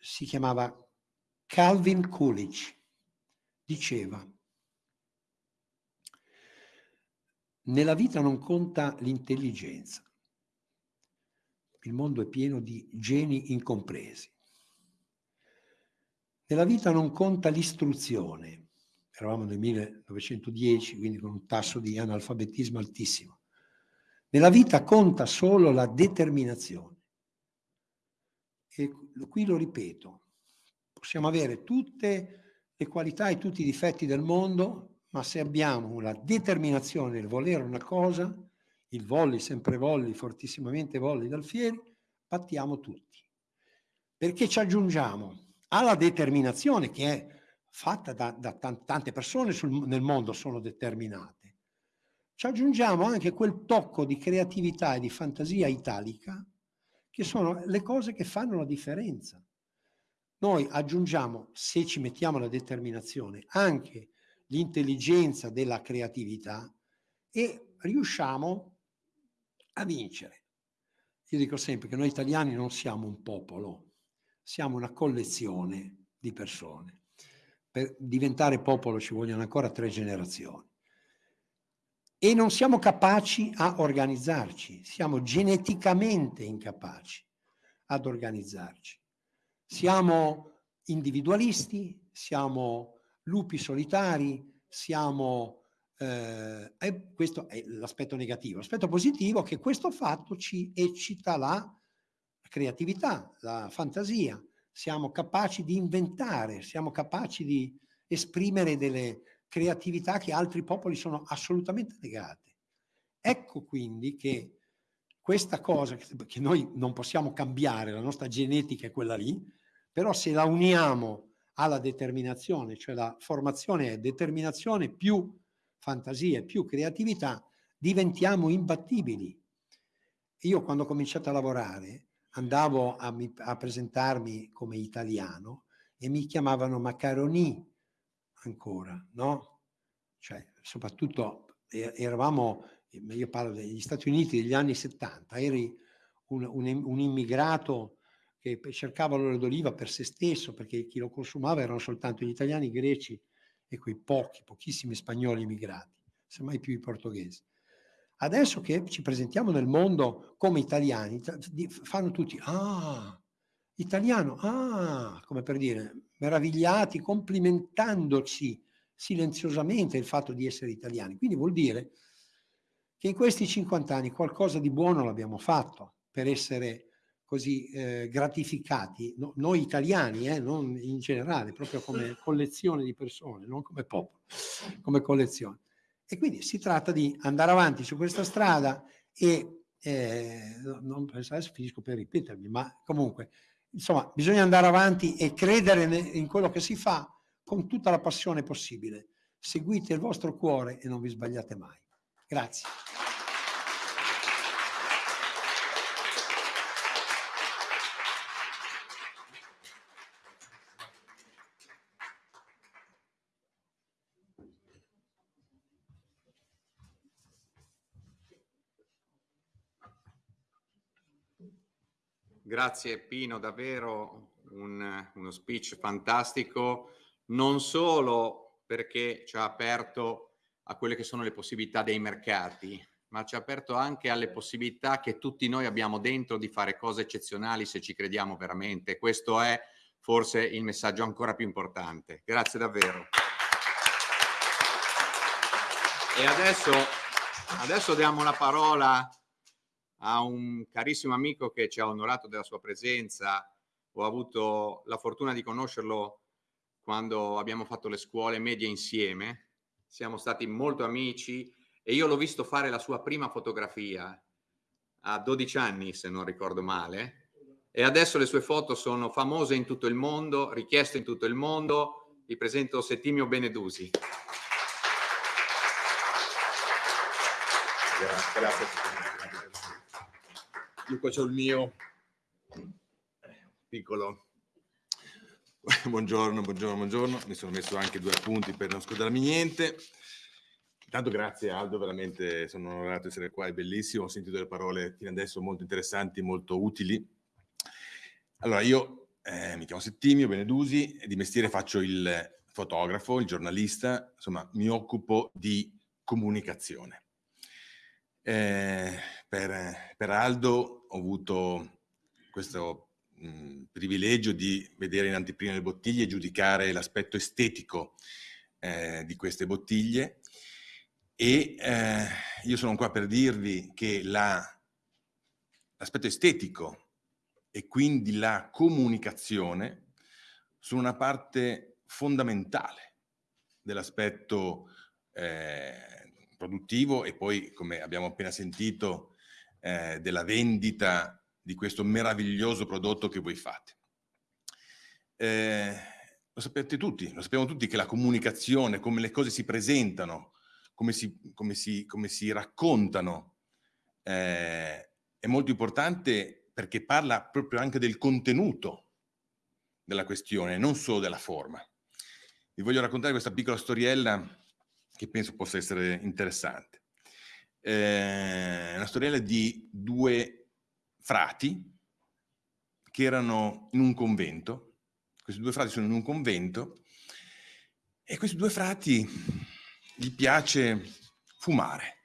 S5: si chiamava Calvin Coolidge diceva nella vita non conta l'intelligenza, il mondo è pieno di geni incompresi. Nella vita non conta l'istruzione, eravamo nel 1910, quindi con un tasso di analfabetismo altissimo. Nella vita conta solo la determinazione. E qui lo ripeto, possiamo avere tutte le qualità e tutti i difetti del mondo, ma se abbiamo la determinazione nel volere una cosa, il volli, sempre volli, fortissimamente volli dal fieri, battiamo tutti. Perché ci aggiungiamo alla determinazione che è fatta da, da tante persone sul, nel mondo sono determinate, ci aggiungiamo anche quel tocco di creatività e di fantasia italica che sono le cose che fanno la differenza. Noi aggiungiamo, se ci mettiamo la determinazione, anche l'intelligenza della creatività e riusciamo a vincere. Io dico sempre che noi italiani non siamo un popolo, siamo una collezione di persone. Per diventare popolo ci vogliono ancora tre generazioni. E non siamo capaci a organizzarci, siamo geneticamente incapaci ad organizzarci. Siamo individualisti, siamo lupi solitari, siamo... Eh, e questo è l'aspetto negativo. L'aspetto positivo è che questo fatto ci eccita la creatività, la fantasia. Siamo capaci di inventare, siamo capaci di esprimere delle creatività che altri popoli sono assolutamente negate. Ecco quindi che questa cosa che noi non possiamo cambiare, la nostra genetica è quella lì, però se la uniamo alla determinazione, cioè la formazione è determinazione più fantasia più creatività, diventiamo imbattibili. Io quando ho cominciato a lavorare andavo a, a presentarmi come italiano e mi chiamavano Macaroni ancora, no? Cioè, soprattutto eravamo, io parlo degli Stati Uniti degli anni 70, eri un, un, un immigrato che cercava l'olio d'oliva per se stesso, perché chi lo consumava erano soltanto gli italiani, i greci e quei pochi, pochissimi spagnoli immigrati, semmai più i portoghesi. Adesso che ci presentiamo nel mondo come italiani, fanno tutti, ah, italiano, ah, come per dire, meravigliati, complimentandoci silenziosamente il fatto di essere italiani. Quindi vuol dire che in questi 50 anni qualcosa di buono l'abbiamo fatto per essere così eh, gratificati, no, noi italiani, eh, non in generale, proprio come collezione di persone, non come popolo, come collezione. E quindi si tratta di andare avanti su questa strada e eh, non adesso finisco per ripetermi, ma comunque, insomma, bisogna andare avanti e credere in quello che si fa con tutta la passione possibile. Seguite il vostro cuore e non vi sbagliate mai. Grazie.
S1: Grazie Pino, davvero un, uno speech fantastico, non solo perché ci ha aperto a quelle che sono le possibilità dei mercati, ma ci ha aperto anche alle possibilità che tutti noi abbiamo dentro di fare cose eccezionali se ci crediamo veramente. Questo è forse il messaggio ancora più importante. Grazie davvero. E adesso, adesso diamo la parola a un carissimo amico che ci ha onorato della sua presenza. Ho avuto la fortuna di conoscerlo quando abbiamo fatto le scuole medie insieme. Siamo stati molto amici e io l'ho visto fare la sua prima fotografia a 12 anni, se non ricordo male. E adesso le sue foto sono famose in tutto il mondo, richieste in tutto il mondo. Vi presento Settimio Benedusi.
S6: Grazie. Io c'ho il mio piccolo buongiorno, buongiorno, buongiorno. Mi sono messo anche due appunti per non scordarmi niente. Intanto grazie Aldo, veramente sono onorato di essere qua, è bellissimo. Ho sentito delle parole fino adesso molto interessanti, molto utili. Allora, io eh, mi chiamo Settimio Benedusi di mestiere faccio il fotografo, il giornalista, insomma mi occupo di comunicazione. Eh, per, per, Aldo ho avuto questo mh, privilegio di vedere in anteprima le bottiglie e giudicare l'aspetto estetico eh, di queste bottiglie. E eh, io sono qua per dirvi che l'aspetto estetico e quindi la comunicazione sono una parte fondamentale dell'aspetto eh, produttivo e poi, come abbiamo appena sentito, eh, della vendita di questo meraviglioso prodotto che voi fate. Eh, lo sapete tutti, lo sappiamo tutti che la comunicazione, come le cose si presentano, come si, come si, come si raccontano, eh, è molto importante perché parla proprio anche del contenuto della questione, non solo della forma. Vi voglio raccontare questa piccola storiella che penso possa essere interessante. Eh, una storiella di due frati che erano in un convento. Questi due frati sono in un convento e questi due frati gli piace fumare.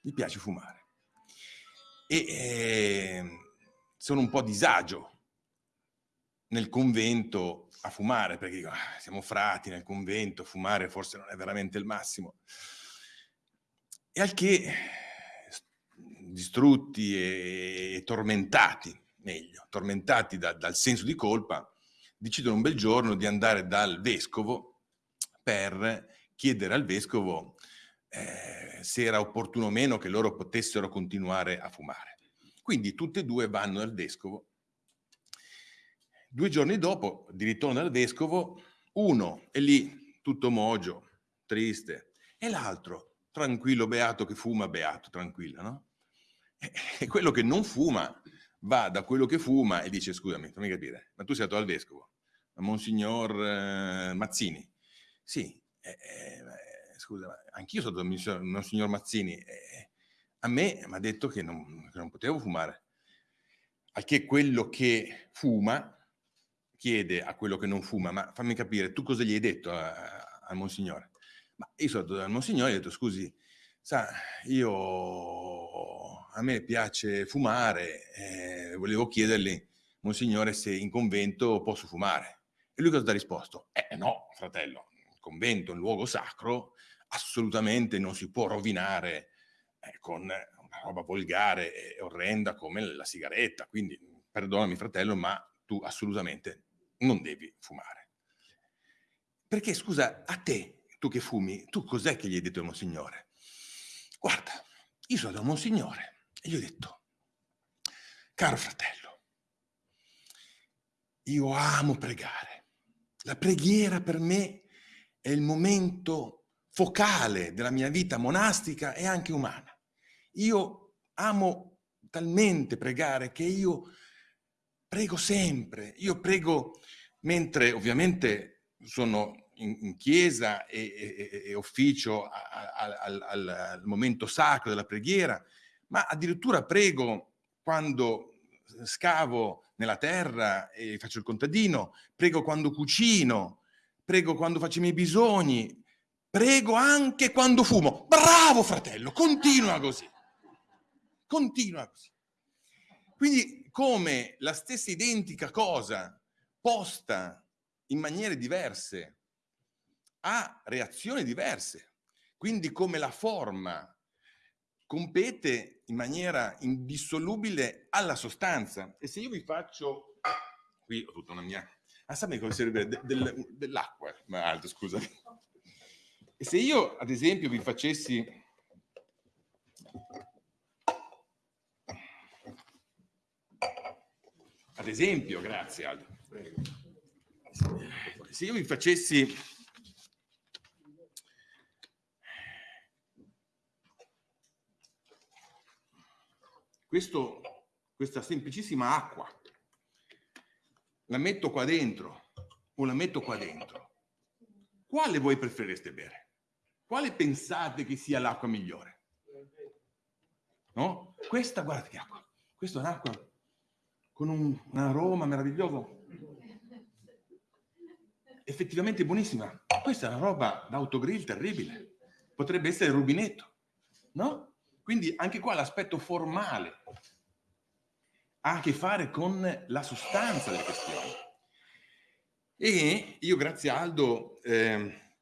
S6: Gli piace fumare. E eh, sono un po' a disagio nel convento a fumare, perché dico, ah, siamo frati nel convento, fumare forse non è veramente il massimo. E al che, distrutti e, tormentati, meglio, tormentati da, dal senso di colpa, decidono un bel giorno di andare dal vescovo per chiedere al vescovo eh, se era opportuno o meno che loro potessero continuare a fumare. Quindi tutte e due vanno dal vescovo Due giorni dopo, di ritorno dal vescovo, uno è lì, tutto mogio, triste, e l'altro, tranquillo, beato, che fuma, beato, tranquillo, no? E quello che non fuma va da quello che fuma e dice, scusami, fammi capire, ma tu sei andato al vescovo, a Monsignor eh, Mazzini? Sì, eh, eh, scusa, anch'io sono stato a Monsignor Mazzini, eh, a me mi ha detto che non, che non potevo fumare, al che quello che fuma chiede a quello che non fuma, ma fammi capire, tu cosa gli hai detto al Monsignore. Ma io sono andato dal Monsignore e ho detto, scusi, sa, io, a me piace fumare, eh, volevo chiedergli, Monsignore, se in convento posso fumare. E lui cosa ti ha risposto? Eh no, fratello, il convento è un luogo sacro, assolutamente non si può rovinare eh, con una roba volgare e orrenda come la sigaretta, quindi perdonami fratello, ma tu assolutamente non devi fumare. Perché scusa, a te, tu che fumi, tu cos'è che gli hai detto al Monsignore? Guarda, io sono da Monsignore e gli ho detto, caro fratello, io amo pregare. La preghiera per me è il momento focale della mia vita monastica e anche umana. Io amo talmente pregare che io prego sempre. Io prego mentre ovviamente sono in, in chiesa e, e, e ufficio al, al, al, momento sacro della preghiera, ma addirittura prego quando scavo nella terra e faccio il contadino, prego quando cucino, prego quando faccio i miei bisogni, prego anche quando fumo. Bravo fratello, continua così. Continua così. Quindi come la stessa identica cosa posta in maniere diverse ha reazioni diverse. Quindi come la forma compete in maniera indissolubile alla sostanza. E se io vi faccio, qui ho tutta una mia, ah sapete come serve de, del, dell'acqua, ma alto scusami. E se io ad esempio vi facessi ad esempio, grazie Aldo, se io vi facessi questo, questa semplicissima acqua, la metto qua dentro o la metto qua dentro, quale voi preferireste bere? Quale pensate che sia l'acqua migliore? No? Questa, guarda che acqua, questa è un'acqua con un, un aroma meraviglioso, effettivamente buonissima. Questa è una roba d'autogrill terribile, potrebbe essere rubinetto, no? Quindi anche qua l'aspetto formale ha a che fare con la sostanza delle questioni. E io grazie a Aldo, eh,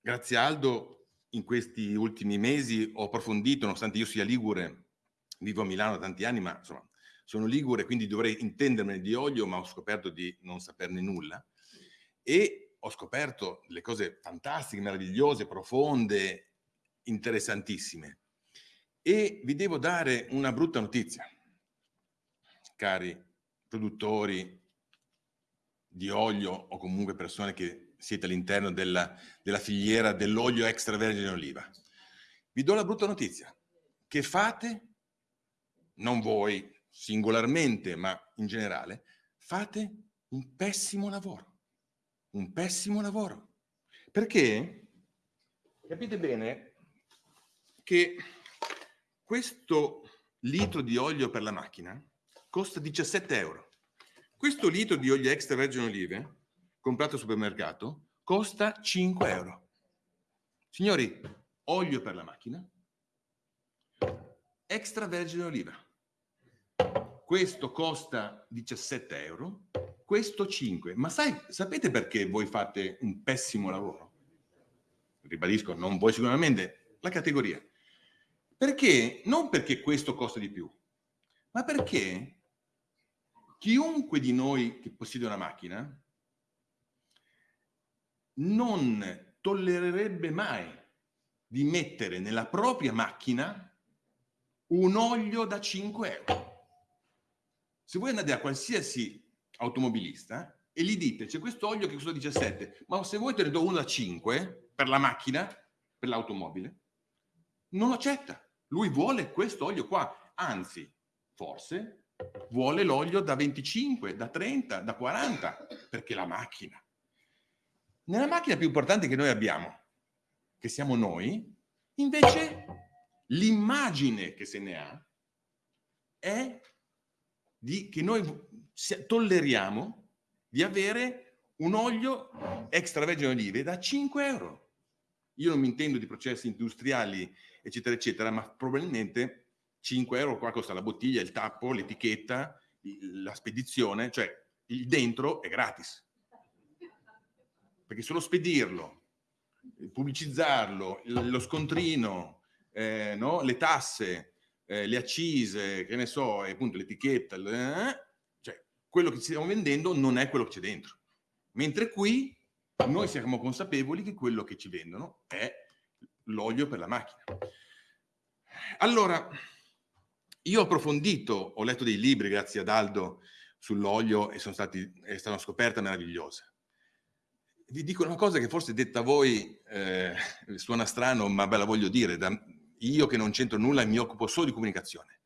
S6: grazie a Aldo in questi ultimi mesi ho approfondito, nonostante io sia ligure, vivo a Milano da tanti anni, ma insomma sono ligure, quindi dovrei intendermene di olio, ma ho scoperto di non saperne nulla. E ho scoperto delle cose fantastiche, meravigliose, profonde, interessantissime. E vi devo dare una brutta notizia, cari produttori di olio o comunque persone che siete all'interno della, della filiera dell'olio extravergine oliva. Vi do la brutta notizia, che fate, non voi singolarmente, ma in generale, fate un pessimo lavoro. Un pessimo lavoro. Perché capite bene che questo litro di olio per la macchina costa 17 euro. Questo litro di olio extravergine olive, comprato al supermercato, costa 5 euro. Signori, olio per la macchina, extravergine oliva. Questo costa 17 euro, questo 5. Ma sai, sapete perché voi fate un pessimo lavoro? Ribadisco, non voi sicuramente, la categoria. Perché? Non perché questo costa di più, ma perché chiunque di noi che possiede una macchina non tollererebbe mai di mettere nella propria macchina un olio da 5 euro. Se voi andate a qualsiasi automobilista e gli dite c'è questo olio che costa 17, ma se voi te ne do uno da 5 per la macchina, per l'automobile, non lo accetta. Lui vuole questo olio qua, anzi, forse vuole l'olio da 25, da 30, da 40, perché la macchina. Nella macchina più importante che noi abbiamo, che siamo noi, invece l'immagine che se ne ha è di, che noi tolleriamo di avere un olio extravergine olive da 5 euro. Io non mi intendo di processi industriali, eccetera, eccetera, ma probabilmente 5 euro qua costa la bottiglia, il tappo, l'etichetta, la spedizione, cioè il dentro è gratis. Perché solo spedirlo, pubblicizzarlo, lo scontrino, eh, no? le tasse, eh, le accise, che ne so, e appunto l'etichetta, eh, cioè quello che stiamo vendendo non è quello che c'è dentro. Mentre qui noi siamo consapevoli che quello che ci vendono è l'olio per la macchina. Allora, io ho approfondito, ho letto dei libri, grazie ad Aldo, sull'olio e sono stati, è stata una scoperta meravigliosa. Vi dico una cosa che forse detta a voi eh, suona strano, ma ve la voglio dire, da, io che non c'entro nulla e mi occupo solo di comunicazione.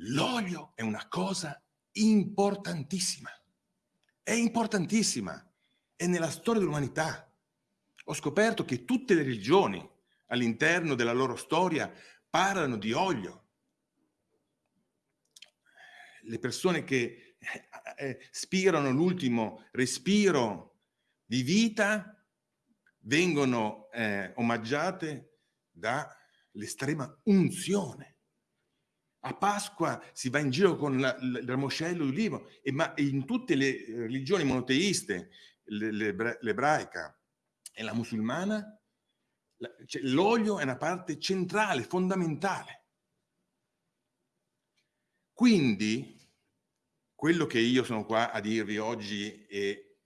S6: L'olio è una cosa importantissima, è importantissima, è nella storia dell'umanità. Ho scoperto che tutte le religioni all'interno della loro storia parlano di olio, le persone che eh, eh, spirano l'ultimo respiro di vita vengono eh, omaggiate dall'estrema unzione. A Pasqua si va in giro con la, il ramoscello d'ulivo, e ma in tutte le religioni monoteiste, l'ebraica e la musulmana, cioè, l'olio è una parte centrale, fondamentale. Quindi quello che io sono qua a dirvi oggi e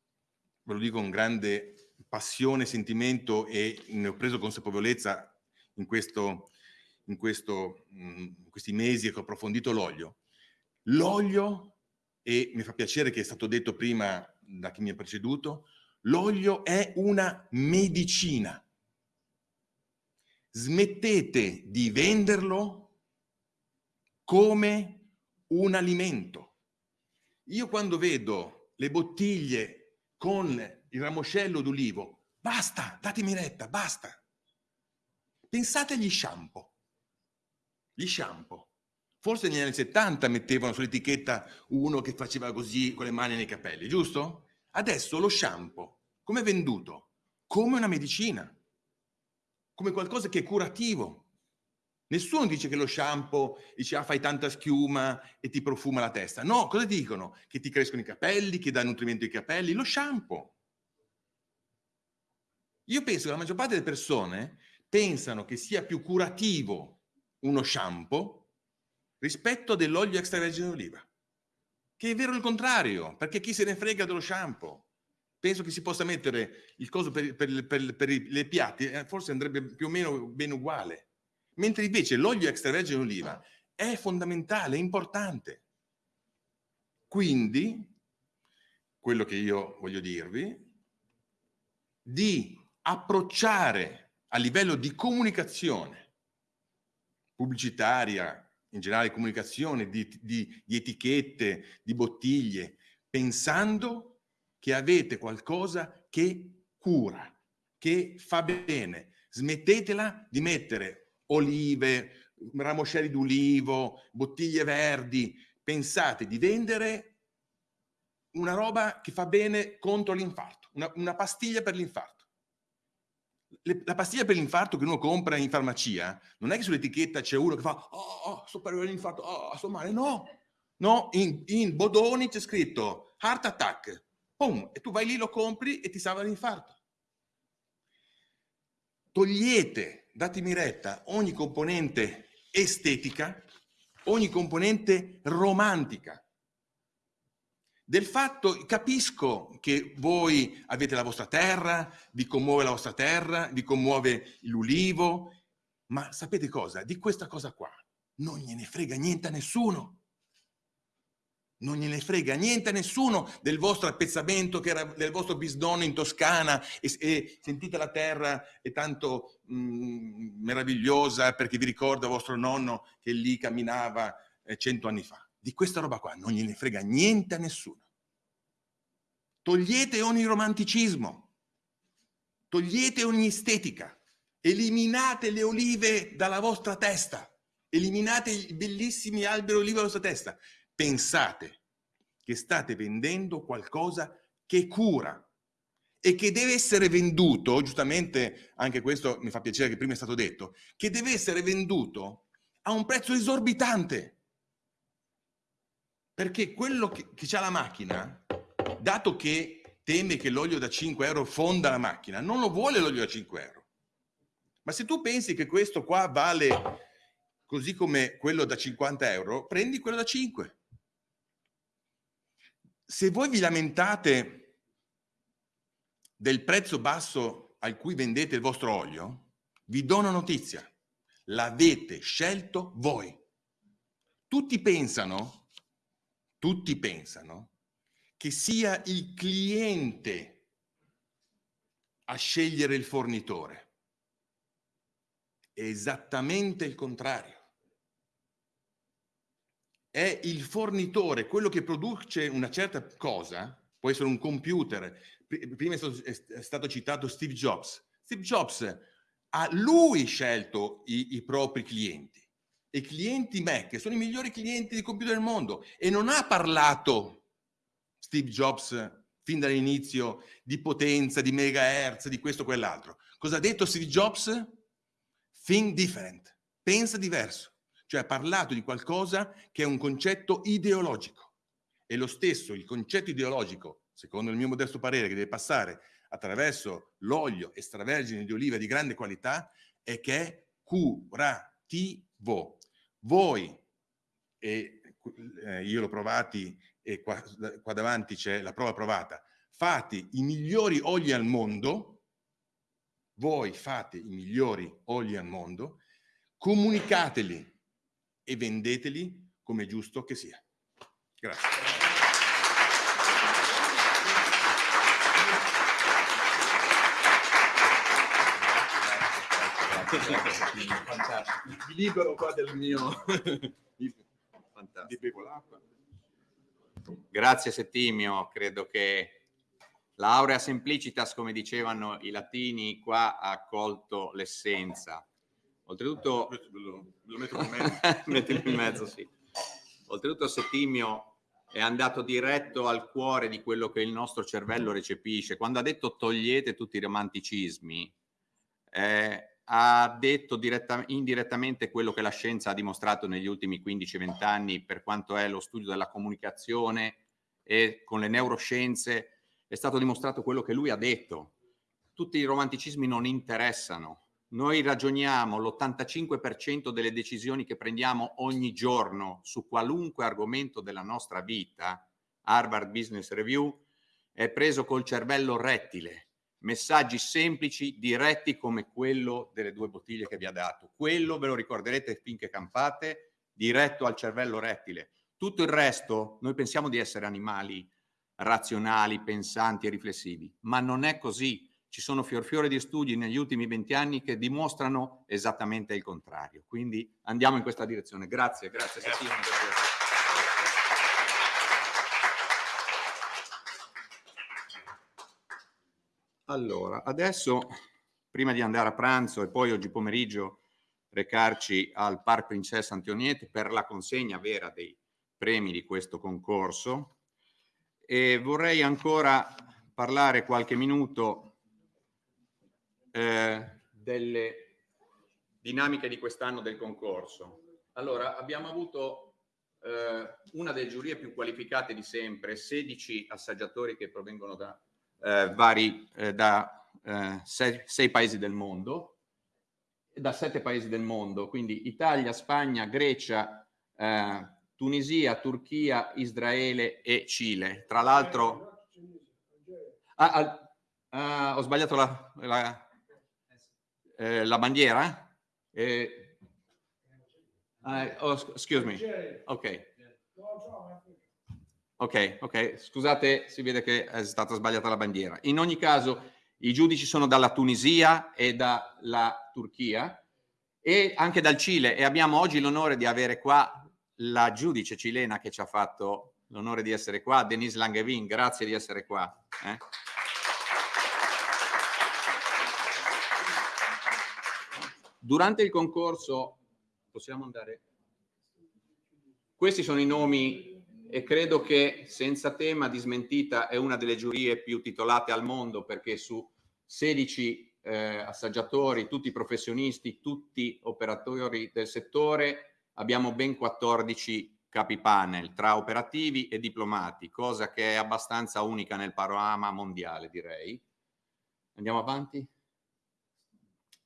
S6: ve lo dico con grande passione, sentimento e ne ho preso consapevolezza in, questo, in, questo, mm, in questi mesi che ho approfondito l'olio. L'olio, e mi fa piacere che è stato detto prima da chi mi ha preceduto, l'olio è una medicina. Smettete di venderlo come un alimento io quando vedo le bottiglie con il ramoscello d'ulivo, basta, datemi retta, basta. Pensate agli shampoo. Gli shampoo. Forse negli anni 70 mettevano sull'etichetta uno che faceva così con le mani nei capelli, giusto? Adesso lo shampoo, come venduto? Come una medicina, come qualcosa che è curativo, Nessuno dice che lo shampoo dice ah, fai tanta schiuma e ti profuma la testa. No, cosa dicono? Che ti crescono i capelli, che dà nutrimento ai capelli. Lo shampoo. Io penso che la maggior parte delle persone pensano che sia più curativo uno shampoo rispetto dell'olio extravergine d'oliva. Che è vero il contrario, perché chi se ne frega dello shampoo? Penso che si possa mettere il coso per, per, per, per i piatti, eh, forse andrebbe più o meno ben uguale mentre invece l'olio extravergine d'oliva è fondamentale, è importante. Quindi, quello che io voglio dirvi, di approcciare a livello di comunicazione pubblicitaria, in generale comunicazione, di, di, di etichette, di bottiglie, pensando che avete qualcosa che cura, che fa bene. Smettetela di mettere olive, ramoscelli d'ulivo, bottiglie verdi. Pensate di vendere una roba che fa bene contro l'infarto, una, una, pastiglia per l'infarto. La pastiglia per l'infarto che uno compra in farmacia, non è che sull'etichetta c'è uno che fa oh, oh sto per l'infarto, oh, sto male, no. No, in, in Bodoni c'è scritto heart attack, Pum, e tu vai lì, lo compri e ti salva l'infarto. Togliete datemi retta, ogni componente estetica, ogni componente romantica. Del fatto, capisco che voi avete la vostra terra, vi commuove la vostra terra, vi commuove l'ulivo, ma sapete cosa? Di questa cosa qua non gliene frega niente a nessuno non gliene frega niente a nessuno del vostro appezzamento, che era del vostro bisnonno in Toscana e, e sentite la terra è tanto mh, mm, meravigliosa perché vi ricorda vostro nonno che lì camminava eh, cento anni fa. Di questa roba qua non gliene frega niente a nessuno. Togliete ogni romanticismo, togliete ogni estetica, eliminate le olive dalla vostra testa, eliminate i bellissimi alberi olive dalla vostra testa pensate che state vendendo qualcosa che cura e che deve essere venduto, giustamente anche questo mi fa piacere che prima è stato detto, che deve essere venduto a un prezzo esorbitante. Perché quello che, che ha la macchina, dato che teme che l'olio da 5 euro fonda la macchina, non lo vuole l'olio da 5 euro. Ma se tu pensi che questo qua vale così come quello da 50 euro, prendi quello da 5. Se voi vi lamentate del prezzo basso al cui vendete il vostro olio, vi do una notizia. L'avete scelto voi. Tutti pensano, tutti pensano che sia il cliente a scegliere il fornitore. È esattamente il contrario. È il fornitore, quello che produce una certa cosa, può essere un computer. Prima è stato, è stato citato Steve Jobs. Steve Jobs ha lui scelto i, i propri clienti. I clienti Mac sono i migliori clienti di computer del mondo e non ha parlato Steve Jobs fin dall'inizio di potenza, di megahertz, di questo o quell'altro. Cosa ha detto Steve Jobs? Think different, pensa diverso. Cioè ha parlato di qualcosa che è un concetto ideologico. E lo stesso, il concetto ideologico, secondo il mio modesto parere, che deve passare attraverso l'olio extravergine di oliva di grande qualità, è che è curativo. Voi, e eh, io l'ho provati e qua, qua davanti c'è la prova provata, fate i migliori oli al mondo, voi fate i migliori oli al mondo, comunicateli e vendeteli come è giusto che sia. Grazie.
S1: Fantastico. Mi libero qua del mio... Fantastico. Grazie Settimio, credo che l'aurea simplicitas, come dicevano i latini, qua ha colto l'essenza. Oltretutto, lo, lo metto in mezzo. <laughs> in mezzo, sì. Oltretutto Settimio è andato diretto al cuore di quello che il nostro cervello recepisce. Quando ha detto togliete tutti i romanticismi, eh, ha detto diretta, indirettamente quello che la scienza ha dimostrato negli ultimi 15-20 anni per quanto è lo studio della comunicazione e con le neuroscienze è stato dimostrato quello che lui ha detto. Tutti i romanticismi non interessano, noi ragioniamo l'85% delle decisioni che prendiamo ogni giorno su qualunque argomento della nostra vita, Harvard Business Review, è preso col cervello rettile, messaggi semplici, diretti come quello delle due bottiglie che vi ha dato. Quello ve lo ricorderete finché campate, diretto al cervello rettile. Tutto il resto, noi pensiamo di essere animali razionali, pensanti e riflessivi, ma non è così ci sono fior di studi negli ultimi 20 anni che dimostrano esattamente il contrario. Quindi andiamo in questa direzione. Grazie, grazie. grazie. Allora, adesso, prima di andare a pranzo e poi oggi pomeriggio recarci al Parc Princessa Antoniette per la consegna vera dei premi di questo concorso, e vorrei ancora parlare qualche minuto eh, delle dinamiche di quest'anno del concorso. Allora, abbiamo avuto eh, una delle giurie più qualificate di sempre, 16 assaggiatori che provengono da eh, vari, eh, da eh, sei, sei, paesi del mondo, da sette paesi del mondo, quindi Italia, Spagna, Grecia, eh, Tunisia, Turchia, Israele e Cile. Tra l'altro... Ah, ah, ho sbagliato la, la eh, la bandiera? Eh, uh, oh, excuse. Ok. Ok, ok. Scusate, si vede che è stata sbagliata la bandiera. In ogni caso, i giudici sono dalla Tunisia e dalla Turchia e anche dal Cile e abbiamo oggi l'onore di avere qua la giudice cilena che ci ha fatto l'onore di essere qua, Denise Langevin, grazie di essere qua. Eh? Durante il concorso, possiamo andare? Questi sono i nomi e credo che senza tema di smentita è una delle giurie più titolate al mondo perché su 16 eh, assaggiatori, tutti professionisti, tutti operatori del settore, abbiamo ben 14 capi panel tra operativi e diplomati, cosa che è abbastanza unica nel panorama mondiale, direi. Andiamo avanti?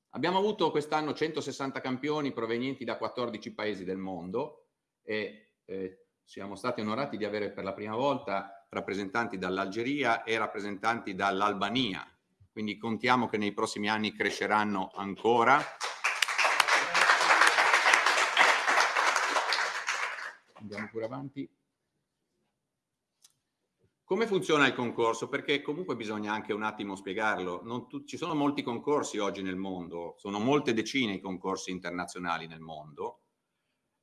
S1: Abbiamo avuto quest'anno 160 campioni provenienti da 14 paesi del mondo e eh, siamo stati onorati di avere per la prima volta rappresentanti dall'Algeria e rappresentanti dall'Albania, quindi contiamo che nei prossimi anni cresceranno ancora. Andiamo pure avanti. Come funziona il concorso? Perché comunque bisogna anche un attimo spiegarlo. ci sono molti concorsi oggi nel mondo, sono molte decine i concorsi internazionali nel mondo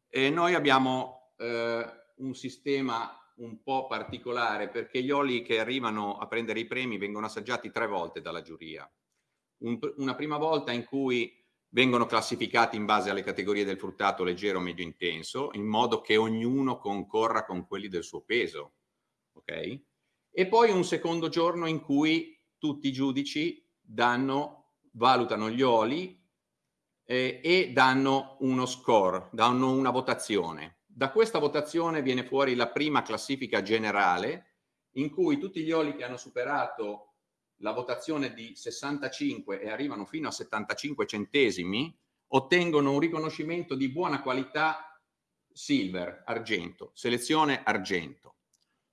S1: e noi abbiamo eh, un sistema un po' particolare perché gli oli che arrivano a prendere i premi vengono assaggiati tre volte dalla giuria. Un, una prima volta in cui vengono classificati in base alle categorie del fruttato leggero, medio, intenso, in modo che ognuno concorra con quelli del suo peso. Ok? E poi un secondo giorno in cui tutti i giudici danno, valutano gli oli eh, e danno uno score, danno una votazione. Da questa votazione viene fuori la prima classifica generale in cui tutti gli oli che hanno superato la votazione di 65 e arrivano fino a 75 centesimi, ottengono un riconoscimento di buona qualità silver, argento, selezione argento.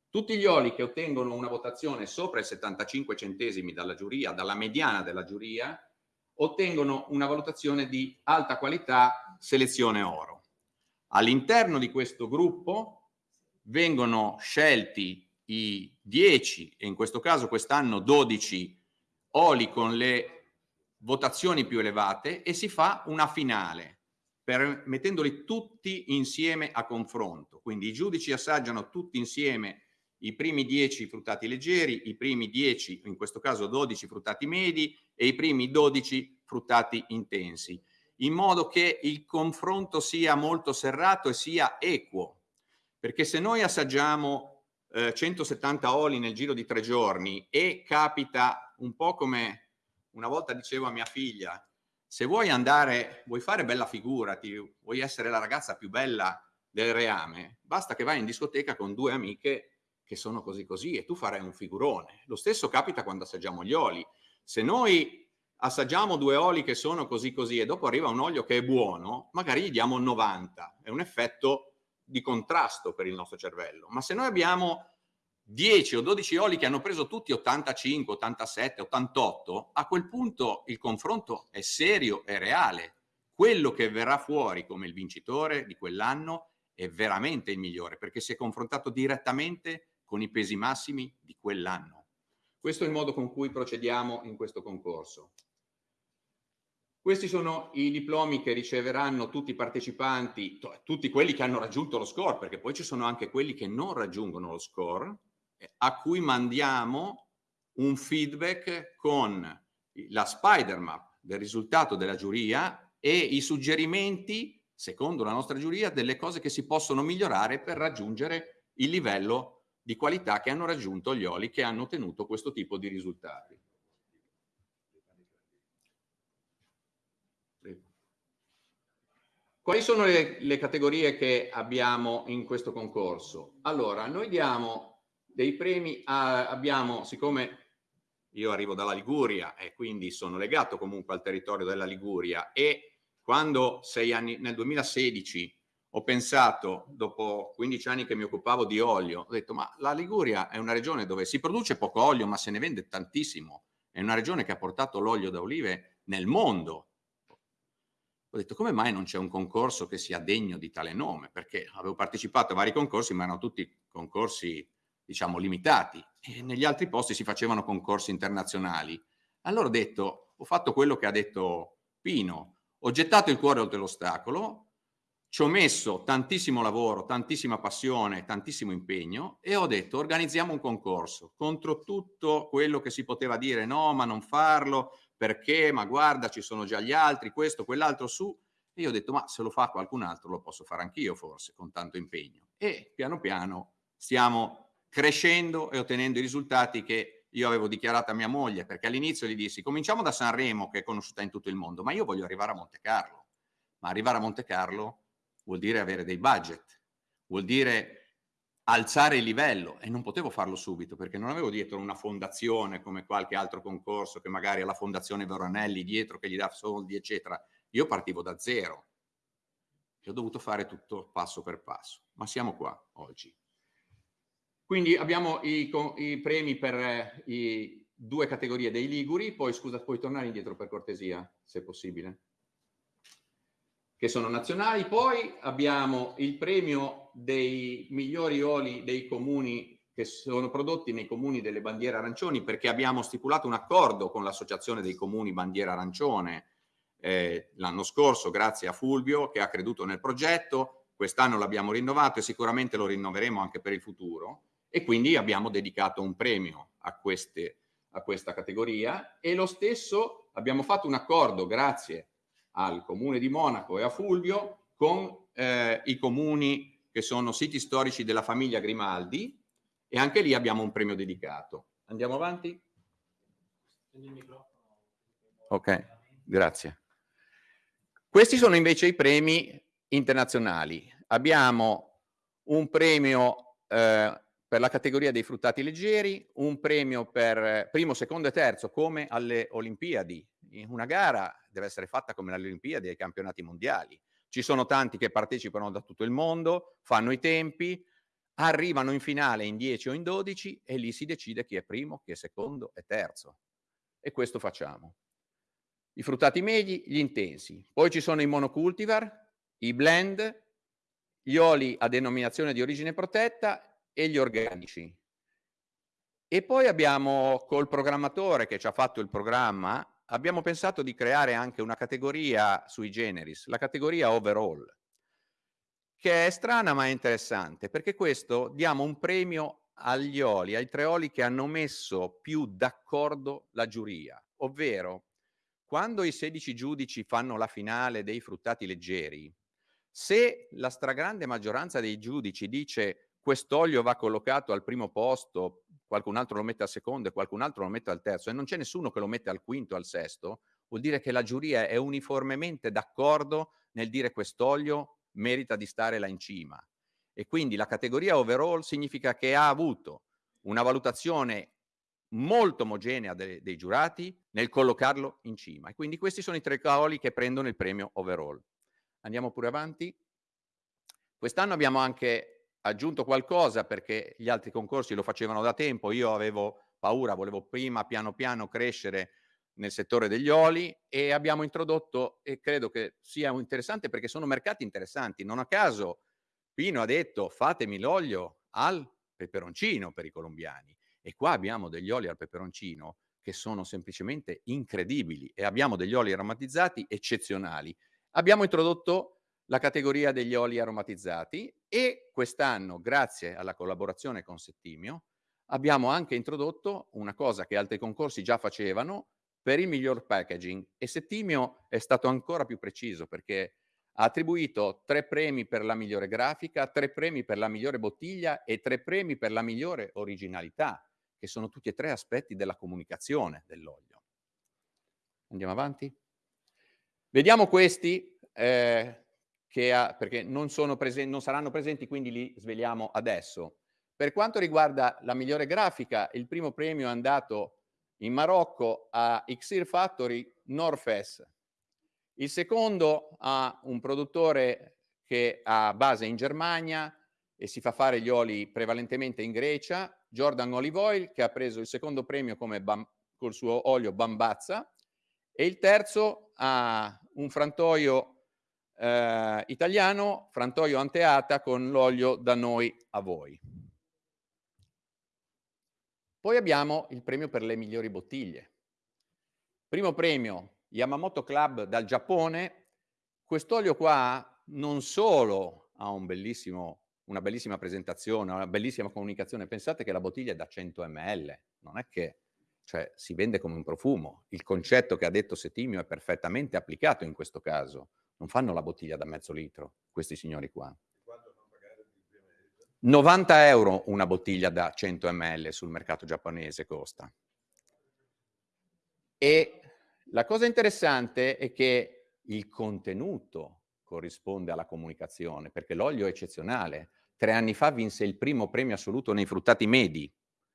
S1: Tutti gli oli che ottengono una votazione sopra i 75 centesimi dalla giuria, dalla mediana della giuria, ottengono una valutazione di alta qualità, selezione oro. All'interno di questo gruppo vengono scelti i 10 e in questo caso quest'anno 12 oli con le votazioni più elevate e si fa una finale per, mettendoli tutti insieme a confronto. Quindi i giudici assaggiano tutti insieme i primi 10 fruttati leggeri, i primi 10, in questo caso 12 fruttati medi e i primi 12 fruttati intensi, in modo che il confronto sia molto serrato e sia equo. Perché se noi assaggiamo 170 eh, oli nel giro di tre giorni e capita un po' come una volta dicevo a mia figlia, se vuoi andare, vuoi fare bella figura, ti, vuoi essere la ragazza più bella del reame, basta che vai in discoteca con due amiche che sono così così e tu farai un figurone. Lo stesso capita quando assaggiamo gli oli. Se noi assaggiamo due oli che sono così così e dopo arriva un olio che è buono, magari gli diamo 90. È un effetto di contrasto per il nostro cervello. Ma se noi abbiamo 10 o 12 oli che hanno preso tutti 85, 87, 88, a quel punto il confronto è serio e reale. Quello che verrà fuori come il vincitore di quell'anno è veramente il migliore perché si è confrontato direttamente con i pesi massimi di quell'anno. Questo è il modo con cui procediamo in questo concorso. Questi sono i diplomi che riceveranno tutti i partecipanti, tutti quelli che hanno raggiunto lo score, perché poi ci sono anche quelli che non raggiungono lo score, a cui mandiamo un feedback con la spider map del risultato della giuria e i suggerimenti, secondo la nostra giuria, delle cose che si possono migliorare per raggiungere il livello di qualità che hanno raggiunto gli oli che hanno ottenuto questo tipo di risultati. Quali sono le, le, categorie che abbiamo in questo concorso? Allora, noi diamo dei premi, a, abbiamo, siccome io arrivo dalla Liguria e quindi sono legato comunque al territorio della Liguria e quando sei anni, nel 2016 ho pensato, dopo 15 anni che mi occupavo di olio, ho detto ma la Liguria è una regione dove si produce poco olio ma se ne vende tantissimo, è una regione che ha portato l'olio da olive nel mondo ho detto come mai non c'è un concorso che sia degno di tale nome? Perché avevo partecipato a vari concorsi, ma erano tutti concorsi, diciamo, limitati e negli altri posti si facevano concorsi internazionali. Allora ho detto, ho fatto quello che ha detto Pino, ho gettato il cuore oltre l'ostacolo, ci ho messo tantissimo lavoro, tantissima passione, tantissimo impegno e ho detto organizziamo un concorso contro tutto quello che si poteva dire no, ma non farlo, perché, ma guarda, ci sono già gli altri, questo, quell'altro su. E io ho detto, ma se lo fa qualcun altro lo posso fare anch'io forse, con tanto impegno. E piano piano stiamo crescendo e ottenendo i risultati che io avevo dichiarato a mia moglie, perché all'inizio gli dissi cominciamo da Sanremo che è conosciuta in tutto il mondo, ma io voglio arrivare a Monte Carlo. Ma arrivare a Monte Carlo vuol dire avere dei budget, vuol dire alzare il livello e non potevo farlo subito perché non avevo dietro una fondazione come qualche altro concorso che magari ha la fondazione Veronelli dietro che gli dà soldi eccetera. Io partivo da zero e ho dovuto fare tutto passo per passo, ma siamo qua oggi. Quindi abbiamo i, i premi per eh, i due categorie dei Liguri, poi scusa, puoi tornare indietro per cortesia, se possibile, che sono nazionali. Poi abbiamo il premio dei migliori oli dei comuni che sono prodotti nei comuni delle bandiere arancioni, perché abbiamo stipulato un accordo con l'Associazione dei Comuni Bandiera Arancione eh, l'anno scorso, grazie a Fulvio che ha creduto nel progetto. Quest'anno l'abbiamo rinnovato e sicuramente lo rinnoveremo anche per il futuro e quindi abbiamo dedicato un premio a, queste, a questa categoria e lo stesso abbiamo fatto un accordo grazie al comune di Monaco e a Fulvio con eh, i comuni che sono siti storici della famiglia Grimaldi e anche lì abbiamo un premio dedicato. Andiamo avanti? Ok, grazie. Questi sono invece i premi internazionali. Abbiamo un premio eh, per la categoria dei fruttati leggeri, un premio per primo, secondo e terzo come alle Olimpiadi. Una gara deve essere fatta come alle Olimpiadi ai campionati mondiali. Ci sono tanti che partecipano da tutto il mondo, fanno i tempi, arrivano in finale in 10 o in 12 e lì si decide chi è primo, chi è secondo e terzo. E questo facciamo. I fruttati medi, gli intensi. Poi ci sono i monocultivar, i blend, gli oli a denominazione di origine protetta e gli organici. E poi abbiamo col programmatore che ci ha fatto il programma, abbiamo pensato di creare anche una categoria sui generis, la categoria overall, che è strana ma è interessante, perché questo diamo un premio agli oli, ai tre oli che hanno messo più d'accordo la giuria, ovvero quando i 16 giudici fanno la finale dei fruttati leggeri, se la stragrande maggioranza dei giudici dice quest'olio va collocato al primo posto, qualcun altro lo mette al secondo e qualcun altro lo mette al terzo e non c'è nessuno che lo mette al quinto o al sesto, vuol dire che la giuria è uniformemente d'accordo nel dire quest'olio merita di stare là in cima. E quindi la categoria overall significa che ha avuto una valutazione molto omogenea de dei giurati nel collocarlo in cima. E quindi questi sono i tre cavoli che prendono il premio overall. Andiamo pure avanti. Quest'anno abbiamo anche aggiunto qualcosa perché gli altri concorsi lo facevano da tempo, io avevo paura, volevo prima piano piano crescere nel settore degli oli e abbiamo introdotto, e credo che sia interessante perché sono mercati interessanti, non a caso Pino ha detto fatemi l'olio al peperoncino per i colombiani e qua abbiamo degli oli al peperoncino che sono semplicemente incredibili e abbiamo degli oli aromatizzati eccezionali. Abbiamo introdotto la categoria degli oli aromatizzati e quest'anno, grazie alla collaborazione con Settimio, abbiamo anche introdotto una cosa che altri concorsi già facevano per il miglior packaging e Settimio è stato ancora più preciso perché ha attribuito tre premi per la migliore grafica, tre premi per la migliore bottiglia e tre premi per la migliore originalità, che sono tutti e tre aspetti della comunicazione dell'olio. Andiamo avanti? Vediamo questi. Eh, che ha, perché non, presen- non saranno presenti, quindi li sveliamo adesso. Per quanto riguarda la migliore grafica, il primo premio è andato in Marocco a Xir Factory Norfes. Il secondo a un produttore che ha base in Germania e si fa fare gli oli prevalentemente in Grecia, Jordan Olive Oil, che ha preso il secondo premio col suo olio Bambazza, e il terzo a un frantoio eh, italiano, frantoio anteata con l'olio da noi a voi. Poi abbiamo il premio per le migliori bottiglie. Primo premio, Yamamoto Club dal Giappone. Quest'olio qua non solo ha un bellissimo, una bellissima presentazione, una bellissima comunicazione, pensate che la bottiglia è da 100 ml, non è che cioè, si vende come un profumo. Il concetto che ha detto Settimio è perfettamente applicato in questo caso non fanno la bottiglia da mezzo litro, questi signori qua. 90 euro una bottiglia da 100 ml sul mercato giapponese costa. E la cosa interessante è che il contenuto corrisponde alla comunicazione, perché l'olio è eccezionale. Tre anni fa vinse il primo premio assoluto nei fruttati medi,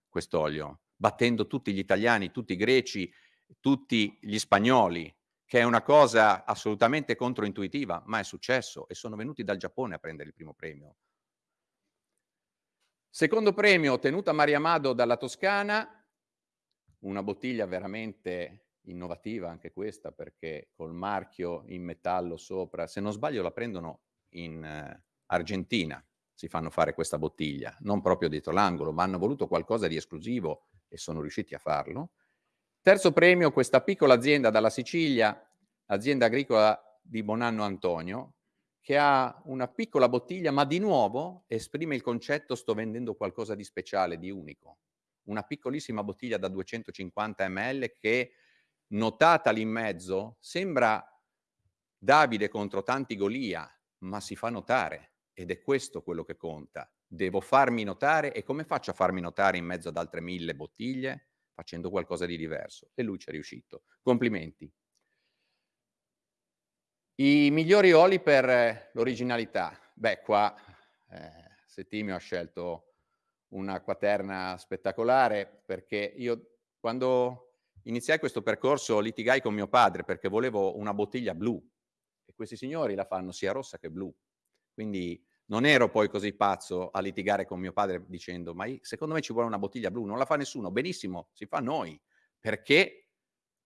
S1: quest'olio, battendo tutti gli italiani, tutti i greci, tutti gli spagnoli, che è una cosa assolutamente controintuitiva, ma è successo e sono venuti dal Giappone a prendere il primo premio. Secondo premio ottenuto a Maria Amado dalla Toscana, una bottiglia veramente innovativa anche questa perché col marchio in metallo sopra, se non sbaglio la prendono in eh, Argentina, si fanno fare questa bottiglia, non proprio dietro l'angolo, ma hanno voluto qualcosa di esclusivo e sono riusciti a farlo. Terzo premio, questa piccola azienda dalla Sicilia, azienda agricola di Bonanno Antonio, che ha una piccola bottiglia, ma di nuovo esprime il concetto sto vendendo qualcosa di speciale, di unico. Una piccolissima bottiglia da 250 ml che, notata lì in mezzo, sembra Davide contro tanti Golia, ma si fa notare ed è questo quello che conta. Devo farmi notare e come faccio a farmi notare in mezzo ad altre mille bottiglie? Facendo qualcosa di diverso. E lui ci è riuscito. Complimenti. I migliori oli per l'originalità. Beh, qua eh, Settimio ha scelto una quaterna spettacolare perché io quando iniziai questo percorso litigai con mio padre perché volevo una bottiglia blu e questi signori la fanno sia rossa che blu. Quindi non ero poi così pazzo a litigare con mio padre dicendo ma secondo me ci vuole una bottiglia blu, non la fa nessuno, benissimo, si fa noi, perché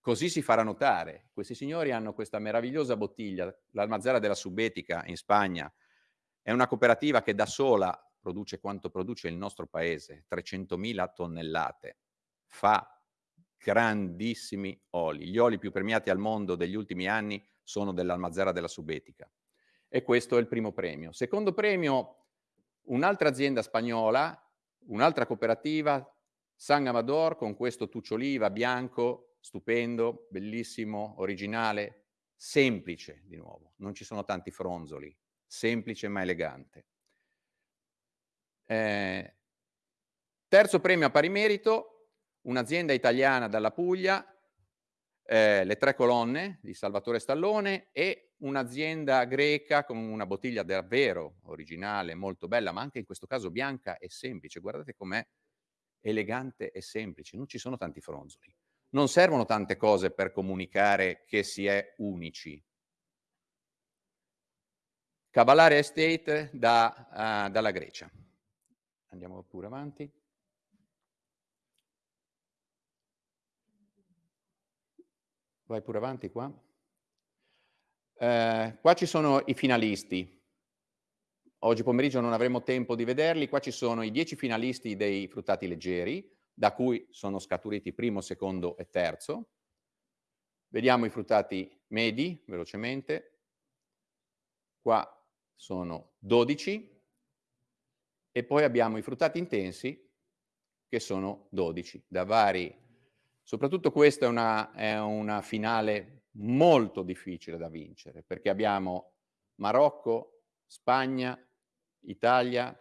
S1: Così si farà notare. Questi signori hanno questa meravigliosa bottiglia, l'Almazzara della Subetica in Spagna. È una cooperativa che da sola produce quanto produce il nostro paese, 300.000 tonnellate. Fa grandissimi oli. Gli oli più premiati al mondo degli ultimi anni sono dell'Almazzara della Subetica. E questo è il primo premio. Secondo premio, un'altra azienda spagnola, un'altra cooperativa, San Amador, con questo tuccioliva bianco stupendo, bellissimo, originale, semplice di nuovo, non ci sono tanti fronzoli, semplice ma elegante. Eh, terzo premio a pari merito, un'azienda italiana dalla Puglia, eh, le tre colonne di Salvatore Stallone e un'azienda greca con una bottiglia davvero originale, molto bella, ma anche in questo caso bianca e semplice. Guardate com'è elegante e semplice, non ci sono tanti fronzoli non servono tante cose per comunicare che si è unici. Cavallare Estate da, uh, dalla Grecia. Andiamo pure avanti. Vai pure avanti qua. Eh, qua ci sono i finalisti. Oggi pomeriggio non avremo tempo di vederli. Qua ci sono i dieci finalisti dei fruttati leggeri da cui sono scaturiti primo, secondo e terzo. Vediamo i fruttati medi, velocemente. Qua sono 12 e poi abbiamo i fruttati intensi che sono 12, da vari... Soprattutto questa è una, è una finale molto difficile da vincere, perché abbiamo Marocco, Spagna, Italia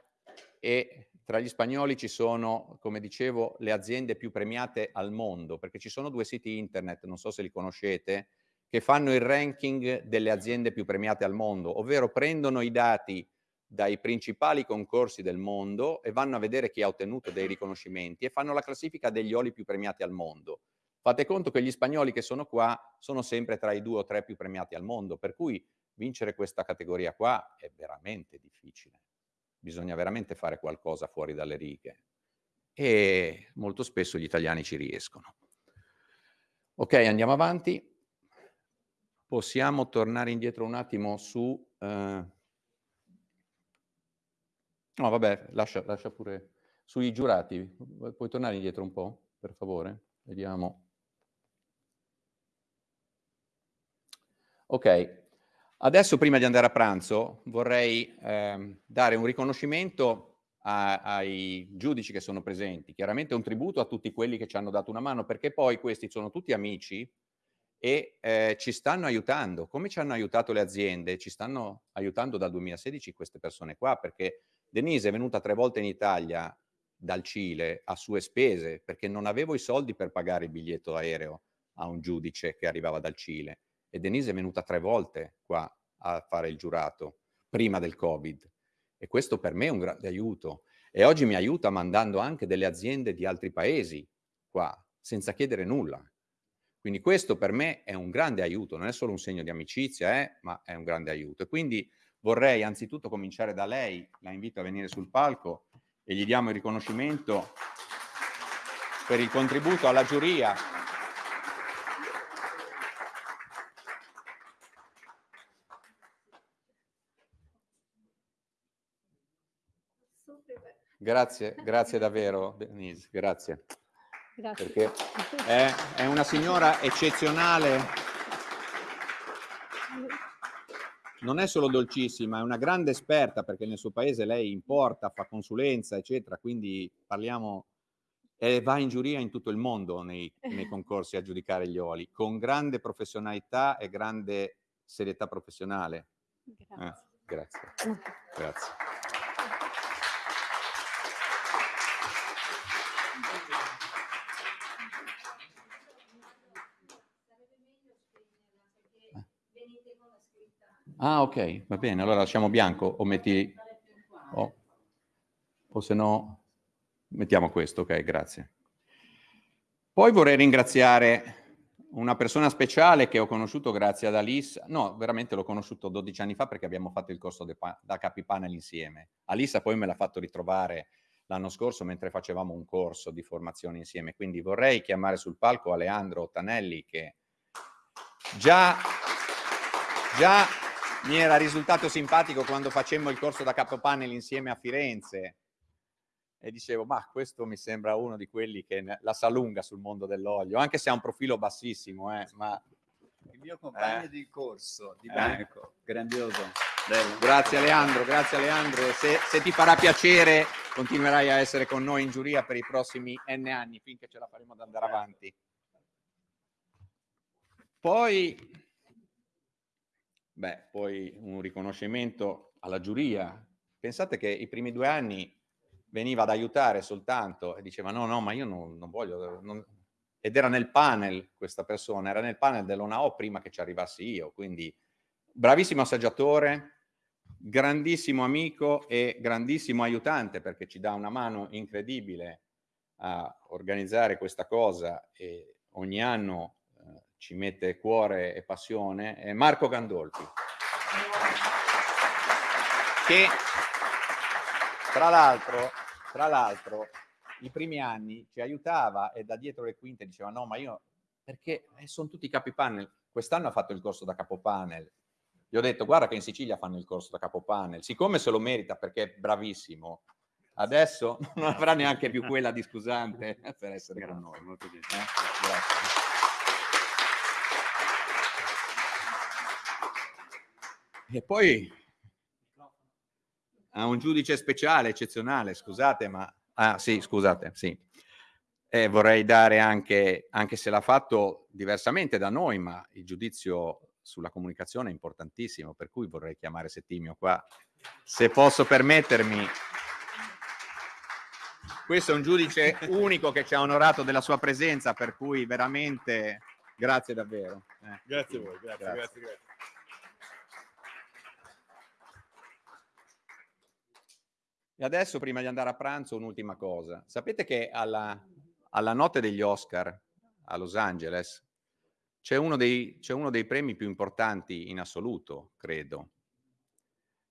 S1: e tra gli spagnoli ci sono, come dicevo, le aziende più premiate al mondo, perché ci sono due siti internet, non so se li conoscete, che fanno il ranking delle aziende più premiate al mondo, ovvero prendono i dati dai principali concorsi del mondo e vanno a vedere chi ha ottenuto dei riconoscimenti e fanno la classifica degli oli più premiati al mondo. Fate conto che gli spagnoli che sono qua sono sempre tra i due o tre più premiati al mondo, per cui vincere questa categoria qua è veramente difficile bisogna veramente fare qualcosa fuori dalle righe e molto spesso gli italiani ci riescono. Ok, andiamo avanti. Possiamo tornare indietro un attimo su... Eh... No, vabbè, lascia, lascia pure... Sui giurati, puoi tornare indietro un po', per favore? Vediamo. Ok, Adesso, prima di andare a pranzo, vorrei eh, dare un riconoscimento a, ai giudici che sono presenti, chiaramente un tributo a tutti quelli che ci hanno dato una mano, perché poi questi sono tutti amici e eh, ci stanno aiutando. Come ci hanno aiutato le aziende? Ci stanno aiutando dal 2016 queste persone qua, perché Denise è venuta tre volte in Italia dal Cile a sue spese perché non avevo i soldi per pagare il biglietto aereo a un giudice che arrivava dal Cile e Denise è venuta tre volte qua a fare il giurato prima del Covid e questo per me è un grande aiuto e oggi mi aiuta mandando anche delle aziende di altri paesi qua senza chiedere nulla. Quindi questo per me è un grande aiuto, non è solo un segno di amicizia, eh, ma è un grande aiuto. E quindi vorrei anzitutto cominciare da lei, la invito a venire sul palco e gli diamo il riconoscimento per il contributo alla giuria. Grazie, grazie davvero, Denise, grazie. Grazie. Perché è, è una signora eccezionale non è solo dolcissima, è una grande esperta perché nel suo paese lei importa, fa consulenza, eccetera, quindi parliamo e va in giuria in tutto il mondo nei, nei <laughs> concorsi a giudicare gli oli, con grande professionalità e grande serietà professionale. Grazie. Eh, grazie. <laughs> grazie. Ah, ok, va bene. Allora lasciamo bianco o metti... Oh. O se no, mettiamo questo, ok, grazie. Poi vorrei ringraziare una persona speciale che ho conosciuto grazie ad Alissa. No, veramente l'ho conosciuto 12 anni fa perché abbiamo fatto il corso da Capipanel insieme. Alissa poi me l'ha fatto ritrovare l'anno scorso mentre facevamo un corso di formazione insieme. Quindi vorrei chiamare sul palco Aleandro Ottanelli che già, già mi era risultato simpatico quando facemmo il corso da capopanel insieme a Firenze e dicevo, ma questo mi sembra uno di quelli che la sa lunga sul mondo dell'olio, anche se ha un profilo bassissimo, eh, ma...
S3: Il mio compagno eh. di corso, di banco, eh. grandioso.
S1: Bello. Grazie Aleandro, grazie Aleandro. Se, se, ti farà piacere, continuerai a essere con noi in giuria per i prossimi N anni, finché ce la faremo ad andare avanti. Poi Beh, poi un riconoscimento alla giuria. Pensate che i primi due anni veniva ad aiutare soltanto e diceva no, no, ma io non, non voglio... Non... Ed era nel panel questa persona, era nel panel dell'ONAO prima che ci arrivassi io, quindi bravissimo assaggiatore, grandissimo amico e grandissimo aiutante perché ci dà una mano incredibile a organizzare questa cosa e ogni anno ci mette cuore e passione, è Marco Gandolfi. Che tra l'altro, tra l'altro, i primi anni ci aiutava e da dietro le quinte diceva no, ma io, perché eh, sono tutti capi panel. Quest'anno ha fatto il corso da capo panel. Gli ho detto, guarda che in Sicilia fanno il corso da capo panel. Siccome se lo merita perché è bravissimo, adesso <laughs> non avrà neanche più quella di scusante per essere grazie, con noi. Molto bene. Eh? Grazie. E poi a un giudice speciale, eccezionale, scusate, ma... Ah, sì, scusate, sì. E vorrei dare anche, anche se l'ha fatto diversamente da noi, ma il giudizio sulla comunicazione è importantissimo, per cui vorrei chiamare Settimio qua, se posso permettermi. Questo è un giudice unico che ci ha onorato della sua presenza, per cui veramente grazie davvero.
S6: Eh. Grazie a voi, grazie, grazie. grazie, grazie.
S1: E adesso, prima di andare a pranzo, un'ultima cosa. Sapete che alla, alla notte degli Oscar a Los Angeles c'è uno, uno, dei premi più importanti in assoluto, credo,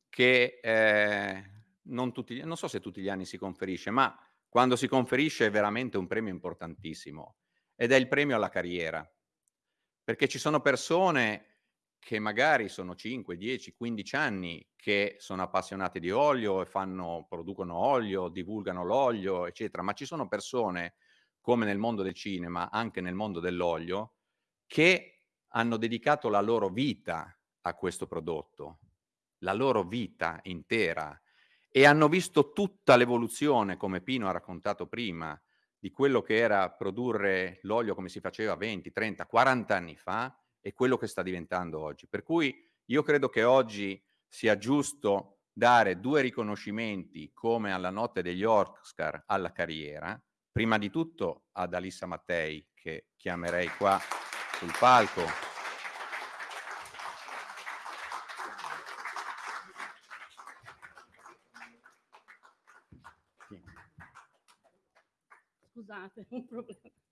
S1: che eh, non, tutti, non so se tutti gli anni si conferisce, ma quando si conferisce è veramente un premio importantissimo ed è il premio alla carriera. Perché ci sono persone che magari sono 5, 10, 15 anni che sono appassionati di olio e fanno, producono olio, divulgano l'olio, eccetera, ma ci sono persone, come nel mondo del cinema, anche nel mondo dell'olio, che hanno dedicato la loro vita a questo prodotto, la loro vita intera, e hanno visto tutta l'evoluzione, come Pino ha raccontato prima, di quello che era produrre l'olio come si faceva 20, 30, 40 anni fa, e quello che sta diventando oggi. Per cui io credo che oggi sia giusto dare due riconoscimenti come alla notte degli Oscar alla carriera, prima di tutto ad Alissa Mattei, che chiamerei qua sul palco.
S4: Scusate, <laughs> un problema.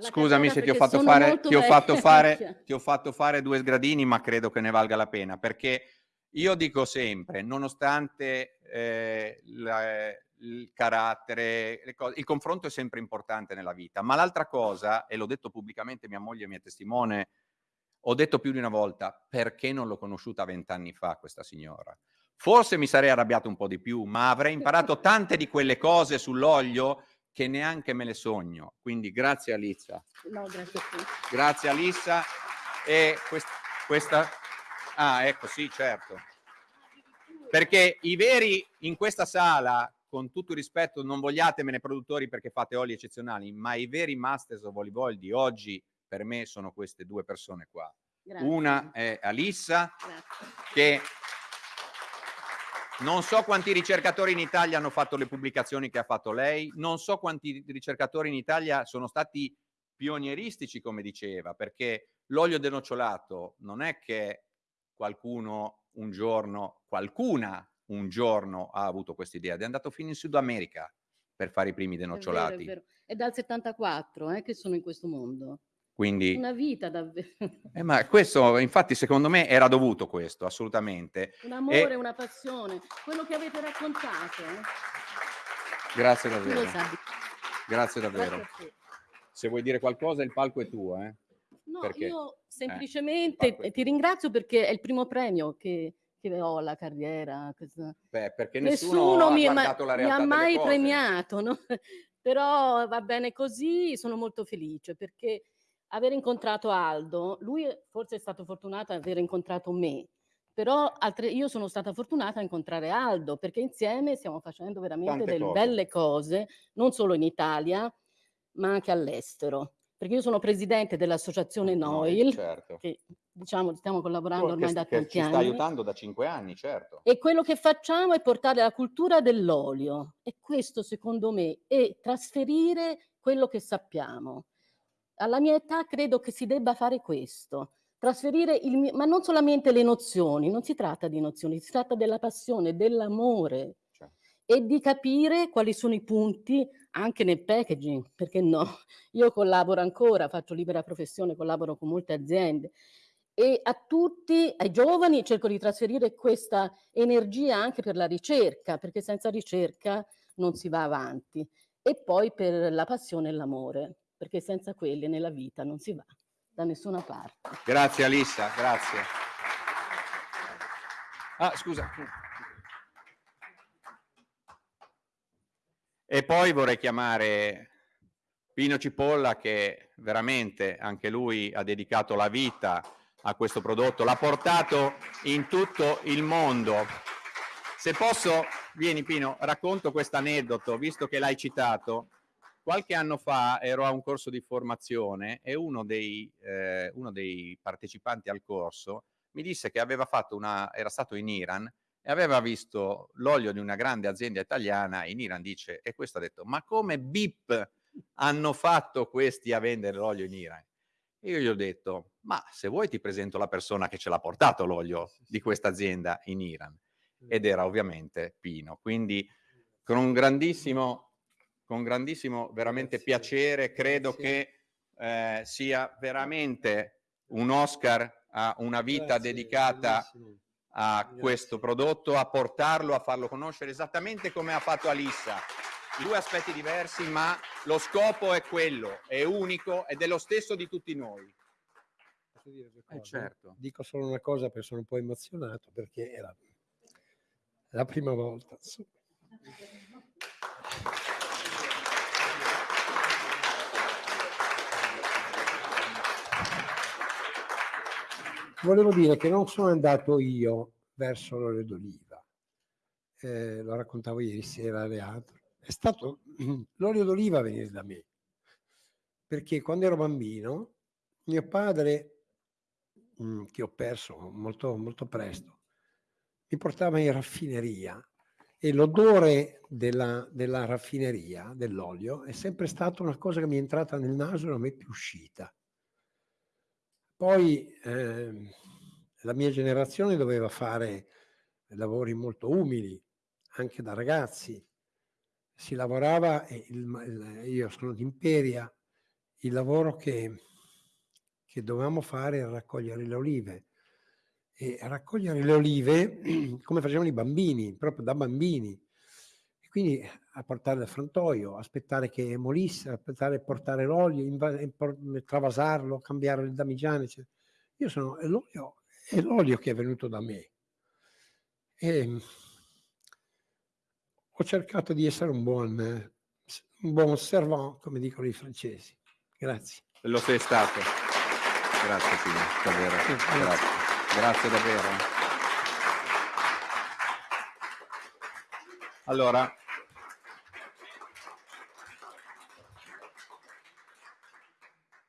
S1: Scusami se ti ho, fare, ti, ho fare, <laughs> ti ho, fatto fare, due sgradini, ma credo che ne valga la pena, perché io dico sempre, nonostante eh, la, il carattere, cose, il confronto è sempre importante nella vita, ma l'altra cosa, e l'ho detto pubblicamente, mia moglie mi è testimone, ho detto più di una volta, perché non l'ho conosciuta vent'anni fa questa signora? Forse mi sarei arrabbiato un po' di più, ma avrei imparato tante di quelle cose sull'olio che neanche me le sogno. Quindi grazie Alissa.
S4: No, grazie a te.
S1: Grazie Alissa. E quest questa... Ah, ecco, sì, certo. Perché i veri in questa sala, con tutto il rispetto, non vogliatemene produttori perché fate oli eccezionali, ma i veri Masters of Volleyball di oggi per me sono queste due persone qua. Grazie. Una è Alissa, Grazie. che non so quanti ricercatori in Italia hanno fatto le pubblicazioni che ha fatto lei, non so quanti ricercatori in Italia sono stati pionieristici, come diceva, perché l'olio denocciolato non è che qualcuno un giorno, qualcuna un giorno ha avuto questa idea, è andato fino in Sud America per fare i primi denocciolati. È, vero, è, vero.
S4: è dal 74 eh, che sono in questo mondo.
S1: Quindi,
S4: una vita davvero.
S1: Eh, ma questo, infatti, secondo me era dovuto questo, assolutamente.
S4: Un amore, e... una passione, quello che avete raccontato. Eh?
S1: Grazie davvero. Grazie davvero. Grazie Se vuoi dire qualcosa, il palco è tuo. Eh?
S4: No, perché? io semplicemente eh, ti ringrazio perché è il primo premio che, che ho alla carriera.
S1: Beh, perché nessuno, nessuno mi, ma, mi,
S4: ha mai premiato, no? <laughs> però va bene così, sono molto felice perché aver incontrato Aldo, lui forse è stato fortunato ad aver incontrato me, però altre, io sono stata fortunata a incontrare Aldo perché insieme stiamo facendo veramente Tante delle cose. belle cose, non solo in Italia, ma anche all'estero. Perché io sono presidente dell'associazione NOIL, certo. che diciamo stiamo collaborando ormai che, da tanti
S1: che
S4: anni.
S1: Ci sta aiutando da cinque anni, certo.
S4: E quello che facciamo è portare la cultura dell'olio, e questo secondo me è trasferire quello che sappiamo alla mia età credo che si debba fare questo, trasferire il mio, ma non solamente le nozioni, non si tratta di nozioni, si tratta della passione, dell'amore certo. e di capire quali sono i punti anche nel packaging, perché no? <laughs> Io collaboro ancora, faccio libera professione, collaboro con molte aziende e a tutti, ai giovani, cerco di trasferire questa energia anche per la ricerca, perché senza ricerca non si va avanti, e poi per la passione e l'amore perché senza quelli nella vita non si va da nessuna parte.
S1: Grazie Alissa, grazie. Ah, scusa. E poi vorrei chiamare Pino Cipolla che veramente anche lui ha dedicato la vita a questo prodotto, l'ha portato in tutto il mondo. Se posso, vieni Pino, racconto questo aneddoto, visto che l'hai citato. Qualche anno fa ero a un corso di formazione e uno dei, eh, uno dei partecipanti al corso mi disse che aveva fatto una, era stato in Iran e aveva visto l'olio di una grande azienda italiana in Iran, dice, e questo ha detto, ma come BIP hanno fatto questi a vendere l'olio in Iran? E io gli ho detto, ma se vuoi ti presento la persona che ce l'ha portato l'olio di questa azienda in Iran. Ed era ovviamente Pino. Quindi con un grandissimo con grandissimo veramente Grazie. piacere, credo Grazie. che eh, sia veramente un Oscar a una vita Grazie. dedicata a questo prodotto, a portarlo, a farlo conoscere esattamente come ha fatto Alissa. Due aspetti diversi, ma lo scopo è quello, è unico ed è lo stesso di tutti noi.
S5: Posso dire due cose? Eh certo. Dico solo una cosa perché sono un po' emozionato perché era la prima volta. Volevo dire che non sono andato io verso l'olio d'oliva, eh, lo raccontavo ieri sera a Leandro, è stato <clears throat> l'olio d'oliva a venire da me, perché quando ero bambino mio padre, mm, che ho perso molto, molto presto, mi portava in raffineria e l'odore della, della raffineria, dell'olio, è sempre stata una cosa che mi è entrata nel naso e non è più uscita. Poi eh, la mia generazione doveva fare lavori molto umili, anche da ragazzi. Si lavorava, il, io sono di Imperia, il lavoro che, che dovevamo fare era raccogliere le olive. E raccogliere le olive <clears throat> come facevano i bambini, proprio da bambini. E quindi a portare dal frantoio, aspettare che molisse, aspettare portare l'olio, travasarlo, cambiare le damigiane. Eccetera. Io sono, l'olio è l'olio che è venuto da me. E ho cercato di essere un buon, un buon servant, come dicono i francesi. Grazie.
S1: Lo sei stato. Grazie Tino, davvero. Sì, grazie. grazie davvero. Allora,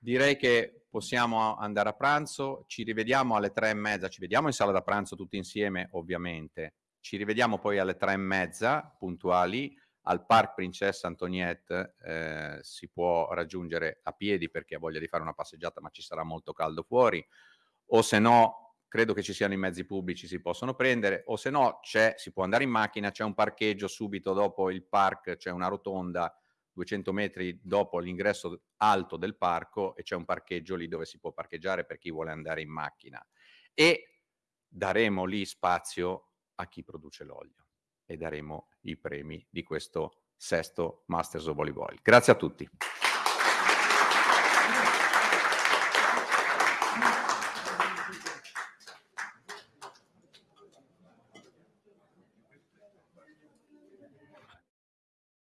S1: direi che possiamo andare a pranzo, ci rivediamo alle tre e mezza, ci vediamo in sala da pranzo tutti insieme ovviamente, ci rivediamo poi alle tre e mezza puntuali. Al Parc Princessa Antoniette, eh, si può raggiungere a piedi perché ha voglia di fare una passeggiata ma ci sarà molto caldo fuori, o se no credo che ci siano i mezzi pubblici, si possono prendere, o se no si può andare in macchina, c'è un parcheggio subito dopo il park, c'è una rotonda 200 metri dopo l'ingresso alto del parco e c'è un parcheggio lì dove si può parcheggiare per chi vuole andare in macchina e daremo lì spazio a chi produce l'olio e daremo i premi di questo sesto Masters of Volleyball. Grazie a tutti.